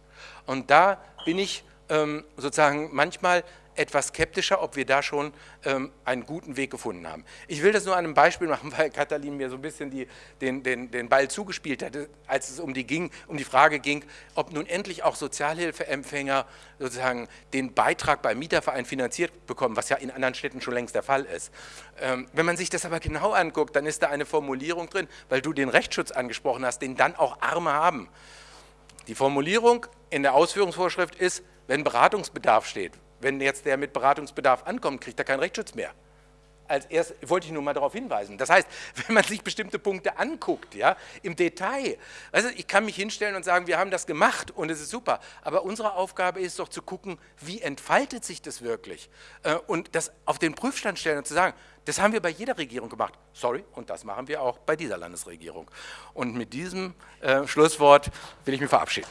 Und da bin ich ähm, sozusagen manchmal etwas skeptischer, ob wir da schon ähm, einen guten Weg gefunden haben. Ich will das nur an einem Beispiel machen, weil Katalin mir so ein bisschen die, den, den, den Ball zugespielt hatte, als es um die, ging, um die Frage ging, ob nun endlich auch Sozialhilfeempfänger sozusagen den Beitrag beim Mieterverein finanziert bekommen, was ja in anderen Städten schon längst der Fall ist. Ähm, wenn man sich das aber genau anguckt, dann ist da eine Formulierung drin, weil du den Rechtsschutz angesprochen hast, den dann auch Arme haben. Die Formulierung in der Ausführungsvorschrift ist, wenn Beratungsbedarf steht, wenn jetzt der mit Beratungsbedarf ankommt, kriegt er keinen Rechtsschutz mehr. Als erst wollte ich nur mal darauf hinweisen. Das heißt, wenn man sich bestimmte Punkte anguckt, ja, im Detail, also ich kann mich hinstellen und sagen, wir haben das gemacht und es ist super, aber unsere Aufgabe ist doch zu gucken, wie entfaltet sich das wirklich äh, und das auf den Prüfstand stellen und zu sagen, das haben wir bei jeder Regierung gemacht. Sorry, und das machen wir auch bei dieser Landesregierung. Und mit diesem äh, Schlusswort will ich mich verabschieden.